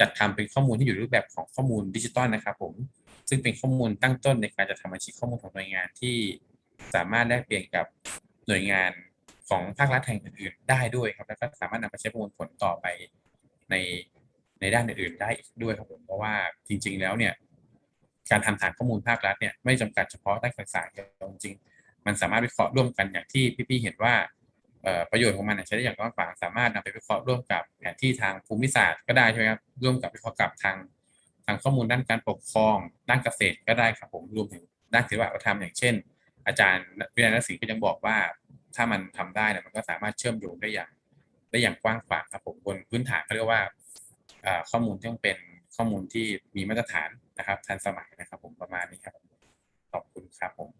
Speaker 2: จัดทำเป็นข้อมูลที่อยู่รูปแบบของข้อมูลดิจิตอลนะครับผม ซึ่งเป็นข้อมูลตั้งต้นในการจัดทำบัญชีข้อมูลของหน่วยงานที่สามารถแลกเปลี่ยนกับหน่วยงานของภาครัฐแห่งอื่นๆ ได้ด้วยครับ แล้วก็สามารถนำไปใช้ประมวลผลต่อไปในในด้านอื่นๆ ได้อีกด้วยครับผมเพราะว่าจริง ๆ แล้วเนี่ยการทำฐานข้อมูลภาครัฐเนี่ยไม่จำกัดเฉพาะด้านการศึกษาจริงๆ มันสามารถวิเคราะห์ร่วมกันอย่างที่พี่ๆเห็นว่าประโยชน์ของมันใช้ได้อย่างกว้างขวางสามารถนำไปวิเคราะห์ร่วมกับแผนที่ทางภูมิศาสตร์ก็ได้ใช่ไหมครับร่วมกับวิเคราะห์กับทาง ทางข้อมูลด้านการปกครอง ด้านเกษตรก็ได้ครับผมรวมถึงด้านศิลปวัฒนธรรมอย่างเช่น อาจารย์วินัยนศิลป์ก็ยังบอกว่า ถ้ามันทำได้นี่ยมันก็สามารถเชื่อมโยงได้อย่าง ได้อย่างกว้างขวางครับผมบนพื้นฐานเขาเรียกว่าข้อมูลที่ต้องเป็นข้อมูลที่มีมาตรฐานนะครับ ทันสมัยนะครับ ผมประมาณนี้ครับขอบคุณครับผม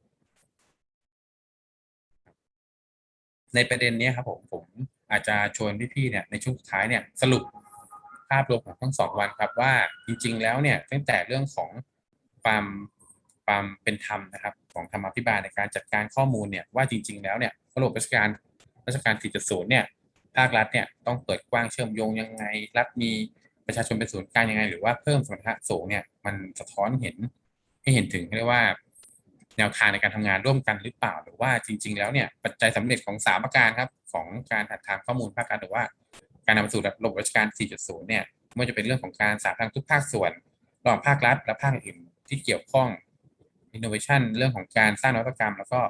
Speaker 2: ในประเด็นนี้ครับผมผมอาจจะชวนพี่ๆเนี่ยในช่วงสุดท้ายเนี่ยสรุป ภาพรวมของทั้งสองวันครับว่าจริง ๆ แล้วเนี่ยตั้งแต่เรื่องของความความเป็นธรรมนะครับของธรรมาภิบาลในการจัดการข้อมูลเนี่ยว่าจริง ๆ แล้วเนี่ยระบบราชการราชการ4.0เนี่ยภาครัฐเนี่ยต้องเปิดกว้างเชื่อมโยงยังไง รัฐมีประชาชนเป็นศูนย์กลางยังไง หรือว่าเพิ่มสมรรถะสูงเนี่ยมันสะท้อนเห็นให้เห็นถึงเรียกว่า แนวทางในการทำงานร่วมกันหรือเปล่า หรือว่าจริง ๆ แล้วเนี่ยปัจจัยสำเร็จของสามประการครับของการถัดทางข้อมูลภาครัฐหรือว่า การนำไปสู่ระบบราชการ 4.0 เนี่ยไม่ว่าจะเป็นเรื่องของการสาธารณทุกภาคส่วนระหว่างภาครัฐ และภาคอื่นที่เกี่ยวข้อง innovation เรื่องของการสร้างนวัตกรรม แล้วก็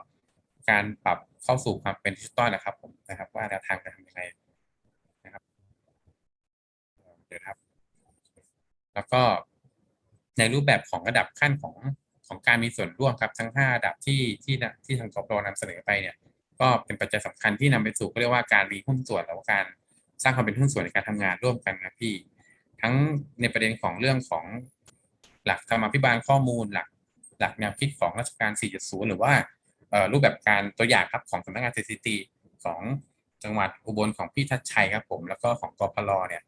Speaker 2: การปรับเข้าสู่ความเป็นดิจิตอลนะครับผมนะครับ ว่าแนวทางจะทำยังไงนะครับเดี๋ยวครับ แล้วก็ในรูปแบบของระดับขั้นของของการมีส่วนร่วมครับทั้ง 5 ระดับที่ที่ที่ทางกปรนำเสนอไปเนี่ย ก็เป็นปัจจัยสำคัญที่นำไปสู่ก็เรียกว่าการมีหุ้นส่วนหรือว่าการ สร้างความเป็นหุ้นส่วนในการทำงานร่วมกันนะพี่ ทั้งในประเด็นของเรื่องของหลักธรรมาภิบาลข้อมูลหลักหลักแนวคิดของราชการ 4.0 หรือว่ารูปแบบการตัวอย่างครับของสำนักงานสถิติของจังหวัดอุบลของพี่ทัชชัยครับผมแล้วก็ของกพลเนี่ย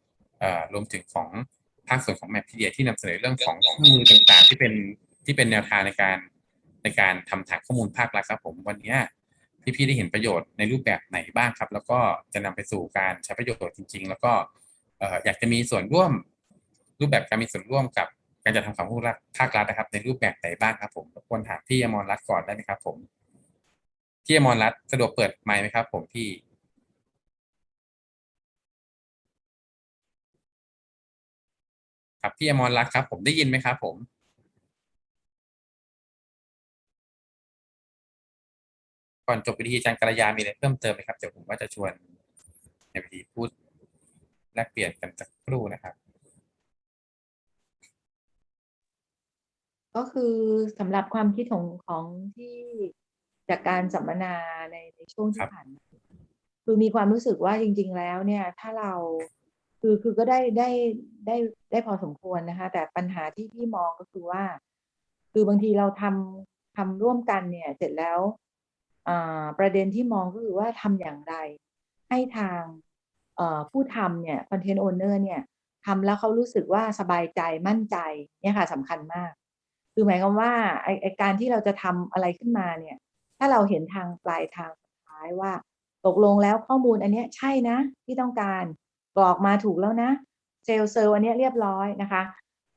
Speaker 2: รวมถึงของภาคส่วนของแมปพีเดียที่นำเสนอเรื่องของข้อมูลต่างๆ ที่เป็นที่เป็นแนวทางในการในการทำฐานข้อมูลภาครัฐครับผมวันนี้ พี่ๆได้เห็นประโยชน์ในรูปแบบไหนบ้างครับ แล้วก็จะนำไปสู่การใช้ประโยชน์จริง ๆ แล้วก็อยากจะมีส่วนร่วม รูปแบบการมีส่วนร่วมกับการจัดทำของผู้รัฐภาครัฐนะครับ ในรูปแบบไหนบ้างครับ ผมรบกวนถามพี่อมรรัตน์ก่อนได้ไหมครับ ผมพี่อมรรัตน์สะดวกเปิดไมค์ไหมครับ ผมพี่ครับพี่อมรรัตน์ครับ ผมได้ยินไหมครับ ผม ก่อนจบวิธีอาจารย์กัลยามีอะไรเพิ่มเติมไหมครับเดี๋ยวผมว่าจะชวนในวิธีพูดแลกเปลี่ยนกันสักครู่นะครับ
Speaker 5: ก็คือสำหรับความคิดของของที่จากการสัมมนาในในช่วง
Speaker 2: ครั
Speaker 5: ที่
Speaker 2: บ
Speaker 5: ผ่านมาคือมีความรู้สึกว่าจริง ๆ แล้วเนี่ยถ้าเราคือคือก็ได้ได้ได้ได้พอสมควรนะคะ แต่ปัญหาที่พี่มองก็คือว่า คือบางทีเราทำทำร่วมกันเนี่ย เสร็จแล้วอ่า ประเด็นที่มองก็คือว่าทำอย่างไร ให้ทางผู้ทำเนี่ยคอนเทนต์โอเนอร์เนี่ยทำแล้วเขารู้สึกว่าสบายใจมั่นใจเนี่ยค่ะสำคัญมาก คือหมายความว่าไอการที่เราจะทำอะไรขึ้นมาเนี่ยถ้าเราเห็นทางปลายทางสุดท้ายว่า ตกลงแล้วข้อมูลอันเนี้ยใช่นะที่ต้องการกรอกมาถูกแล้วนะเซลล์เซลล์อันเนี้ยเรียบร้อยนะคะ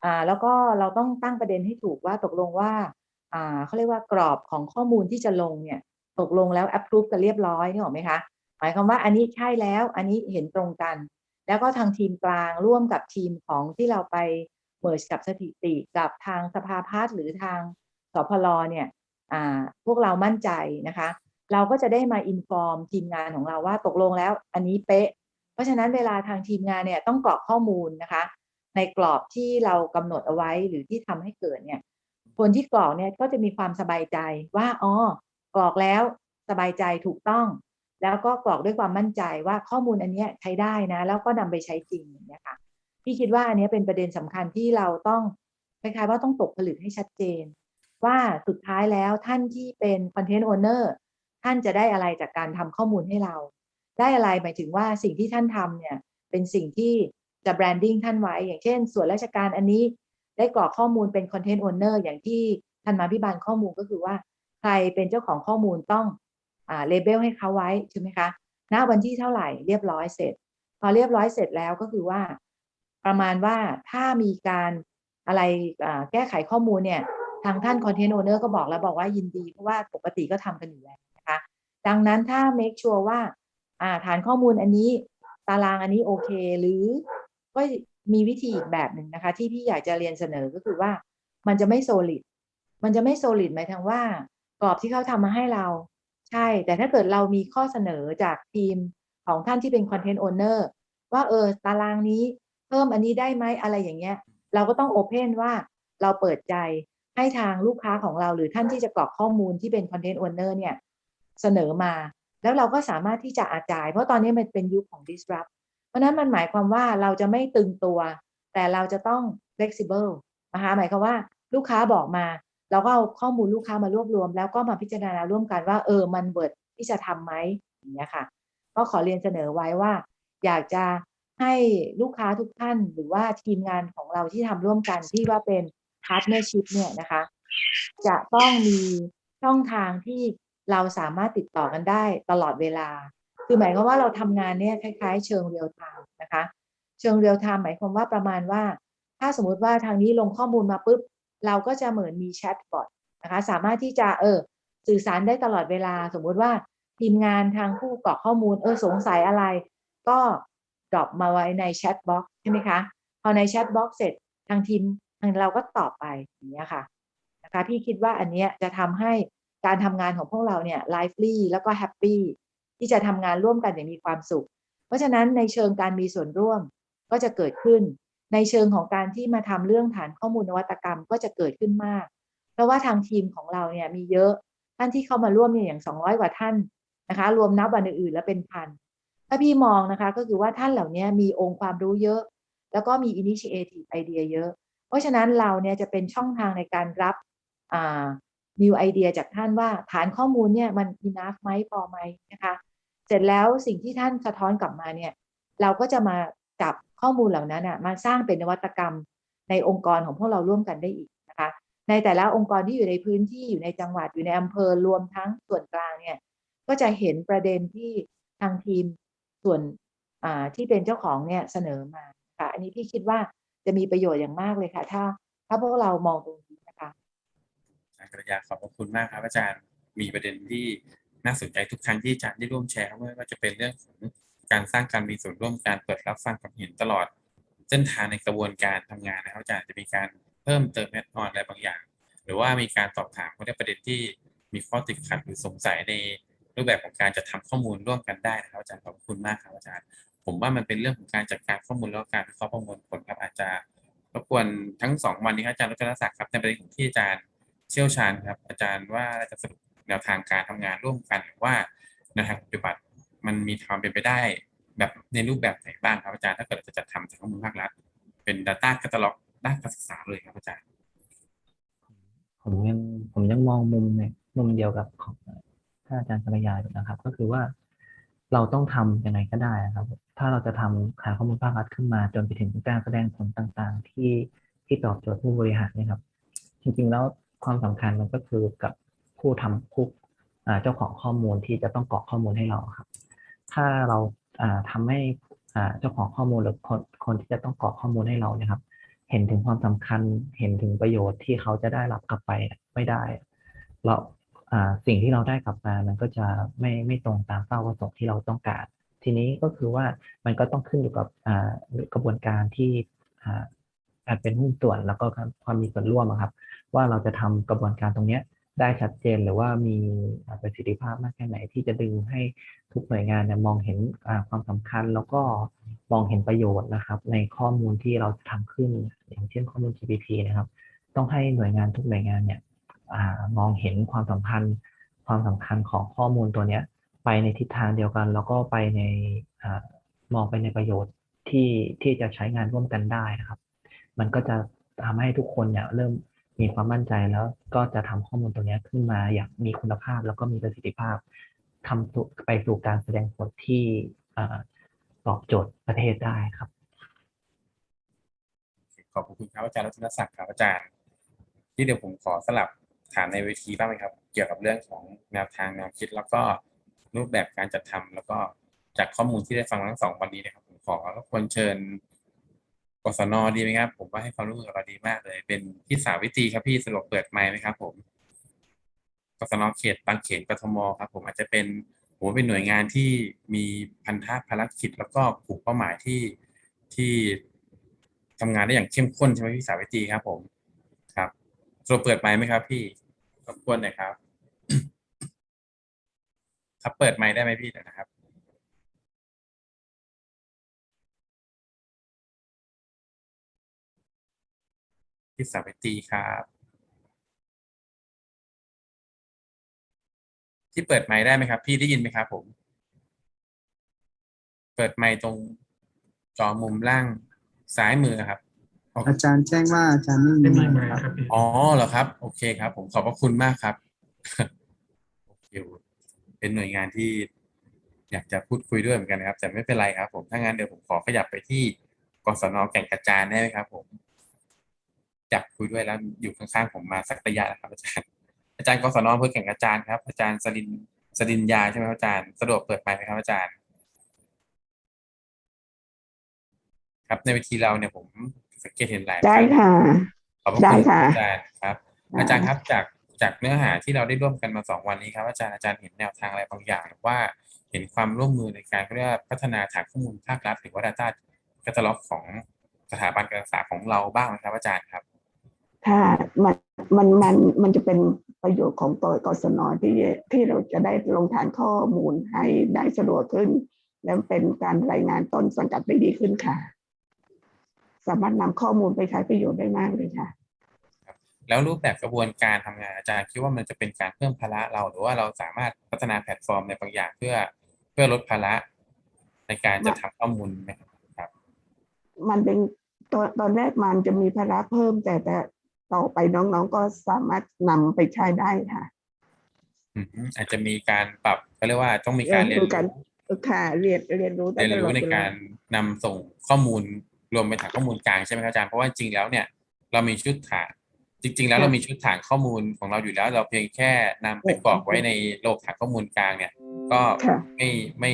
Speaker 5: อ่าแล้วก็เราต้องตั้งประเด็นให้ถูกว่าตกลงว่าอ่าเขาเรียกว่ากรอบของข้อมูลที่จะลงเนี่ย ตกลงแล้ว approve กันเรียบร้อยนี่หรือไหมคะ หมายความว่าอันนี้ใช่แล้ว อันนี้เห็นตรงกัน แล้วก็ทางทีมกลางร่วมกับทีมของที่เราไป mergeับสถิติกับทางสภาพัฒน์หรือทางสพรเนี่ยพวกเรามั่นใจนะคะ เราก็จะได้มา inform ทีมงานของเราว่าตกลงแล้วอันนี้เป๊ะ เพราะฉะนั้นเวลาทางทีมงานเนี่ยต้องกรอกข้อมูลนะคะ ในกรอบที่เรากำหนดเอาไว้หรือที่ทำให้เกิดเนี่ยคนที่กรอกเนี่ยก็จะมีความสบายใจว่าอ๋อ กรอกแล้วสบายใจถูกต้อง แล้วก็กรอกด้วยความมั่นใจว่าข้อมูลอันนี้ใช้ได้นะ แล้วก็นำไปใช้จริงอย่างเงี้ยค่ะพี่คิดว่าอันนี้เป็นประเด็นสำคัญที่เราต้องคล้ายๆว่าต้องตกผลึกให้ชัดเจน ว่าสุดท้ายแล้วท่านที่เป็นคอนเทนต์โอเนอร์ท่านจะได้อะไรจากการทำข้อมูลให้เรา ได้อะไรหมายถึงว่าสิ่งที่ท่านทำเนี่ยเป็นสิ่งที่จะ branding ท่านไว้ อย่างเช่น ส่วนราชการอันนี้ได้กรอกข้อมูลเป็น content owner อย่างที่ท่านธรรมาภิบาลข้อมูลก็คือว่า ใครเป็นเจ้าของข้อมูลต้องอ่า label ให้เขาไว้ใช่ไหมคะณวันที่เท่าไหร่เรียบร้อยเสร็จ พอเรียบร้อยเสร็จแล้วก็คือว่า ประมาณว่าถ้ามีการอะไรแก้ไขข้อมูลเนี่ยทางท่านคอนเทนต์โอเนอร์ก็บอกแล้วบอกว่ายินดี เพราะว่าปกติก็ทำกันอยู่แล้วนะคะดังนั้นถ้า make sure ว่าฐานข้อมูลอันนี้ตารางอันนี้โอเค หรือก็มีวิธีอีกแบบหนึ่งนะคะ ที่พี่อยากจะเรียนเสนอก็คือว่ามันจะไม่ solid มันจะไม่ solid หมายถึงว่า กรอบที่เขาทำมาให้เรา ใช่ แต่ถ้าเกิดเรามีข้อเสนอจากทีมของท่านที่เป็น content owner ว่าเออตารางนี้เพิ่มอันนี้ได้ไหมอะไรอย่างเงี้ย เราก็ต้อง open ว่าเราเปิดใจให้ทางลูกค้าของเราหรือท่านที่จะกรอกข้อมูลที่เป็น content owner เนี่ย เสนอมา แล้วเราก็สามารถที่จะอาจาย เพราะตอนนี้มันเป็นยุคของ disrupt เพราะนั้นมันหมายความว่าเราจะไม่ตึงตัว แต่เราจะต้อง flexible นะคะหมายความว่าลูกค้าบอกมา เราก็เอาข้อมูลลูกค้ามารวบรวม แล้วก็มาพิจารณาร่วมกันว่า เออมัน worth ที่จะทำไหมอย่างเงี้ยค่ะ ก็ขอเรียนเสนอไว้ว่า อยากจะให้ลูกค้าทุกท่านหรือว่าทีมงานของเราที่ทำร่วมกันที่ว่าเป็น partnership เนี่ยนะคะ จะต้องมีช่องทางที่เราสามารถติดต่อกันได้ตลอดเวลา คือหมายความว่าเราทำงานเนี่ยคล้าย ๆ เชิง real time นะคะ เชิง real time หมายความว่าประมาณว่า ถ้าสมมุติว่าทางนี้ลงข้อมูลมาปุ๊บ เราก็จะเหมือนมี chatbotนะคะสามารถที่จะเออสื่อสารได้ตลอดเวลาสมมุติว่าทีมงานทางผู้กรอกข้อมูลเออสงสัยอะไร ก็ drop มาไว้ใน chat box ใช่ไหมคะพอใน chat box เสร็จทางทีมทางเราก็ตอบไปอย่างนี้ค่ะนะคะพี่คิดว่าอันเนี้ยจะทำให้การทำงานของพวกเราเนี่ย lively แล้วก็ happy ที่จะทำงานร่วมกันอย่างมีความสุข เพราะฉะนั้นในเชิงการมีส่วนร่วมก็จะเกิดขึ้น ในเชิงของการที่มาทำเรื่องฐานข้อมูลนวัตกรรมก็จะเกิดขึ้นมาก เพราะว่าทางทีมของเราเนี่ยมีเยอะท่านที่เข้ามาร่วมเนี่ยอย่าง 200 กว่าท่านนะคะ รวมนับวันอื่นๆแล้วเป็นพันถ้าพี่มองนะคะก็คือว่าท่านเหล่านี้มีองค์ความรู้เยอะ แล้วก็มี initiative ไอเดียเยอะ เพราะฉะนั้นเราเนี่ยจะเป็นช่องทางในการรับ new idea จากท่านว่าฐานข้อมูลเนี่ยมัน enough ไหมพอไหมนะคะ เสร็จแล้วสิ่งที่ท่านสะท้อนกลับมาเนี่ยเราก็จะมา จับข้อมูลเหล่านั้นอะมาสร้างเป็นนวัตกรรมในองค์กรของพวกเราร่วมกันได้อีกนะคะ ในแต่ละองค์กรที่อยู่ในพื้นที่อยู่ในจังหวัดอยู่ในอำเภอรวมทั้งส่วนกลางเนี่ยก็จะเห็นประเด็นที่ทางทีมส่วนที่เป็นเจ้าของเนี่ยเสนอมาค่ะอันนี้พี่คิดว่าจะมีประโยชน์อย่างมากเลยค่ะ ถ้า ถ้าพวกเรามองตรงนี้นะคะ
Speaker 2: อาจารย์ขอบคุณมากครับอาจารย์มีประเด็นที่น่าสนใจทุกครั้งที่อาจารย์ได้ร่วมแชร์ไม่ว่าจะเป็นเรื่องของ การสร้างการมีส่วนร่วมการเปิดรับฟังความเห็นตลอด เส้นทางในกระบวนการทำงานนะครับอาจารย์จะมีการเพิ่มเติมแอดออนอะไรบางอย่าง หรือว่ามีการสอบถามเรื่อประเด็นที่มีข้อติดขัดหรือสงสัยในรูปแบบของการจะทำข้อมูลร่วมกันได้นะครับอาจารย์ขอบคุณมากครับอาจารย์ ผมว่ามันเป็นเรื่องของการจัดการข้อมูลแล้วการวิเคราะห์ประมวลผลครับอาจจะรบกวนทั้งสองวันนี้ครับอาจารย์รัตนศักดิ์ครับในประเด็นของที่อาจารย์เชี่ยวชาญครับอาจารย์ว่าจะสรุปแนวทางการทำงานร่วมกันหรือว่าแนวทางปฏิบัติ มันมีความเป็นไปได้ แบบในรูปแบบไหนบ้างครับอาจารย์ถ้าเกิดจะจัดทำจากข้อมูลภาครัฐเป็น Data Catalog ด้านการศึกษาเลยครับอาจารย์
Speaker 10: ผมยังผมยังมองมุมในมุมเดียวกับของท่านอาจารย์กัลยาอยู่นะครับ ก็คือว่าเราต้องทำยังไงก็ได้นะครับ ถ้าเราจะทำฐาข้อมูลภาครัฐขึ้นมา จนไปถึงการแสดงผลต่างๆ ที่ที่ตอบโจทย์ผู้บริหารนะครับ จริงๆแล้วความสำคัญมันก็คือกับผู้ทำผู้เจ้าของข้อมูลที่จะต้องกรอกข้อมูลให้เราครับ ถ้าเราอ่าทำให้เจ้าของข้อมูลหรือคนคนที่จะต้องกรอกข้อมูลให้เราเนี่ยครับ เห็นถึงความสำคัญเห็นถึงประโยชน์ที่เขาจะได้รับกลับไปไม่ได้ เราสิ่งที่เราได้กลับมามันก็จะไม่ไม่ตรงตามเป้าประสงค์ที่เราต้องการ ทีนี้ก็คือว่ามันก็ต้องขึ้นอยู่กับกระบวนการที่อาการเป็นหุ้นส่วนแล้วก็ความมีส่วนร่วมครับ ว่าเราจะทำกระบวนการตรงเนี้ ได้ชัดเจนหรือว่ามีประสิทธิภาพมากแค่ไหนที่จะดึงให้ทุกหน่วยงานเนี่ยมองเห็นความสำคัญแล้วก็มองเห็นประโยชน์นะครับ ในข้อมูลที่เราจะทำขึ้น อย่างเช่นข้อมูล GPT นะครับ ต้องให้หน่วยงานทุกหน่วยงานเนี่ยอมองเห็นความสำคัญความสำคัญของข้อมูลตัวเนี้ยไปในทิศทางเดียวกัน แล้วก็ไปในอมองไปในประโยชน์ที่ที่จะใช้งานร่วมกันได้นะครับ มันก็จะทำให้ทุกคนเนี่ยเริ่ม มีความมั่นใจแล้วก็จะทำข้อมูลตัวเนี้ขึ้นมาอย่างมีคุณภาพแล้วก็มีประสิทธิภาพทำไปสู่การแสดงผลที่ตอบโจทย์ประเทศได้ครับ
Speaker 2: ขอบคุณครับอาจารย์รัตนศักดิ์ครับอาจารย์ ที่เดี๋ยวผมขอสลับถามในเวทีบ้างไหมครับ เกี่ยวกับเรื่องของแนวทางแนวคิด แล้วก็รูปแบบการจัดทำแล้วก็จากข้อมูลที่ได้ฟังทั้งสองวันนี้นะครับผมขอรบกวนเชิญ กศนดีไหมครับ ผมว่าให้ความร่วมมือกับเราดีมากเลย เป็นพี่สาวิตรีครับพี่สะดวกเปิดไมค์ไหมครับ ผมกศนเขตบางเขนกทมครับ ผมอาจจะเป็นผมเป็นหน่วยงานที่มีพันธะภารกิจ แล้วก็กลุ่มเป้าหมายที่ที่ทำงานได้อย่างเข้มข้นใช่ไหมพี่สาวิตรีครับ ผมครับสะดวกเปิดไมค์ไหมครับ พี่รบกวนหน่อยครับครับเปิดไมค์ได้ไหมพี่นะครับ พี่สาวิตรีครับ ที่เปิดไมค์ได้ไหมครับ พี่ได้ยินไหมครับผม เปิดไมค์ตรงจอมุมล่างซ้ายมือครับ
Speaker 13: อาจารย์แจ้งว่าอาจารย์ไม่
Speaker 3: ไม่มี
Speaker 13: มี
Speaker 3: ไม
Speaker 13: ไม
Speaker 3: ค์
Speaker 13: ค์ครับ
Speaker 3: ครับพี่
Speaker 2: อ๋อเหรอครับ โอเคครับ ผมขอบพระคุณมากครับโอเคเป็นหน่วยงานที่อยากจะพูดคุยด้วยเหมือนกันนะครับ แต่ไม่เป็นไรครับ ผมถ้างั้นเดี๋ยวผมขอขยับไปที่กศนแก่งกระจานได้ไหมครับ ผม อยากคุยด้วยแล้วอยู่ข้างๆผมมาสักระยะแล้วครับอาจารย์อาจารย์กศนอำเภอแก่งกระจานครับ อาจารย์สรินสรินยาใช่ไหมครับอาจารย์สะดวกเปิดไมค์ไหมครับอาจารย์ ครับในเวทีเราเนี่ยผมสังเกตเห็นหลาย
Speaker 14: ได้ค่ะ
Speaker 2: ขอบพระ
Speaker 14: ได้
Speaker 2: คุณ
Speaker 14: ค่ะ
Speaker 2: อาจารย์ครับ อาจารย์ครับจากจากเนื้อหาที่เราได้ร่วมกันมาสองวันนี้ครับอาจารย์อาจารย์เห็นแนวทางอะไรบางอย่างหรือว่าเห็นความร่วมมือในการเขาเรียกว่าพัฒนาฐานข้อมูลภาครัฐหรือว่า Data Catalog ของสถาบันการศึกษาของเราบ้างไหมครับอาจารย์ครับ
Speaker 14: ค่ะมันมันมันมันจะเป็นประโยชน์ของกกศนที่ที่เราจะได้ลงฐานข้อมูลให้ได้สะดวกขึ้น และเป็นการรายงานต้นสังกัดได้ดีขึ้นค่ะ สามารถนำข้อมูลไปใช้ประโยชน์ได้มากเลยค่ะ
Speaker 2: แล้วรูปแบบกระบวนการทำงานอาจารย์คิดว่ามันจะเป็นการเพิ่มภาระเราหรือว่าเราสามารถพัฒนาแพลตฟอร์มในบางอย่างเพื่อเพื่อลดภาระในการจะทำข้อมูลไหมครับ
Speaker 14: มันเป็นตอนตอนแรกมันจะมีภาระเพิ่มแต่แต่ ต่อไปน้องๆก็สามารถนำไปใช้ได้ค่ะ
Speaker 2: อืมอาจจะมีการปรับเขาเรียกว่าต้องมีการเรียน
Speaker 14: คือการ
Speaker 2: รู้
Speaker 14: เออค่ะเรียนเรียนรู้ได้
Speaker 2: เรียน
Speaker 14: ตล
Speaker 2: รู้
Speaker 14: อด
Speaker 2: ใน
Speaker 14: เวล
Speaker 2: การนำส่งข้อมูลรวมเป็นฐานข้อมูลกลางใช่ไหมครับอาจารย์เพราะว่าจริงๆแล้วเนี่ยเรามีชุดฐานจริง ๆ แล้วเรามีชุดฐานข้อมูลของเราอยู่แล้ว เราเพียงแค่นำไปกรอกไว้ในโลกฐานข้อมูลกลางเนี่ย ก็
Speaker 14: ค่ะ
Speaker 2: ไม่ไม่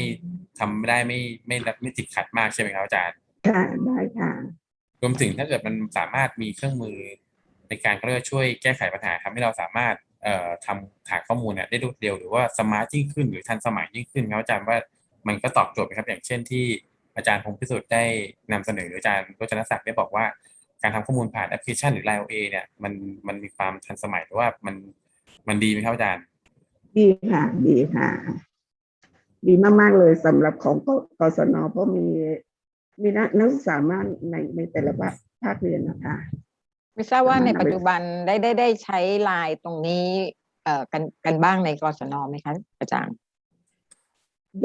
Speaker 2: ทำไม่ได้ไม่ไม่ไม่ไม่ติดขัดมากใช่ไหมครับอาจารย์
Speaker 14: ค่ะได้ค่ะ
Speaker 2: รวมถึงถ้าเกิดมันสามารถมีเครื่องมือ ในการเขาเรียกช่วยแก้ไขปัญหาทำให้เราสามารถเอ่อทำฐานข้อมูลเนี่ยได้รวดเร็วหรือว่า smart ยิ่งขึ้นหรือทันสมัยยิ่งขึ้นครับอาจารย์ว่ามันก็ตอบโจทย์ไหมครับอย่างเช่นที่อาจารย์พงพิสุทธิ์ได้นำเสนอหรืออาจารย์รัชนศักดิ์ได้บอกว่า การทำข้อมูลผ่านแอปพลิเคชันหรือ Line OA เนี่ยมันมันมีความทันสมัยหรือว่ามันมันดีไหมครับอาจารย์
Speaker 14: ดีค่ะดีค่ะ ดีมาก ๆ เลยสำหรับของกศนเพราะมีมีนักนักศึกษามากในในแต่ละภาคเรียนนะคะ
Speaker 4: ไม่ทราบว่าใน
Speaker 14: สามารถนำไป
Speaker 4: ปัจจุบันได้ได้ได้ใช้ไลน์ตรงนี้เอ่อกันกันบ้างในกศนไหมคะอาจารย์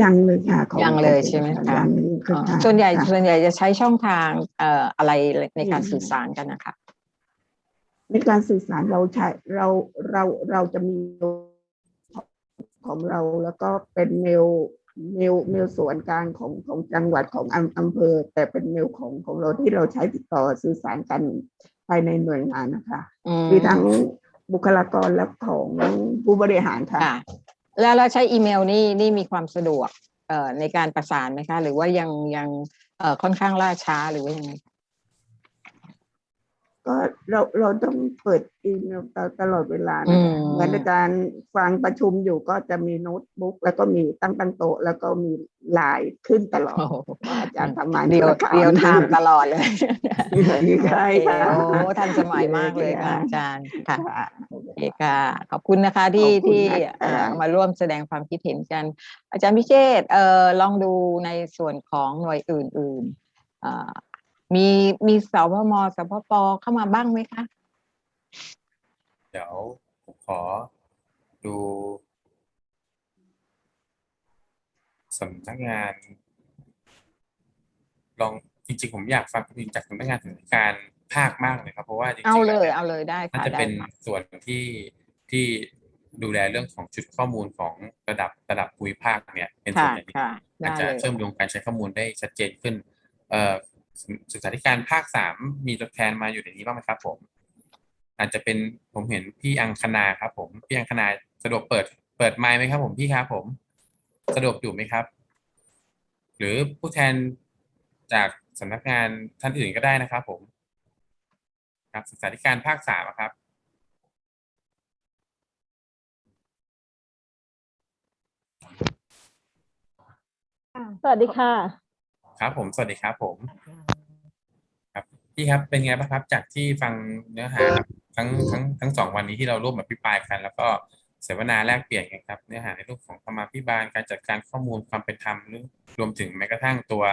Speaker 14: ยังเลยค่ะของ
Speaker 4: ยังเลยใช่ไหมคะ
Speaker 14: ยังเลย
Speaker 4: อ๋อ
Speaker 14: ค่ะ
Speaker 4: ส่วนใหญ่
Speaker 14: ค่ะ
Speaker 4: ส่วนใหญ่จะใช้ช่องทางเอ่ออะไรในการสื่อสารกันนะคะ
Speaker 14: ในการสื่อสารเราใช้เราเราเราจะมีของเราแล้วก็เป็นเมลเมลเมลส่วนกลางของของจังหวัดของอำอำเภอ แต่เป็นเมลของของเราที่เราใช้ติดต่อสื่อสารกัน ภายในหน่วยงานนะคะ
Speaker 4: อืม
Speaker 14: มีทั้งบุคลากรและของผู้บริหารค่ะ
Speaker 4: ค่ะ แล้วเราใช้อีเมลนี่นี่มีความสะดวกเอ่อในการประสานไหมคะ หรือว่ายังยังเอ่อค่อนข้างล่าช้าหรือว่ายังไง
Speaker 14: ก็เราเราต้องเปิดอีเมลตลตลอดเวลานะคะอืมเหมือนในการฟังประชุมอยู่ก็จะมีโน้ตบุ๊กแล้วก็มีตั้งตั้งโต๊ะแล้วก็มีไลน์ขึ้นตลอด
Speaker 4: โอ้โห
Speaker 14: ว่าอาจารย์ทำงาน
Speaker 4: เดียว
Speaker 14: ธุรกรรม
Speaker 4: real time ตลอดเลย
Speaker 14: ใช่ค่ะ
Speaker 4: โอเคโอ้ทันสมัยมากเลยค่ะอาจารย์ค่ะ
Speaker 14: ค่ะ
Speaker 4: โอเคค่ะ ขอบคุณนะคะที่
Speaker 14: ขอบคุณ
Speaker 4: ที่
Speaker 14: นะคะ
Speaker 4: เอ่อมาร่วมแสดงความคิดเห็นกัน อาจารย์พิเชษฐ์เอ่อลองดูในส่วนของหน่วยอื่นๆเอ่อ มีมีสพมสพปเข้ามาบ้างไหมคะ
Speaker 2: เดี๋ยวผมขอดูสำนักงาน ลองจริงๆ ผมอยากฟังจริงๆจากสำนักงานถึงการภาคมากเลยครับ เพราะว่าจริงๆ
Speaker 4: เอาเล
Speaker 2: แวย
Speaker 4: เอาเลยได้
Speaker 2: น่า
Speaker 4: ค่ะ
Speaker 2: จะ
Speaker 4: ได้
Speaker 2: เป็น
Speaker 4: ค่ะ
Speaker 2: ส่วนที่ที่ดูแลเรื่องของชุดข้อมูลของระดับระดับภูมิภาคเนี่ย เป็นส่วน
Speaker 4: ค่ะ
Speaker 2: ใหญ่ที่
Speaker 4: ค่ะ
Speaker 2: อาจ
Speaker 4: ได้
Speaker 2: จะ
Speaker 4: เลย
Speaker 2: เชื่อมโยงการใช้ข้อมูลได้ชัดเจนขึ้นเอ่อ ศึกษาธิการภาคสามมีตัวแทนมาอยู่ในนี้บ้างไหมครับ ผม อาจจะเป็นผมเห็นพี่อังคณาครับ ผมพี่อังคณาสะดวกเปิด เปิดไมค์ไหมครับ ผมพี่ครับผม สะดวกอยู่ไหมครับ หรือผู้แทนจากสำนักงานท่านอื่นก็ได้นะครับ ผม ครับศึกษาธิการภาคสามอะครับ
Speaker 15: สวัสดีค่ะ
Speaker 2: ครับผม สวัสดีครับผมครับ พี่ครับเป็นไงบ้างครับจากที่ฟังเนื้อหาทั้งทั้งทั้งสองวันนี้ที่เราร่วมอภิปรายกัน แล้วก็เสวนาแลกเปลี่ยนกันครับเนื้อหาในรื่องของธรรมาภิบาลการจัดการข้อมูลความเป็นธรรมหรือรวมถึงแม้กระทั่งตัว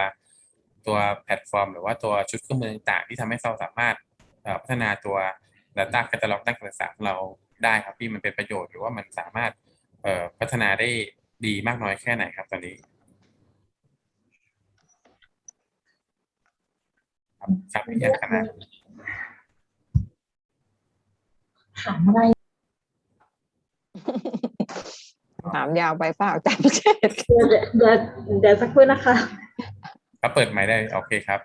Speaker 2: ตัวแพลตฟอร์ม หรือว่าตัวชุดเครื่องมือต่างๆที่ทำให้เราสามารถพัฒนาตัว Data Catalog ด้านการศึกษาของเราได้ครับพี่มันเป็นประโยชน์หรือว่ามันสามารถพัฒนาได้ดีมากน้อยแค่ไหนครับตอนนี้ ครับครับพี่อังคณา
Speaker 15: ถามอะไร
Speaker 4: ถามยาวไปเปล่าอาจารย์พิเชษฐ์
Speaker 15: เดี๋ยวเดี๋ยวเดี๋ยวสักครู่นะคะ
Speaker 2: ครับเปิดไมค์ได้โอเคครับ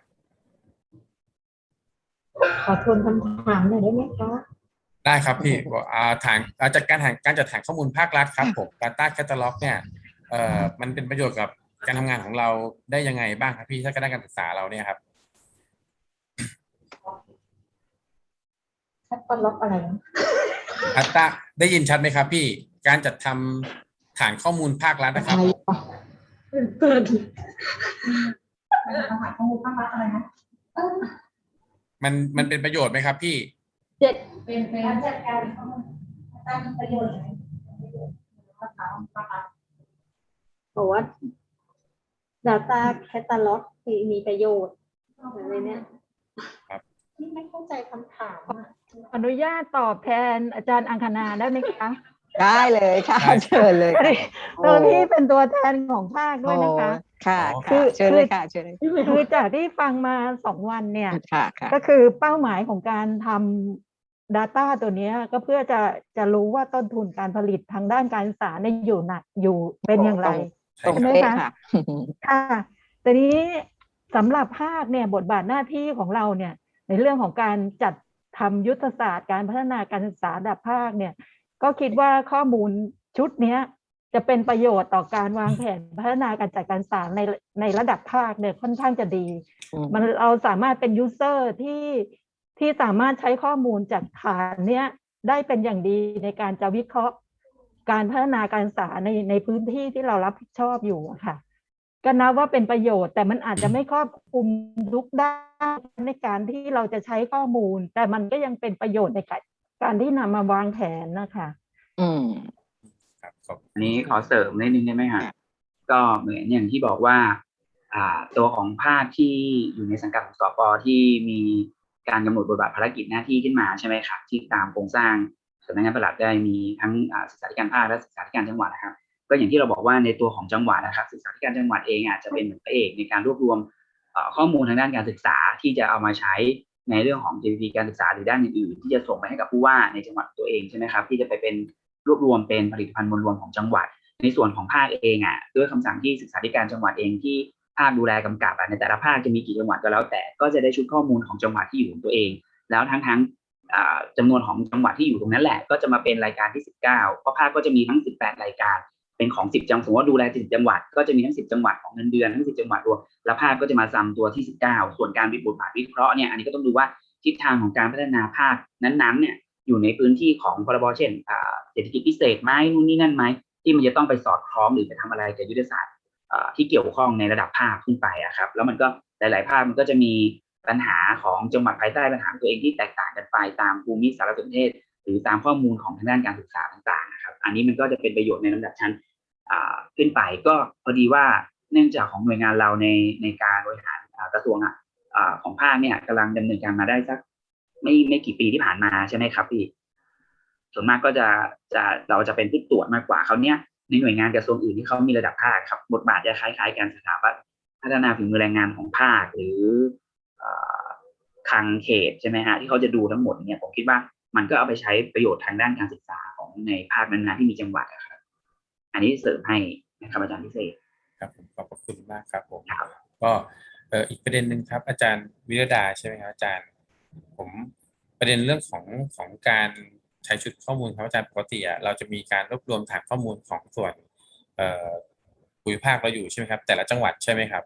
Speaker 15: ขอทวนคำถามหน่อยได้ไหมคะ
Speaker 2: ได้ครับพี่อ่าฐานอ่าจากการฐานการจัดฐานข้อมูลภาครัฐครับผม Data Catalog เนี่ยเอ่อมันเป็นประโยชน์กับการทำงานของเราได้ยังไงบ้างครับพี่ถ้าด้านการศึกษาเราเนี่ยครับ
Speaker 15: แคตตาล็อกอะไรนะ
Speaker 2: อัตตาได้ยินชัดไหมครับ พี่ การจัดทำฐานข้อมูลภาครัฐนะครับ
Speaker 15: เกิด
Speaker 2: มันมันเป็นประโยชน์ไหมครับ พี่
Speaker 15: เจ็ดเป็นการจัดการข้อมูลตั้งประโยชน์บอกว่า Data Catalog มีมีประโยชน์อะไรเนี่ย
Speaker 2: ครับ
Speaker 15: ที่ไม่เข้าใจคำถามอะ
Speaker 16: อนุญาตตอบแทนอาจารย์อังคณาได้ไหมคะ
Speaker 4: ได้เลยค่ะ
Speaker 2: ได้
Speaker 4: เชิญเลยค่ะ
Speaker 16: ตัวที่เป็นตัวแทนของภาคด้วยนะคะ
Speaker 4: โอ้ค่ะ
Speaker 2: อ๋อ
Speaker 4: ค่ะเชิญเลยค่ะเชิญเลย
Speaker 16: คือจากที่ฟังมาสองวันเนี่ย
Speaker 4: ค่ะค่ะ
Speaker 16: ก็คือเป้าหมายของการทำ Data ตัวเนี้ยก็เพื่อจะจะรู้ว่าต้นทุนการผลิตทางด้านการศึกษาเนี่ยอยู่หนักอยู่เป็นอย่างไร
Speaker 4: ตรง
Speaker 16: ใช่ไหม
Speaker 4: เป๊ะ
Speaker 16: คะ
Speaker 4: ค่ะ
Speaker 16: ค่ะแต่นี้สำหรับภาคเนี่ยบทบาทหน้าที่ของเราเนี่ยในเรื่องของการจัด ทำยุทธศาสตร์การพัฒนาการศึกษาระดับภาคเนี่ยก็คิดว่าข้อมูลชุดเนี้ยจะเป็นประโยชน์ต่อการวางแผนพัฒนาการจัดการศึกษาในในระดับภาคเนี่ยค่อนข้างจะดี
Speaker 4: อืม
Speaker 16: มันเราสามารถเป็นยูเซอร์ที่ที่สามารถใช้ข้อมูลจากฐานเนี้ยได้เป็นอย่างดีในการจะวิเคราะห์ การพัฒนาการศึกษาในในพื้นที่ที่เรารับผิดชอบอยู่อะค่ะ ก็นับว่าเป็นประโยชน์ แต่มันอาจจะไม่ครอบคลุมทุกด้านในการที่เราจะใช้ข้อมูล แต่มันก็ยังเป็นประโยชน์ในการการที่นำมาวางแผนนะคะ
Speaker 4: อืม
Speaker 2: ครับขอบ
Speaker 1: อันนี้ขอเสริมนิดนึงได้ไหมฮะก็เหมือนอย่างที่บอกว่า อ่า ตัวของภาคที่อยู่ในสังกัดของสปที่มีการกำหนดบทบาทภารกิจหน้าที่ขึ้นมาใช่ไหมครับที่ตามโครงสร้างสำนักงานปลัดได้มีทั้งอ่าศึกษาธิการภาคและศึกษาธิการจังหวัดนะครับ ก็อย่างที่เราบอกว่าในตัวของจังหวัดนะครับศึกษาธิการจังหวัดเองอาจจะเป็นเหมือนพระเอกในการรวบรวมข้อมูลทางด้านการศึกษาที่จะเอามาใช้ในเรื่องของ GDP การศึกษาหรือด้านอื่นๆที่จะส่งไปให้กับผู้ว่าในจังหวัดตัวเองใช่ไหมครับที่จะไปเป็นรวบรวมเป็นผลิตภัณฑ์มวลรวมของจังหวัด ในส่วนของภาคเองอะด้วยคำสั่งที่ศึกษาธิการจังหวัดเองที่ภาคดูแลกำกับอะในแต่ละภาคจะมีกี่จังหวัดก็แล้วแต่ก็จะได้ชุดข้อมูลของจังหวัดที่อยู่ของตัวเอง แล้วทั้งทั้งอ่าจำนวนของจังหวัดที่อยู่ตรงนั้นแหละ ก็จะมาเป็นรายการที่ 19 เพราะภาคก็จะมีทั้ง 18 รายการ เป็นของ10จังหวัดสมมติว่าดูแล10จังหวัด ก็จะมีทั้ง10จังหวัดของเงินเดือนทั้ง10จังหวัดรวมแล้วภาคก็จะมาซ้ำตัวที่19ส่วนการวิบทบาทวิเคราะห์เนี่ยอันนี้ก็ต้องดูว่าทิศทางของการพัฒนาภาคนั้นๆเนี่ยอยู่ในพื้นที่ของพรบเช่นอ่าเศรษฐกิจพิเศษไหมนู่นนี่นั่นไหมที่มันจะต้องไปสอดคล้องหรือไปทำอะไรกับยุทธศาสตร์ที่เกี่ยวข้องในระดับภาคขึ้นไปอะครับ แล้วมันก็หลาย ๆ ภาคมันก็จะมีปัญหาของจังหวัดภายใต้ปัญหาตัวเองที่แตกต่างกันไปตามภูมิสารสนเทศ หรือตามข้อมูลของทางด้านการศึกษาต่าง ๆ นะครับ อันนี้มันก็จะเป็นประโยชน์ในลำดับชั้น ขึ้นไปก็พอดีว่าเนื่องจากของหน่วยงานเราในในการบริหารกระทรวงอะของภาคเนี่ยกำลังดำเนินการมาได้สักไม่ไม่กี่ปีที่ผ่านมาใช่ไหมครับพี่ส่วนมากก็จะจะเราจะเป็นผู้ตรวจมากกว่าเขาเนี้ยในหน่วยงานกระทรวงอื่นที่เขามีระดับภาคครับบทบาทจะคล้ายๆกันสถาบันพัฒนาฝีมือแรงงานของภาคหรือคลังเขตใช่ไหมฮะที่เขาจะดูทั้งหมดเนี่ยผมคิดว่ามันก็เอาไปใช้ประโยชน์ทางด้านการศึกษาของในภาคนั้นๆที่มีจังหวัด อะครับอันนี้เสริมให้นะครับอาจารย์พิเศษ
Speaker 2: ครับผมขอบพระคุณมากครับผม
Speaker 1: ครับ
Speaker 2: ก็เอ่ออีกประเด็นหนึ่งครับ อาจารย์วิรดาใช่ไหมครับอาจารย์ ผมประเด็นเรื่องของของการใช้ชุดข้อมูลครับอาจารย์ปกติอะเราจะมีการรวบรวมฐานข้อมูลของส่วนเอ่อภูมิภาคเราอยู่ใช่ไหมครับ แต่ละจังหวัดใช่ไหมครับ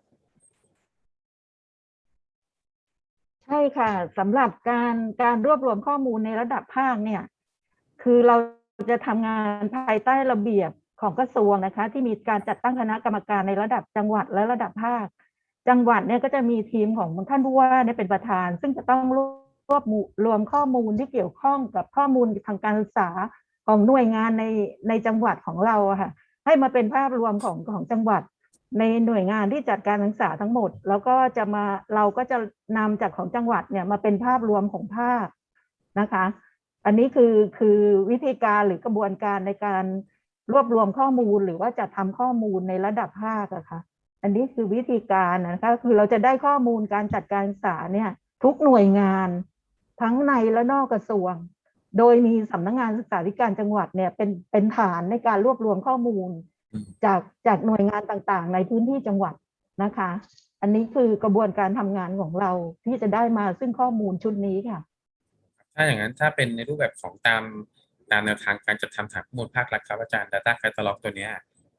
Speaker 16: ใช่ค่ะสำหรับการการรวบรวมข้อมูลในระดับภาคเนี่ย คือเราจะทำงานภายใต้ระเบียบ ของกระทรวงนะคะ ที่มีการจัดตั้งคณะกรรมการในระดับจังหวัดและระดับภาค จังหวัดเนี่ยก็จะมีทีมของท่านผู้ว่าเนี่ยเป็นประธาน ซึ่งจะต้องรวบรวมข้อมูลที่เกี่ยวข้องกับข้อมูลทางการศึกษาของหน่วยงานในในจังหวัดของเราค่ะ ให้มาเป็นภาพรวมของของจังหวัด ในหน่วยงานที่จัดการศึกษาทั้งหมด แล้วก็จะมาเราก็จะนำจากของจังหวัดเนี่ยมาเป็นภาพรวมของภาคนะคะ อันนี้คือคือวิธีการหรือกระบวนการในการ รวบรวมข้อมูลหรือว่าจะทำข้อมูลในระดับภาคอะค่ะ อันนี้คือวิธีการนะคะคือเราจะได้ข้อมูลการจัดการศึกษาเนี่ย ทุกหน่วยงาน ทั้งในและนอกกระทรวง โดยมีสำนักงานศึกษาธิการจังหวัดเนี่ยเป็นเป็นฐานในการรวบรวมข้อมูล จากจากหน่วยงานต่างๆ ในพื้นที่จังหวัดนะคะ อันนี้คือกระบวนการทำงานของเราที่จะได้มาซึ่งข้อมูลชุดนี้ค่ะ
Speaker 2: ถ้าอย่างนั้นถ้าเป็นในรูปแบบของตาม ตามแนวทางการจัดทำฐานข้อมูลภาครัฐครับอาจารย์ Data Catalog ตัวนี้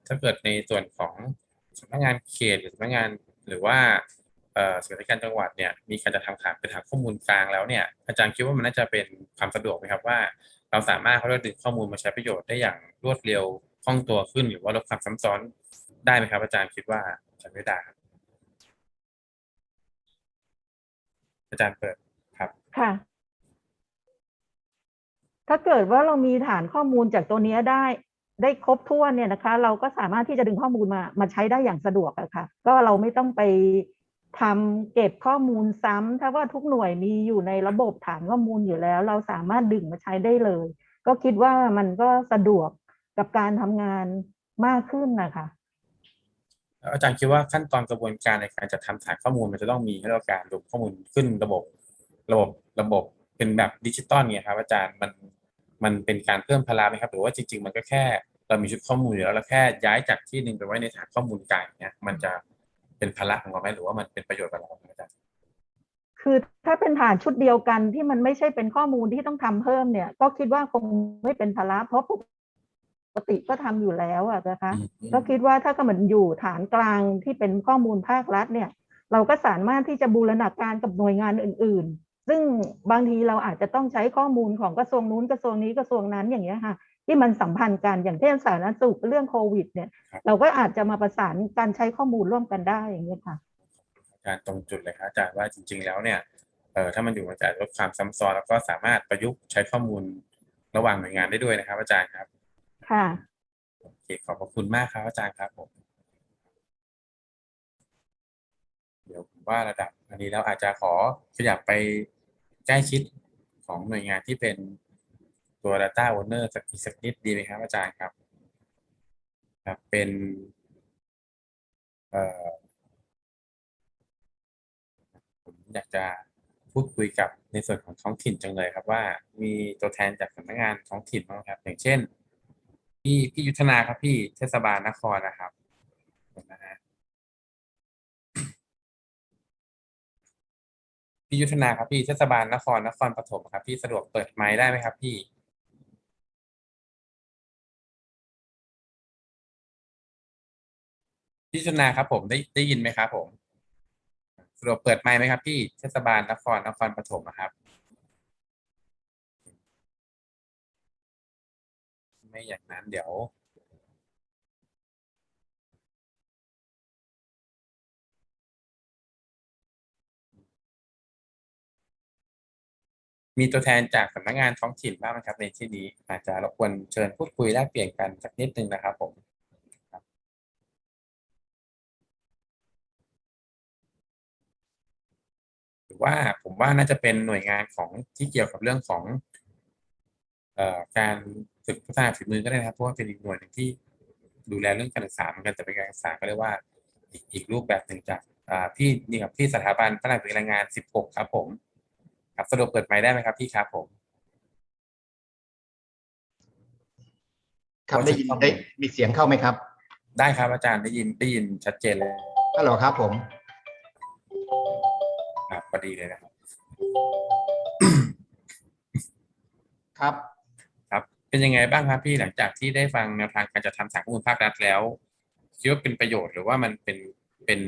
Speaker 2: ถ้าเกิดในส่วนของสำนักงานเขตหรือสำนักงานหรือว่าส่วนราชการจังหวัดเนี่ยมีการจัดทำฐานเป็นฐานข้อมูลกลางแล้วเนี่ยอาจารย์คิดว่ามันน่าจะเป็นความสะดวกไหมครับว่า เราสามารถเขาเรียกดึงข้อมูลมาใช้ประโยชน์ได้อย่างรวดเร็วคล่องตัวขึ้น หรือว่าลดความซ้ำซ้อนได้ไหมครับ อาจารย์คิดว่าอาจารย์ไม่ได้ครับอาจารย์เปิดครับ
Speaker 16: ค่ะ ถ้าเกิดว่าเรามีฐานข้อมูลจากตัวนี้ได้ ได้ครบถ้วนเนี่ยนะคะ เราก็สามารถที่จะดึงข้อมูลมามาใช้ได้อย่างสะดวกอะค่ะ ก็เราไม่ต้องไปทำเก็บข้อมูลซ้ำถ้าว่าทุกหน่วยมีอยู่ในระบบฐานข้อมูลอยู่แล้ว เราสามารถดึงมาใช้ได้เลย ก็คิดว่ามันก็สะดวกกับการทำงานมากขึ้นนะคะ
Speaker 2: อาจารย์คิดว่าขั้นตอนกระบวนการในการจัดทำฐานข้อมูลมันจะต้องมีให้เราการรวมข้อมูลขึ้นระบบ ระบบระบบเป็นแบบดิจิตอลเนี่ยครับอาจารย์มัน มันเป็นการเพิ่มพลาไหมครับ หรือว่าจริง ๆ มันก็แค่เรามีชุดข้อมูลอยู่แล้วเราแค่ย้ายจากที่หนึ่งไปไว้ในฐานข้อมูลกลางเนี่ยมันจะเป็นภาระของเราไหมหรือว่ามันเป็นประโยชน์กับเราครับอาจารย์
Speaker 16: คือถ้าเป็นฐานชุดเดียวกันที่มันไม่ใช่เป็นข้อมูลที่ต้องทำเพิ่มเนี่ย ก็คิดว่าคงไม่เป็นภาระเพราะปกติก็ทำอยู่แล้วอะนะคะก็คิดว่าถ้าก็เหมือนอยู่ฐานกลางที่เป็นข้อมูลภาครัฐเนี่ย เราก็สามารถที่จะบูรณาการกับหน่วยงานอื่นๆ ซึ่งบางทีเราอาจจะต้องใช้ข้อมูลของกระทรวงนู้นกระทรวงนี้กระทรววงนั้นอย่างเงี้ยค่ะ ที่มันสัมพันธ์กันอย่างเช่นสาธารณสุขเรื่องโควิด เนี่ย เราก็อาจจะมาประสานการใช้ข้อมูลร่วมกันได้อย่างเงี้ยค่ะ
Speaker 2: อาจารย์ตรงจุดเลยครับอาจารย์ว่าจริง ๆ แล้วเนี่ยเอ่อถ้ามันอยู่มันจะลดความซ้ำซ้อนแล้วก็สามารถประยุกต์ใช้ข้อมูลระหว่างหน่วยงานได้ด้วยนะครับ อาจารย์ครับ
Speaker 16: ค่ะ
Speaker 2: โอเคขอบพระคุณมากครับอาจารย์ครับผมเดี๋ยวผมว่าระดับอันนี้เราอาจจะขอขยับไป ใกล้ชิดของหน่วยงานที่เป็นตัว Data Owner สักอีกสักนิดดีไหมครับอาจารย์ครับครับเป็นเอ่อผมอยากจะพูดคุยกับในส่วนของท้องถิ่นจังเลยครับว่ามีตัวแทนจากสำนักงานท้องถิ่นบ้างครับ อย่างเช่น พี่พี่ยุทธนาครับพี่เทศบาลนครนะครับ พี่ยุทธนาครับพี่เทศบาลนครนครปฐมครับพี่สะดวกเปิดไมค์ได้ไหมครับพี่พี่ชุนาครับผมได้ได้ยินไหมครับผมสะดวกเปิดไมค์ไหมครับพี่เทศบาลนครนครปฐมครับ ไม่อย่างนั้นเดี๋ยว มีตัวแทนจากสำนักงานท้องถิ่นบ้างไหมครับในที่นี้ อาจจะรบกวนเชิญพูดคุยแลกเปลี่ยนกันสักนิดนึงนะครับผมหรือว่าผมว่าน่าจะเป็นหน่วยงานของที่เกี่ยวกับเรื่องของออการฝึกพัฒนาฝีมือก็ได้นะครับเพราะว่าเป็นอีกหน่วยหนึ่งที่ดูแลเรื่องการศึกษาเหมือนกันแต่เป็นการศึกษาก็เรียกว่าอีกอีกรูปแบบหนึ่งจากพี่นี่ครับที่สถาบันพัฒนาฝีมือแรงงาน 16 ครับผม ครับสะดวกเปิดไมค์ได้ไหมครับพี่ครับผม
Speaker 17: ครับได้ยินได้มีเสียงเข้าไหมครับ
Speaker 2: ได้ครับอาจารย์ได้ยินได้ยินชัดเจนเลย
Speaker 17: ฮัลโหลครับผม
Speaker 2: ครับพอดีเลยนะครับ
Speaker 17: ครับ
Speaker 2: ครับ เป็นยังไงบ้างครับพี่หลังจากที่ได้ฟังแนวทางการจัดทำสารข้อมูลภาครัฐแล้วคิดว่าเป็นประโยชน์หรือว่ามันเป็นเป็น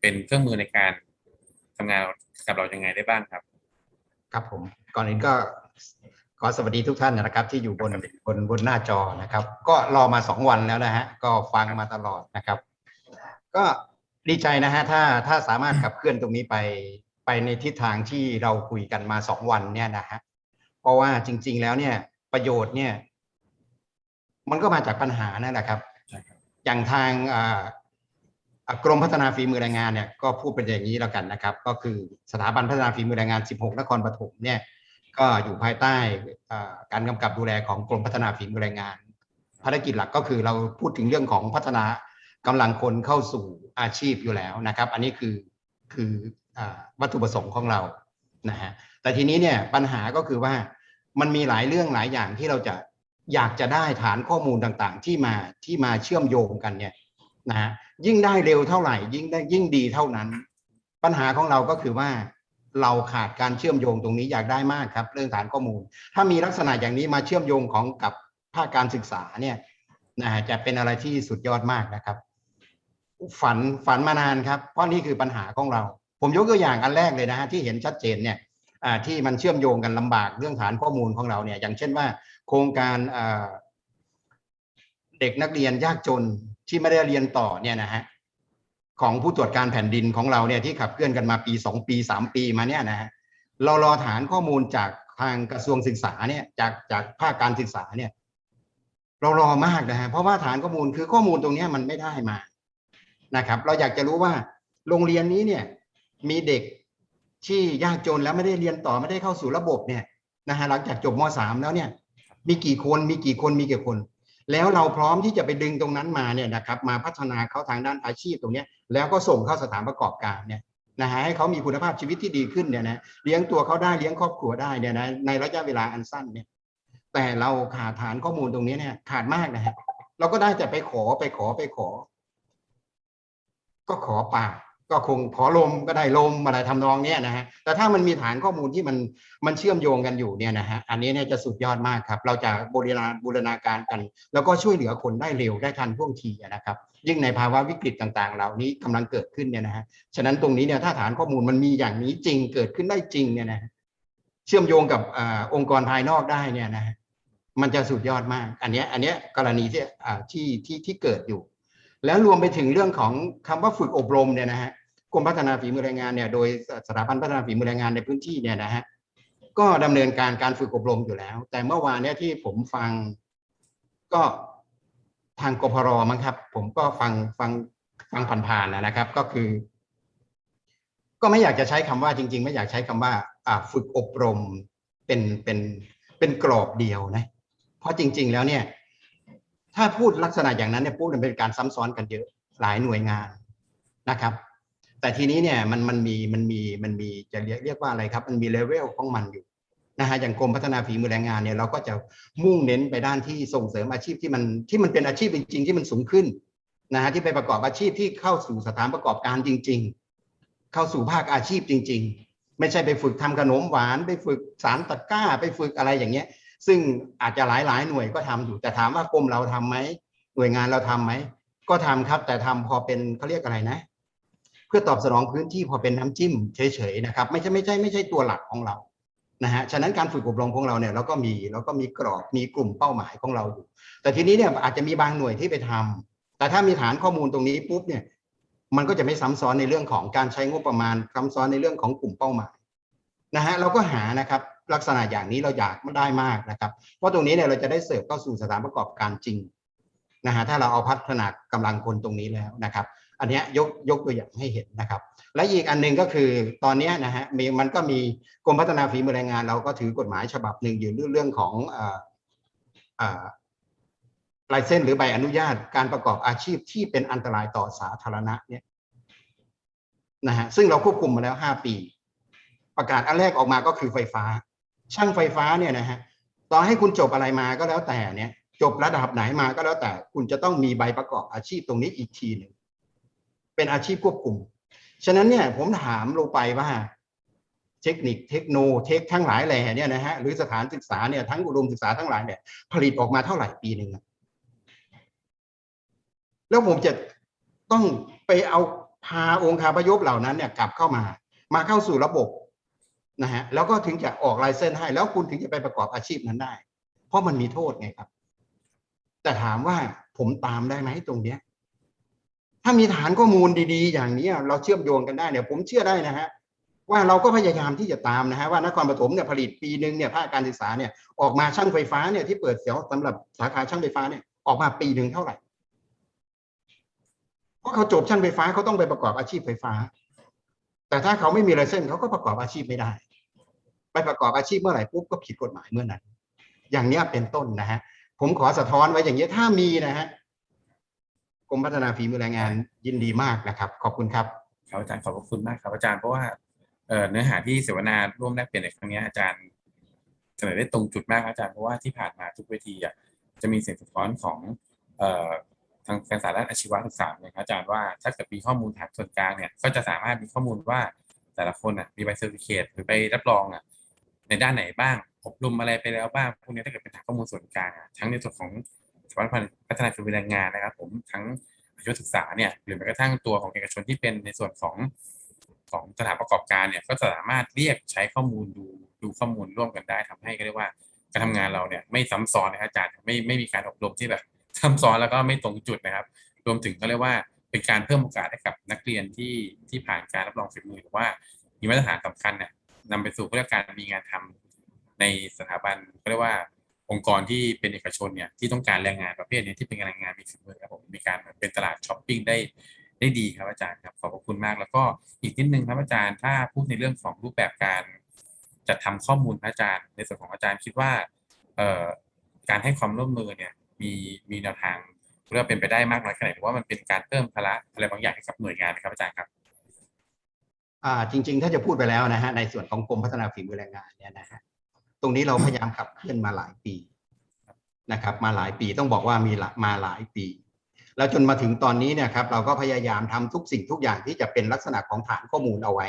Speaker 2: เป็นเครื่องมือในการทำงานกับเรายังไงได้บ้างครับ
Speaker 17: ครับผมก่อนอื่นก็ขอสวัสดีทุกท่านนะครับ ที่อยู่บนบนบนหน้าจอนะครับ ก็รอมาสองวันแล้วนะฮะก็ฟังมาตลอดนะครับ ก็ดีใจนะฮะถ้าถ้าสามารถขับเคลื่อนตรงนี้ไปไปในทิศทางที่เราคุยกันมาสองวันเนี่ยนะฮะเพราะว่าจริง ๆ แล้วเนี่ยประโยชน์เนี่ย มันก็มาจากปัญหานั่นแหละครับ อย่างทางอ่าอ่า กรมพัฒนาฝีมือแรงงานเนี่ยก็พูดเป็นอย่างนี้แล้วกันนะครับ ก็คือสถาบันพัฒนาฝีมือแรงงาน 16 นครปฐมเนี่ยก็อยู่ภายใต้การกำกับดูแลของกรมพัฒนาฝีมือแรงงาน ภารกิจหลักก็คือเราพูดถึงเรื่องของพัฒนากำลังคนเข้าสู่อาชีพอยู่แล้วนะครับ อันนี้คือคืออวัตถุประสงค์ของเรานะฮะแต่ทีนี้เนี่ยปัญหาก็คือว่ามันมีหลายเรื่องหลายอย่างที่เราจะอยากจะได้ฐานข้อมูลต่างๆ ที่มาที่มาเชื่อมโยงกันเนี่ย นะฮะยิ่งได้เร็วเท่าไหร่ ยิ่งได้ยิ่งดีเท่านั้น ปัญหาของเราก็คือว่าเราขาดการเชื่อมโยงตรงนี้อยากได้มากครับ เรื่องฐานข้อมูล ถ้ามีลักษณะอย่างนี้มาเชื่อมโยงของกับภาคการศึกษาเนี่ยนะฮะจะเป็นอะไรที่สุดยอดมากนะครับ ฝันฝันมานานครับ เพราะนี่คือปัญหาของเรา ผมยกตัวอย่างอันแรกเลยนะฮะที่เห็นชัดเจนเนี่ยที่มันเชื่อมโยงกันลำบากเรื่องฐานข้อมูลของเราเนี่ยอย่างเช่นว่า โครงการเด็กนักเรียนยากจน ที่ไม่ได้เรียนต่อเนี่ยนะฮะของผู้ตรวจการแผ่นดินของเราเนี่ยที่ขับเคลื่อนกันมาปีสองปีสามปีมาเนี่ยนะฮะเรารอฐานข้อมูลจากทางกระทรวงศึกษาเนี่ยจากจากภาคการศึกษาเนี่ย เรารอมากนะฮะเพราะว่าฐานข้อมูลคือข้อมูลตรงนี้มันไม่ได้มานะครับ เราอยากจะรู้ว่าโรงเรียนนี้เนี่ยมีเด็กที่ยากจนแล้วไม่ได้เรียนต่อไม่ได้เข้าสู่ระบบเนี่ยนะฮะหลังจากจบม .3 แล้วเนี่ย มีกี่คนมีกี่คนมีกี่คน แล้วเราพร้อมที่จะไปดึงตรงนั้นมาเนี่ยนะครับมาพัฒนาเขาทางด้านอาชีพตรงนี้แล้วก็ส่งเข้าสถานประกอบการเนี่ยนะฮะให้เขามีคุณภาพชีวิตที่ดีขึ้นเนี่ยนะเลี้ยงตัวเขาได้เลี้ยงครอบครัวได้เนี่ยนะในระยะเวลาอันสั้นเนี่ยแต่เราขาดฐานข้อมูลตรงนี้เนี่ยขาดมากนะฮะเราก็ได้แต่ไปขอไปขอไปขอ ก็ขอปาก ก็คงขอลมก็ได้ลมอะไรทำนองเนี้ยนะฮะแต่ถ้ามันมีฐานข้อมูลที่มันมันเชื่อมโยงกันอยู่เนี่ยนะฮะอันนี้เนี่ยจะสุดยอดมากครับ เราจะบริการบูรณาการกัน แล้วก็ช่วยเหลือคนได้เร็วได้ทันท่วงทีนะครับ ยิ่งในภาวะวิกฤตต่างๆ เหล่านี้กำลังเกิดขึ้นเนี่ยนะฮะฉะนั้นตรงนี้เนี่ยถ้าฐานข้อมูลมันมีอย่างนี้จริงเกิดขึ้นได้จริงเนี่ยนะเชื่อมโยงกับอองค์กรภายนอกได้เนี่ยนะฮะมันจะสุดยอดมาก อันนี้อันนี้กรณีที่ที่ที่ที่เกิดอยู่ แล้วรวมไปถึงเรื่องของคำว่าฝึกอบรมเนี่ยนะฮะ รมพัฒนาฝีมือแรงงานเนี่ยโดยสถาบันพัฒนาฝีมือแรงงานในพื้นที่เนี่ยนะฮะก็ดำเนินการการฝึกอบรมอยู่แล้ว แต่เมื่อวานเนี่ยที่ผมฟังก็ทางกพรมั้งครับ ผมก็ฟังฟังฟังผ่านๆนะครับ ก็คือ ก็ไม่อยากจะใช้คำว่าจริง ๆ ไม่อยากใช้คำว่า อ่าฝึกอบรมเป็นเป็นเป็นกรอบเดียวนะ เพราะจริง ๆ แล้วเนี่ย ถ้าพูดลักษณะอย่างนั้นเนี่ยพูดมันเป็นการซ้ำซ้อนกันเยอะหลายหน่วยงานนะครับ แต่ทีนี้เนี่ยมันมันมีมันมีมันมีจะเรียกเรียกว่าอะไรครับ มันมีเลเวลของมันอยู่นะฮะอย่างกรมพัฒนาฝีมือแรงงานเนี่ยเราก็จะมุ่งเน้นไปด้านที่ส่งเสริมอาชีพที่มันที่มันเป็นอาชีพจริง ๆ ที่มันสูงขึ้นนะฮะที่ไปประกอบอาชีพที่เข้าสู่สถานประกอบการจริง ๆ เข้าสู่ภาคอาชีพจริง ๆ ไม่ใช่ไปฝึกทำขนมหวาน ไปฝึกสารตะกร้า ไปฝึกอะไรอย่างเงี้ย ซึ่งอาจจะหลายหลายๆหน่วยก็ทำอยู่แต่ถามว่ากรมเราทำไหมหน่วยงานเราทำไหมก็ทำครับแต่ทำพอเป็นเขาเรียกอะไรนะเพื่อตอบสนองพื้นที่พอเป็นน้ำจิ้มเฉยๆนะครับไม่ใช่ไม่ใช่ไม่ใช่ตัวหลักของเรานะฮะฉะนั้นการฝึกอบรมของเราเนี่ยเราก็มีเราก็มีกรอบมีกลุ่มเป้าหมายของเราอยู่ แต่ทีนี้เนี่ยอาจจะมีบางหน่วยที่ไปทำแต่ถ้ามีฐานข้อมูลตรงนี้ปุ๊บเนี่ยมันก็จะไม่ซ้ำซ้อนในเรื่องของการใช้งบประมาณซ้ำซ้อนในเรื่องของกลุ่มเป้าหมายนะฮะเราก็หานะครับลักษณะอย่างนี้เราอยากได้มากนะครับ เพราะตรงนี้เนี่ยเราจะได้เสิร์ฟเข้าสู่สถานประกอบการจริงนะฮะถ้าเราเอาพัฒนากำลังคนตรงนี้แล้วนะครับ อันนี้ยกยกตัวอย่างให้เห็นนะครับ และอีกอันหนึ่งก็คือตอนนี้นะฮะมีมันก็มีกรมพัฒนาฝีมือแรงงาน เราก็ถือกฎหมายฉบับหนึ่งอยู่เรื่องเรื่องของลายเส้นหรือใบอนุญาตการประกอบอาชีพที่เป็นอันตรายต่อสาธารณะเนี่ยนะฮะซึ่งเราควบคุมมาแล้วห้าปี ประกาศอันแรกออกมาก็คือไฟฟ้า ช่างไฟฟ้าเนี่ยนะฮะต่อให้คุณจบอะไรมาก็แล้วแต่เนี่ยจบระดับไหนมาก็แล้วแต่คุณจะต้องมีใบประกอบอาชีพตรงนี้อีกทีหนึ่ง เป็นอาชีพควบคุม ฉะนั้นเนี่ยผมถามลงไปว่า เทคนิคเทคโนเทคทั้งหลายแหล่เนี่ยนะฮะหรือสถานศึกษาเนี่ยทั้งอุดมศึกษาทั้งหลายเนี่ยผลิตออกมาเท่าไหร่ปีหนึ่งแล้วผมจะต้องไปเอาพาองค์คาพยพเหล่านั้นเนี่ยกลับเข้ามา มาเข้าสู่ระบบนะฮะแล้วก็ถึงจะออกลายเส้นให้ แล้วคุณถึงจะไปประกอบอาชีพนั้นได้ เพราะมันมีโทษไงครับ แต่ถามว่าผมตามได้ไหมตรงเนี้ย ถ้ามีฐานข้อมูลดีๆ อย่างนี้เราเชื่อมโยงกันได้เนี่ยผมเชื่อได้นะฮะว่าเราก็พยายามที่จะตามนะฮะว่านครปฐมเนี่ยผลิตปีหนึ่งเนี่ยภาคการศึกษาเนี่ยออกมาช่างไฟฟ้าเนี่ยที่เปิดเสียวสำหรับสาขาช่างไฟฟ้าเนี่ยออกมาปีหนึ่งเท่าไหร่เพราะเขาจบช่างไฟฟ้าเขาต้องไปประกอบอาชีพไฟฟ้า แต่ถ้าเขาไม่มีไลเซนส์เขาก็ประกอบอาชีพไม่ได้ ไปประกอบอาชีพเมื่อไหร่ปุ๊บก็ผิดกฎหมายเมื่อนั้น อย่างนี้เป็นต้นนะฮะผมขอสะท้อนไว้อย่างนี้ถ้ามีนะฮะ กรมพัฒนาฝีมือแรงงานยินดีมากนะครับ ขอบคุณครับ
Speaker 2: ครับอาจารย์ขอบพระคุณมากครับอาจารย์เพราะว่าเนื้อหาที่เสวนาร่วมแลกเปลี่ยนในครั้งนี้อาจารย์เสนอได้ตรงจุดมากอาจารย์เพราะว่าที่ผ่านมาทุกเวทีอะจะมีเสียงสะท้อนของออทางการสารด้านอาชีวศึกษาเนี่ยครับอาจารย์ว่าถ้าเกิดมีข้อมูลฐานส่วนกลางเนี่ยก็จะสามารถมีข้อมูลว่าแต่ละคนอะมีใบเซอร์ติเคตหรือใบรับรองอะในด้านไหนบ้างอบรมอะไรไปแล้วบ้างพวกนี้ถ้าเกิดเป็นฐานข้อมูลส่วนกลางอะทั้งในส่วนของ สถาบันพัฒนาฝีมือแรงงานนะครับ ผมทั้งอาชีวศึกษาเนี่ยหรือแม้กระทั่งตัวของเอกชนที่เป็นในส่วนของของสถานประกอบการเนี่ยก็สามารถเรียกใช้ข้อมูลดูดูข้อมูลร่วมกันได้ทำให้ก็เรียกว่าการทำงานเราเนี่ยไม่ซ้ำซ้อนนะครับอาจารย์ไม่ไม่มีการอบรมที่แบบซ้ำซ้อนแล้วก็ไม่ตรงจุดนะครับ รวมถึงก็เรียกว่าเป็นการเพิ่มโอกาสให้กับนักเรียนที่ที่ผ่านการรับรองฝีมือหรือว่ามีมาตรฐานสำคัญเนี่ยนำไปสู่เรื่องการมีงานทำในสถาบันก็เรียกว่า องค์กรที่เป็นเอกชนเนี่ยที่ต้องการแรงงานประเภทนี้ที่เป็นแรงงานมีฝีมือครับผมมีการเป็นตลาดช้อปปิ้งได้ได้ดีครับอาจารย์ครับขอบพระคุณมากแล้วก็อีกนิดนึงครับอาจารย์ถ้าพูดในเรื่องของรูปแบบการจัดทำข้อมูลอาจารย์ ในส่วนของอาจารย์คิดว่าการให้ความร่วมมือเนี่ยมีมีแนวทางเรียกว่าเป็นไปได้มากน้อยแค่ไหนหรือว่ามันเป็นการเพิ่มภาระอะไรบางอย่างให้กับหน่วยงานครับอาจารย์ครับ
Speaker 17: จริง ๆ ถ้าจะพูดไปแล้วนะฮะในส่วนของกรมพัฒนาฝีมือแรงงานเนี่ยนะฮะ ตรงนี้เราพยายามขับเคลื่อนมาหลายปีนะครับ มาหลายปีต้องบอกว่ามีละมาหลายปี แล้วจนมาถึงตอนนี้เนี่ยครับเราก็พยายามทำทุกสิ่งทุกอย่างที่จะเป็นลักษณะของฐานข้อมูลเอาไว้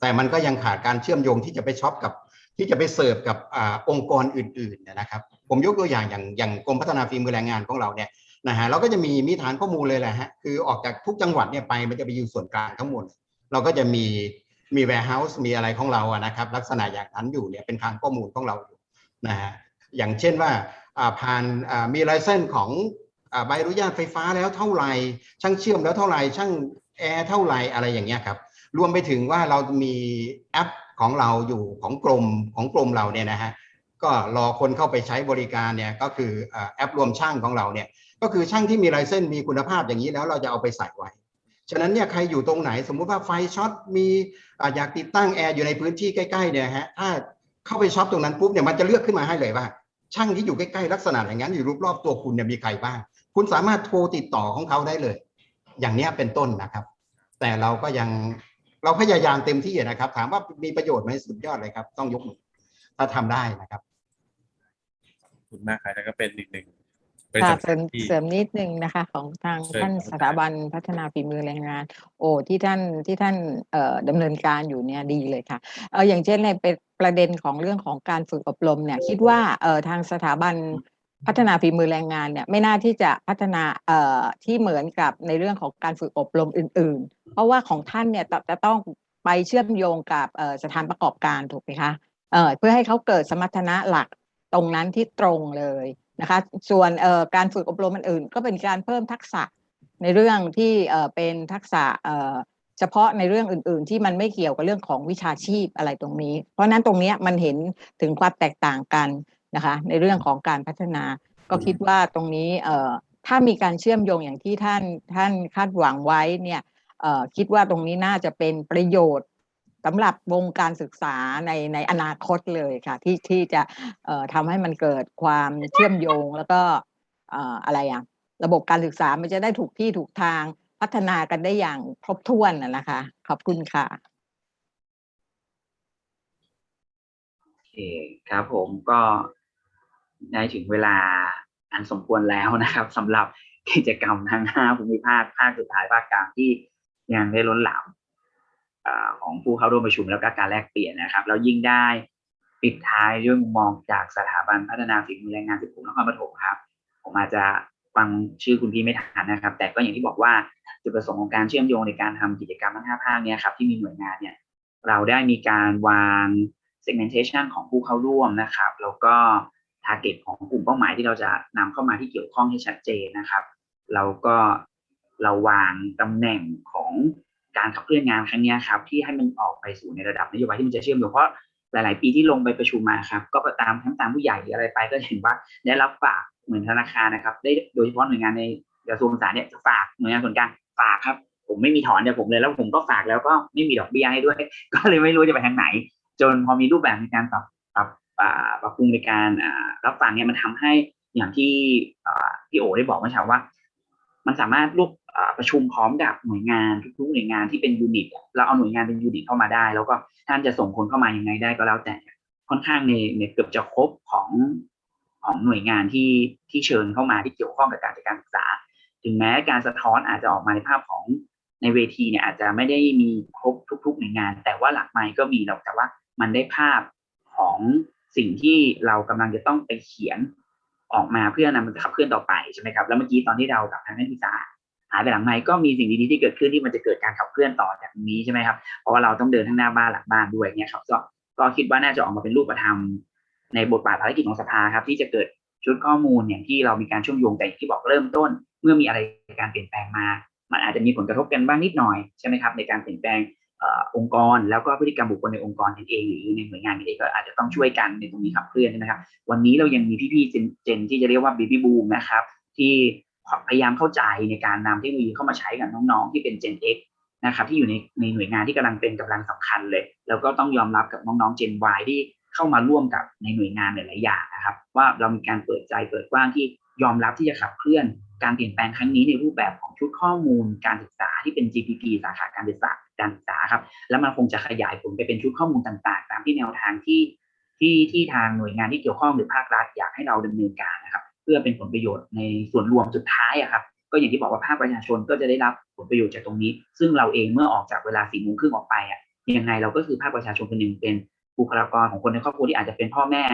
Speaker 17: แต่มันก็ยังขาดการเชื่อมโยงที่จะไป shop กับที่จะไปเสิร์ฟกับอองค์กรอื่นๆนยนะครับ ผมยกตัวอย่างอย่างอย่างกรมพัฒนาฝีมือแรงงานของเราเนี่ยนะฮะเราก็จะมีมีฐานข้อมูลเลยแหละฮะคือออกจากทุกจังหวัดเนี่ยไปมันจะไปอยู่ส่วนกลางทั้งหมด เราก็จะมี มี warehouse มีอะไรของเราอะนะครับ ลักษณะอย่างนั้นอยู่เนี่ยเป็นฐานข้อมูลของเราอยู่นะฮะอย่างเช่นว่าผ่านมี license ของใบอนุญาตไฟฟ้าแล้วเท่าไหร่ ช่างเชื่อมแล้วเท่าไหร่ ช่างแอร์เท่าไหร่อะไรอย่างเงี้ยครับรวมไปถึงว่าเรามีแอปของเราอยู่ของกรมของกรมเราเนี่ยนะฮะก็รอคนเข้าไปใช้บริการเนี่ยก็คือแอปรวมช่างของเราเนี่ยก็คือช่างที่มี license มีคุณภาพอย่างนี้แล้วเราจะเอาไปใส่ไว้ ฉะนั้นเนี่ยใครอยู่ตรงไหนสมมุติว่าไฟช็อตมีอยากติดตั้งแอร์อยู่ในพื้นที่ใกล้ๆเนี่ยฮะถ้าเข้าไปช็อปตรงนั้นปุ๊บเนี่ยมันจะเลือกขึ้นมาให้เลยว่า ช่างที่อยู่ใกล้ๆลักษณะอย่างนั้นอยู่รอบๆตัวคุณเนี่ยมีใครบ้าง คุณสามารถโทรติดต่อของเขาได้เลย อย่างนี้เป็นต้นนะครับ แต่เราก็ยังเราพยายามเต็มที่นะครับ ถามว่ามีประโยชน์ไหมสุดยอดเลยครับ ต้องยกมือถ้าทำได้นะครับ
Speaker 2: ขอบคุณมากครับแล้วก็เป็นอีกหนึ่ง บริ
Speaker 4: ค่ะ
Speaker 2: ษัท
Speaker 4: เสริม
Speaker 2: ที่
Speaker 4: เสริมนิดนึงนะคะ ของทาง
Speaker 2: เชิญ
Speaker 4: ท่าน
Speaker 2: ครับ
Speaker 4: สถาบันพัฒนาฝีมือแรงงาน โอ้ที่ท่านที่ท่านเอ่อดำเนินการอยู่เนี่ยดีเลยค่ะเอออย่างเช่นในเป็นประเด็นของเรื่องของการฝึกอบรมเนี่ย คิดว่าเอ่อทางสถาบันพัฒนาฝีมือแรงงานเนี่ยไม่น่าที่จะพัฒนาเอ่อที่เหมือนกับในเรื่องของการฝึกอบรมอื่น ๆ เพราะว่าของท่านเนี่ยจะจะต้องไปเชื่อมโยงกับเอ่อสถานประกอบการถูกไหมคะเอ่อเพื่อให้เขาเกิดสมรรถนะหลักตรงนั้นที่ตรงเลย นะคะ ส่วนการฝึกอบรมอื่นๆก็เป็นการเพิ่มทักษะในเรื่องที่เป็นทักษะเฉพาะในเรื่องอื่น ๆ ที่มันไม่เกี่ยวกับเรื่องของวิชาชีพอะไรตรงนี้ เพราะนั้นตรงนี้มันเห็นถึงความแตกต่างกันนะคะ ในเรื่องของการพัฒนา ก็คิดว่าตรงนี้เถ้ามีการเชื่อมโยงอย่างที่ท่านท่านคาดหวังไว้เนี่ยคิดว่าตรงนี้น่าจะเป็นประโยชน์ สำหรับวงการศึกษาในในอนาคตเลยค่ะ ที่ที่จะทำให้มันเกิดความเชื่อมโยงแล้วก็อะไรอะระบบการศึกษามันจะได้ถูกที่ถูกทางพัฒนากันได้อย่างครบถ้วนนะนะคะ ขอบคุณค่ะ
Speaker 1: โอเคครับผมก็ได้ถึงเวลาอันสมควรแล้วนะครับสำหรับกิจกรรมทั้งห้าภูมิภาคภาคสุดท้ายภาคกลางที่ยังได้ล้นหลาม ของผู้เข้าร่วมประชุมแล้วก็การแลกเปลี่ยนนะครับแล้วยิ่งได้ปิดท้ายด้วยมุมมองจากสถาบันพัฒนาฝีมือแรงงานสิบกลุ่มนครปฐมครับ ผมอาจจะฟังชื่อคุณพี่ไม่ทันนะครับ แต่ก็อย่างที่บอกว่าจุดประสงค์ของการเชื่อมโยงในการทำกิจกรรมทั้งห้าภาคเนี้ยครับที่มีหน่วยงานเนี่ยเราได้มีการวาง segmentation ของผู้เข้าร่วมนะครับ แล้วก็ target ของกลุ่มเป้าหมายที่เราจะนำเข้ามาที่เกี่ยวข้องให้ชัดเจนนะครับแล้วก็เราวางตำแหน่งของ การขับเคลื่อนงานครั้งนี้ครับที่ให้มันออกไปสู่ในระดับนโยบายที่มันจะเชื่อมโยงเพราะหลาย ๆ ปีที่ลงไปประชุมมาครับก็ตามทั้งตามผู้ใหญ่หรืออะไรไปก็เห็นว่าได้รับฝากเหมือนธนาคารนะครับ ได้โดยเฉพาะหน่วยงานในกระทรวงศึกษาเนี่ยฝากหน่วยงานส่วนกลางฝากครับ ผมไม่มีถอนจากผมเลยแล้วผมก็ฝากแล้วก็ไม่มีดอกเบี้ยให้ด้วย ก็เลยไม่รู้จะไปทางไหน จนพอมีรูปแบบในการปรับปรับปรับปรุงในการรับฟังเนี่ยมันทำให้อย่างที่พี่โอได้บอกเมื่อเช้าว่า มันสามารถรูปอ่า ประชุมพร้อมกับหน่วยงานทุกๆหน่วยงานที่เป็นยูนิตเราเอาหน่วยงานเป็นยูนิตเข้ามาได้ แล้วก็ท่านจะส่งคนเข้ามายังไงได้ก็แล้วแต่ค่อนข้างในในเกือบจะครบของของหน่วยงานที่ที่เชิญเข้ามาที่เกี่ยวข้องกับการจัดการศึกษา ถึงแม้การสะท้อนอาจจะออกมาในภาพของในเวทีเนี่ยอาจจะไม่ได้มีครบทุกๆหน่วยงาน แต่ว่าหลักไมค์ก็มีแล้วแต่ว่ามันได้ภาพของสิ่งที่เรากำลังจะต้องไปเขียนออกมาเพื่อนำมันขับเคลื่อนต่อไปใช่ไหมครับแล้วเมื่อกี้ตอนที่เรากับทางนักศึกษา หายไปหลังไมค์ก็มีสิ่งดีๆที่เกิดขึ้นที่มันจะเกิดการขับเคลื่อนต่อจากนี้ใช่ไหมครับเพราะว่าเราต้องเดินทั้งหน้าบ้านหลังบ้านด้วยเนี่ยครับก็ก็คิดว่าน่าจะออกมาเป็นรูปธรรมในบทบาทภารกิจของสภาครับที่จะเกิดชุดข้อมูลอย่างที่เรามีการเชื่อมโยงแต่อย่างที่บอกเริ่มต้น เมื่อมีอะไรการเปลี่ยนแปลงมา มันอาจจะมีผลกระทบกันบ้างนิดหน่อยใช่ไหมครับ ในการเปลี่ยนแปลงองค์กร แล้วก็พฤติกรรมบุคคลในองค์กรเองหรือในหน่วยงานเองก็อาจจะต้องช่วยกันในตรงนี้ขับเคลื่อนนะครับวันนี้เรายังมีพี่ๆเจนเจนที่จะเรียกว่าบีบีบูมนะครับที่ พยายามเข้าใจในการนำเทคโนโลยีเข้ามาใช้กับน้องๆที่เป็น Gen X นะครับที่อยู่ในในหน่วยงานที่กำลังเป็นกำลังสำคัญเลย แล้วก็ต้องยอมรับกับน้องๆ Gen Y ที่เข้ามาร่วมกับในหน่วยงานหลายๆอย่างนะครับ ว่าเรามีการเปิดใจเปิดกว้างที่ยอมรับที่จะขับเคลื่อนการเปลี่ยนแปลงครั้งนี้ในรูปแบบของชุดข้อมูลการศึกษาที่เป็น GPP สาขาการศึกษาการศึกษาครับ แล้วมันคงจะขยายผลไปเป็นชุดข้อมูลต่างๆ ตามที่แนวทางที่ที่ที่ทางหน่วยงานที่เกี่ยวข้องหรือภาครัฐอยากให้เราดำเนินการนะครับ เพื่อเป็นผลประโยชน์ในส่วนรวมสุดท้ายอะครับก็อย่างที่บอกว่าภาคประชาชนก็จะได้รับผลประโยชน์จากตรงนี้ ซึ่งเราเองเมื่อออกจากเวลาสี่โมงครึ่งออกไปอะยังไงเราก็คือภาคประชาชนคนหนึ่งเป็นบุคลากรของคนในครอบครัวที่อาจจะเป็นพ่อแม่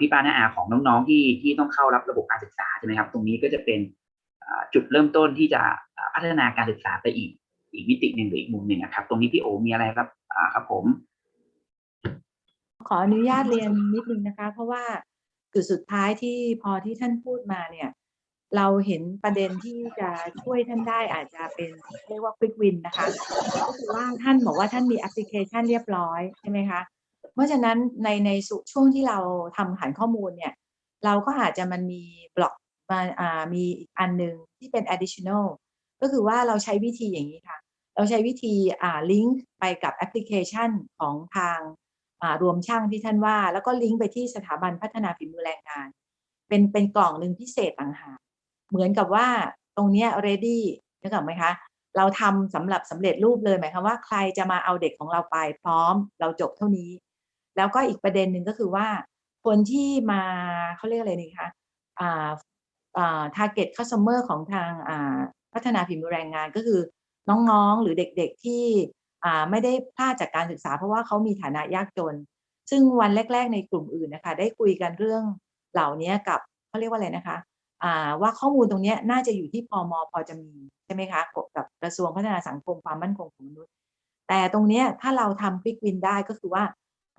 Speaker 1: พี่ป้าน้าอาของน้องๆที่ที่ต้องเข้ารับระบบการศึกษาใช่ไหมครับ ตรงนี้ก็จะเป็นจุดเริ่มต้นที่จะพัฒนาการศึกษาไปอีก อีกมิติหนึ่งหรืออีกมุมหนึ่งนะครับ ตรงนี้พี่โอมีอะไรครับครับผม
Speaker 5: ขออนุญาตเรียนนิดนึงนะคะ เพราะว่า จุดสุดท้ายที่พอที่ท่านพูดมาเนี่ย เราเห็นประเด็นที่จะช่วยท่านได้อาจจะเป็นเรียกว่า quick win นะคะก็คือว่าท่านบอกว่าท่านมีแอปพลิเคชันเรียบร้อยใช่ไหมคะเพราะฉะนั้นในในสุช่วงที่เราทำฐานข้อมูลเนี่ย เราก็อาจจะมันมีบล็อกมาอ่ามีอีกอันหนึ่งที่เป็น additional ก็คือว่าเราใช้วิธีอย่างนี้ค่ะ เราใช้วิธีอ่าลิงก์ไปกับแอปพลิเคชันของทาง รวมช่างที่ท่านว่า แล้วก็ลิงก์ไปที่สถาบันพัฒนาฝีมือแรงงาน เป็นเป็นกล่องหนึ่งพิเศษต่างหากเหมือนกับว่าตรงเนี้ย ready นึกออกไหมคะ เราทำสำหรับสำเร็จรูปเลยหมายความว่าใครจะมาเอาเด็กของเราไปพร้อมเราจบเท่านี้ แล้วก็อีกประเด็นหนึ่งก็คือว่า คนที่มาเขาเรียกอะไรนี่คะอ่าอ่า target customer ของทางอ่าพัฒนาฝีมือแรงงานก็คือน้องๆ หรือเด็กๆที่ ไม่ได้พลาดจากการศึกษา เพราะว่าเขามีฐานะยากจน ซึ่งวันแรก ๆ ในกลุ่มอื่นนะคะ ได้คุยกันเรื่องเหล่านี้กับเขาเรียกว่าอะไรนะคะว่าข้อมูลตรงนี้น่าจะอยู่ที่พมพอจะมีใช่ไหมคะกับกระทรวงพัฒนาสังคมความมั่นคงของมนุษย์ แต่ตรงนี้ถ้าเราทำควิกวินได้ก็คือว่า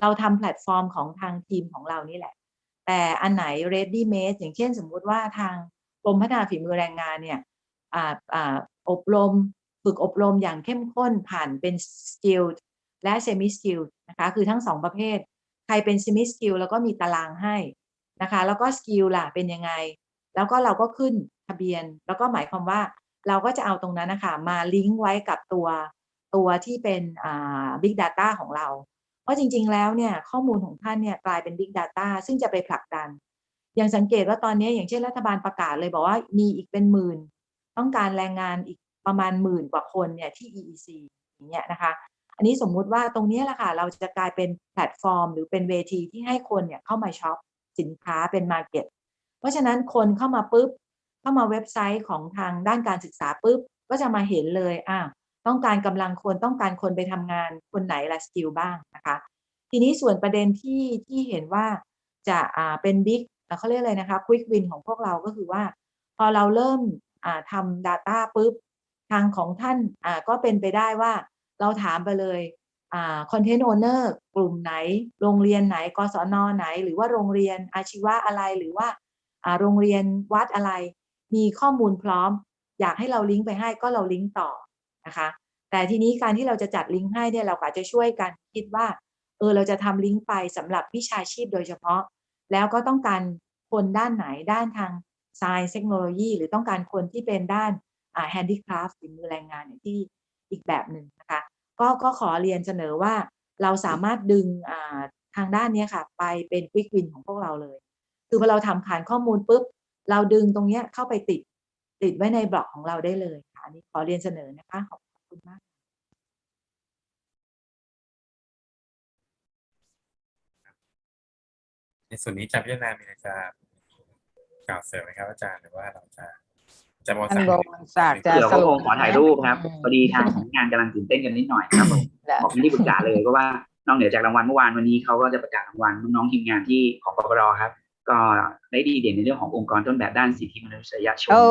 Speaker 5: เราทำแพลตฟอร์มของทางทีมของเรานี่แหละ แต่อันไหน ready made อย่างเช่นสมมุติว่าทางกรมพัฒนาฝีมือแรงงานเนี่ยอออบรม ฝึกอบรมอย่างเข้มข้นผ่านเป็น skilled และ semi skilled นะคะคือทั้งสองประเภท ใครเป็น semi skilled แล้วก็มีตารางให้นะคะแล้วก็ skill ล่ะเป็นยังไง แล้วก็เราก็ขึ้นทะเบียน แล้วก็หมายความว่าเราก็จะเอาตรงนั้นนะคะมาลิงก์ไว้กับตัวตัวที่เป็นอ่า big data ของเรา เพราะจริง ๆ แล้วเนี่ยข้อมูลของท่านเนี่ยกลายเป็น big data ซึ่งจะไปผลักดัน อย่างสังเกตว่าตอนนี้อย่างเช่นรัฐบาลประกาศเลยบอกว่ามีอีกเป็นหมื่น ต้องการแรงงานอีก ประมาณหมื่นกว่าคนเนี่ยที่ EEC อย่างเงี้ยนะคะ อันนี้สมมุติว่าตรงนี้แหละค่ะ เราจะกลายเป็นแพลตฟอร์ม หรือเป็นเวทีที่ให้คนเนี่ยเข้ามาช็อปสินค้าเป็น market เพราะฉะนั้นคนเข้ามาปุ๊บ เข้ามาเว็บไซต์ของทางด้านการศึกษาปุ๊บ ก็จะมาเห็นเลยอ่าต้องการกำลังคนต้องการคนไปทำงานคนไหนละ skill บ้างนะคะ ทีนี้ส่วนประเด็นที่ที่เห็นว่าจะอ่าเป็นบิ๊กเขาเรียกอะไรนะคะควิกวินของพวกเราก็คือว่า พอเราเริ่มอ่าทำ Data ปุ๊บ ทางของท่านก็เป็นไปได้ว่าเราถามไปเลยคอนเทนต์โอเนอร์กลุ่มไหน โรงเรียนไหนกศนไหน หรือว่าโรงเรียนอาชีวะอะไรหรือว่าโรงเรียนวัดอะไร มีข้อมูลพร้อม อยากให้เราลิงก์ไปให้ก็เราลิงก์ต่อนะคะแต่ทีนี้การที่เราจะจัดลิงก์ให้เนี่ยเราก็อาจจะช่วยกันคิดว่าเออเราจะทำลิงก์ไปสำหรับวิชาชีพโดยเฉพาะ แล้วก็ต้องการคนด้านไหนด้านทาง Science Technology หรือต้องการคนที่เป็นด้าน อ่า Handicraft ฝีมือแรงงานเนี่ยที่อีกแบบหนึ่งนะคะก็ก็ขอเรียนเสนอว่าเราสามารถดึงทางด้านนี้ค่ะ ไปเป็น Quick Win ของพวกเราเลย คือพอเราทำฐานข้อมูลปุ๊บ เราดึงตรงนี้เข้าไปติดติดไว้ในบล็อกของเราได้เลยค่ะอันนี้ขอเรียนเสนอนะคะขอบคุณมาก
Speaker 2: ในส่วนนี้จะพิจารณามีอะไรจะกล่าวเสริมไหมครับอาจารย์หรือว่าเราจะ จารย์บอล
Speaker 4: ท่าน
Speaker 2: ศักดิ์
Speaker 4: บวรศักดิ์จะ
Speaker 1: เดี๋ยว
Speaker 4: ส
Speaker 1: ก็
Speaker 4: รุ
Speaker 1: ค
Speaker 4: ป
Speaker 1: งขอถ่ายรูปครับพอดีทางสำนักงานกำลังตื่นเต้นกันนิดหน่อยครับผมบอกไม่ได้ปรึกษาเลยเพราะว่านอกเหนือจากรางวัลเมื่อวานวันนี้เขาก็จะประกาศรางวัลน้องๆทีมงานที่ของปปรครับ ก็ได้ดีเด่นในเรื่องขององค์กรต้นแบบด้านสิทธิมนุษยชน
Speaker 4: โอ้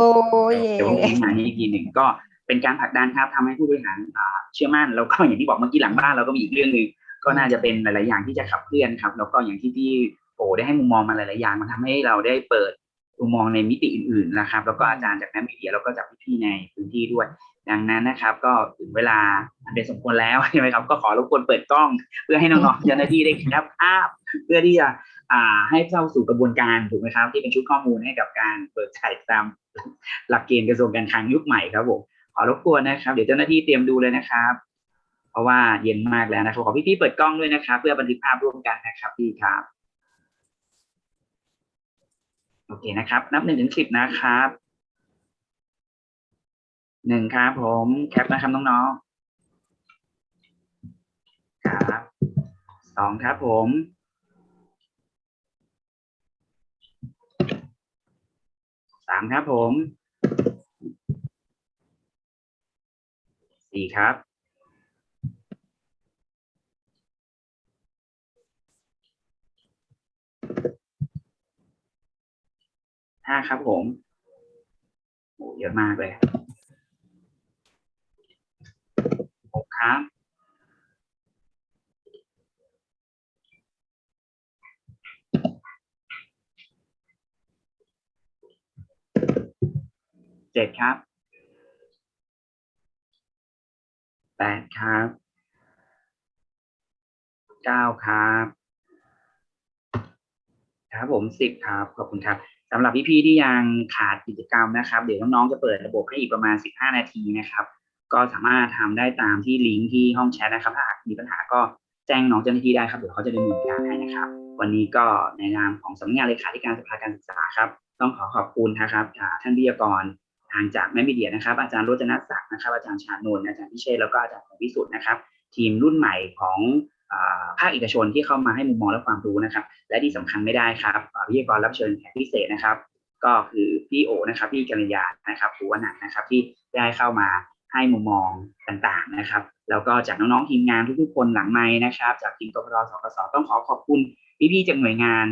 Speaker 4: ย
Speaker 1: เดี๋ยวผมทิ้งงานนี้อีกทีหนึ่งก็เป็นการผลักดันครับทำให้ผู้บริหารอ่าเชื่อมั่นแล้วก็อย่างที่บอกเมื่อกี้หลังบ้านเราก็มีอีกเรื่องหนึ่งก็น่าจะเป็นหลาย ๆ อย่างที่จะขับเคลื่อนครับแล้วก็อย่างที่พี่โอได้ให้มุมมองมาหลาย ๆ อย่างมันทำให้เราได้เปิด มุมมองในมิติอื่นๆนะครับ แล้วก็อาจารย์จากนักมีเดียแล้วก็จากพี่ๆในพื้นที่ด้วย ดังนั้นนะครับ ก็ถึงเวลาอันเป็นสมควรแล้วใช่ไหมครับ ก็ขอรบกวนเปิดกล้อง เพื่อให้น้องๆเจ้าหน้าที่ได้แคปภาพเพื่อที่จะอ่าให้เข้าสู่กระบวนการถูกไหมครับ ที่เป็นชุดข้อมูลให้กับการเปิดจ่ายตามหลักเกณฑ์กระทรวงการคลังยุคใหม่ครับผมขอรบกวนนะครับ เดี๋ยวเจ้าหน้าที่เตรียมดูเลยนะครับ เพราะว่าเย็นมากแล้วนะครับขอพี่ๆเปิดกล้องด้วยนะครับ เพื่อบันทึกภาพร่วมกันนะครับพี่ครับ โอเคนะครับ นับหนึ่งถึงสิบนะครับหนึ่งครับผมแคปนะครับน้องๆครับสองครับผมสามครับผมสี่ครับ ห้าครับผมโอ้เยอะมากเลยหกครับเจ็ดครับแปดครับเก้าครับ ครับผมสิบครับ ขอบคุณครับ สำหรับพี่ๆที่ยังขาดกิจกรรมนะครับ เดี๋ยวน้องๆจะเปิดระบบให้อีกประมาณสิบห้านาทีนะครับ ก็สามารถทำได้ตามที่ลิงก์ที่ห้องแชทนะครับ ถ้ามีปัญหาก็แจ้งน้องเจ้าหน้าที่ได้ครับเดี๋ยวเขาจะดำเนินการให้นะครับ วันนี้ก็ในนามของสำนักงานเลขาธิการสภาการศึกษาครับ ต้องขอขอบคุณนะครับท่านวิทยากรทางจากแม่มีเดียนะครับ อาจารย์โรจนศักดิ์นะครับอาจารย์ชานนท์อาจารย์พิเชษแล้วก็อาจารย์ของพิสุทธิ์นะครับ ทีมรุ่นใหม่ของ ภาคเอกชนที่เข้ามาให้มุมมองและความรู้นะครับ และที่สำคัญไม่ได้ครับอ่าวิทยากรรับเชิญแขกพิเศษนะครับ ก็คือพี่โอนะครับพี่กัญญานะครับภูวนันนะครับที่ได้เข้ามาให้มุมมองต่างๆนะครับ แล้วก็จากน้องๆทีมงานทุกๆคนหลังไม้นะครับ จากทีมกพรสกสต้องขอขอบคุณพี่ๆจากหน่วยงาน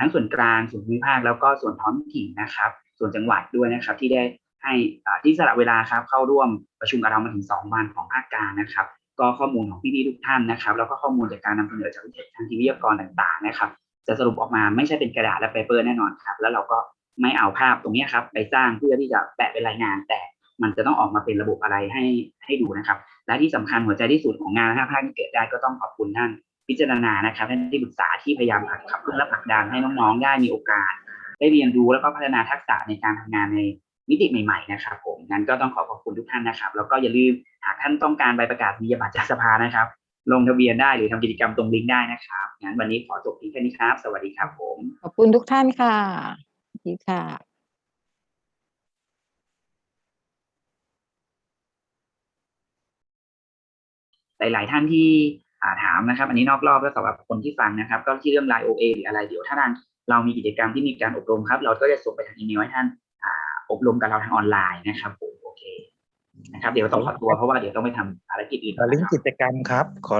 Speaker 1: ทั้งส่วนกลางส่วนภูมิภาคแล้วก็ส่วนท้องถิ่นนะครับ ส่วนจังหวัดด้วยนะครับ ที่ได้ให้ที่สละเวลาครับเข้าร่วมประชุมกับเรามาถึง 2 วันของภาคกลางนะครับ ก็ข้อมูลของพี่ๆทุกท่านนะครับ แล้วก็ข้อมูลจากการนำเสนอจากทางทีวิทยากรต่างๆนะครับ จะสรุปออกมาไม่ใช่เป็นกระดาษและเปเปอร์แน่นอนครับ แล้วเราก็ไม่เอาภาพตรงนี้ครับ ไปสร้างเพื่อที่จะแปะเป็นรายงาน แต่มันจะต้องออกมาเป็นระบบอะไรให้ให้ดูนะครับ และที่สำคัญหัวใจที่สุดของงานห้าภาคที่เกิดได้ก็ต้องขอบคุณท่านพิจารณานะครับท่านที่ปรึกษาที่พยายามขับขับเคลื่อนและผลักดันให้น้องๆ ได้มีโอกาส ได้เรียนรู้แล้วก็พัฒนาทักษะในการทำงานใน มิติใหม่ๆนะครับผมงั้นก็ต้องขอขอบคุณทุกท่านนะครับ แล้วก็อย่าลืมหากท่านต้องการใบประกาศนียบัตรจากสภานะครับ ลงทะเบียนได้หรือทำกิจกรรมตรงลิงก์ได้นะครับงั้นวันนี้ขอจบเพียงแค่นี้ครับ สวัสดีครับผม
Speaker 4: ขอบคุณทุกท่านค่ะสวัสดีค่ะ
Speaker 1: หลาย ๆ ท่านที่อ่าถามนะครับ อันนี้นอกรอบแล้วสำหรับคนที่ฟังนะครับ ก็ที่เรื่องไลน์ OA หรืออะไรเดี๋ยวถ้าทางเรามีกิจกรรมที่มีการอบรมครับ เราก็จะส่งไปทางอีเมลให้ท่าน อบรมกับเราทางออนไลน์นะครับผมโอเคนะครับ เดี๋ยวต้องขอตัวเพราะว่าเดี๋ยวต้องไปทำภารกิจอื่น
Speaker 18: ขอลิงก์กิจกรรมครับขอ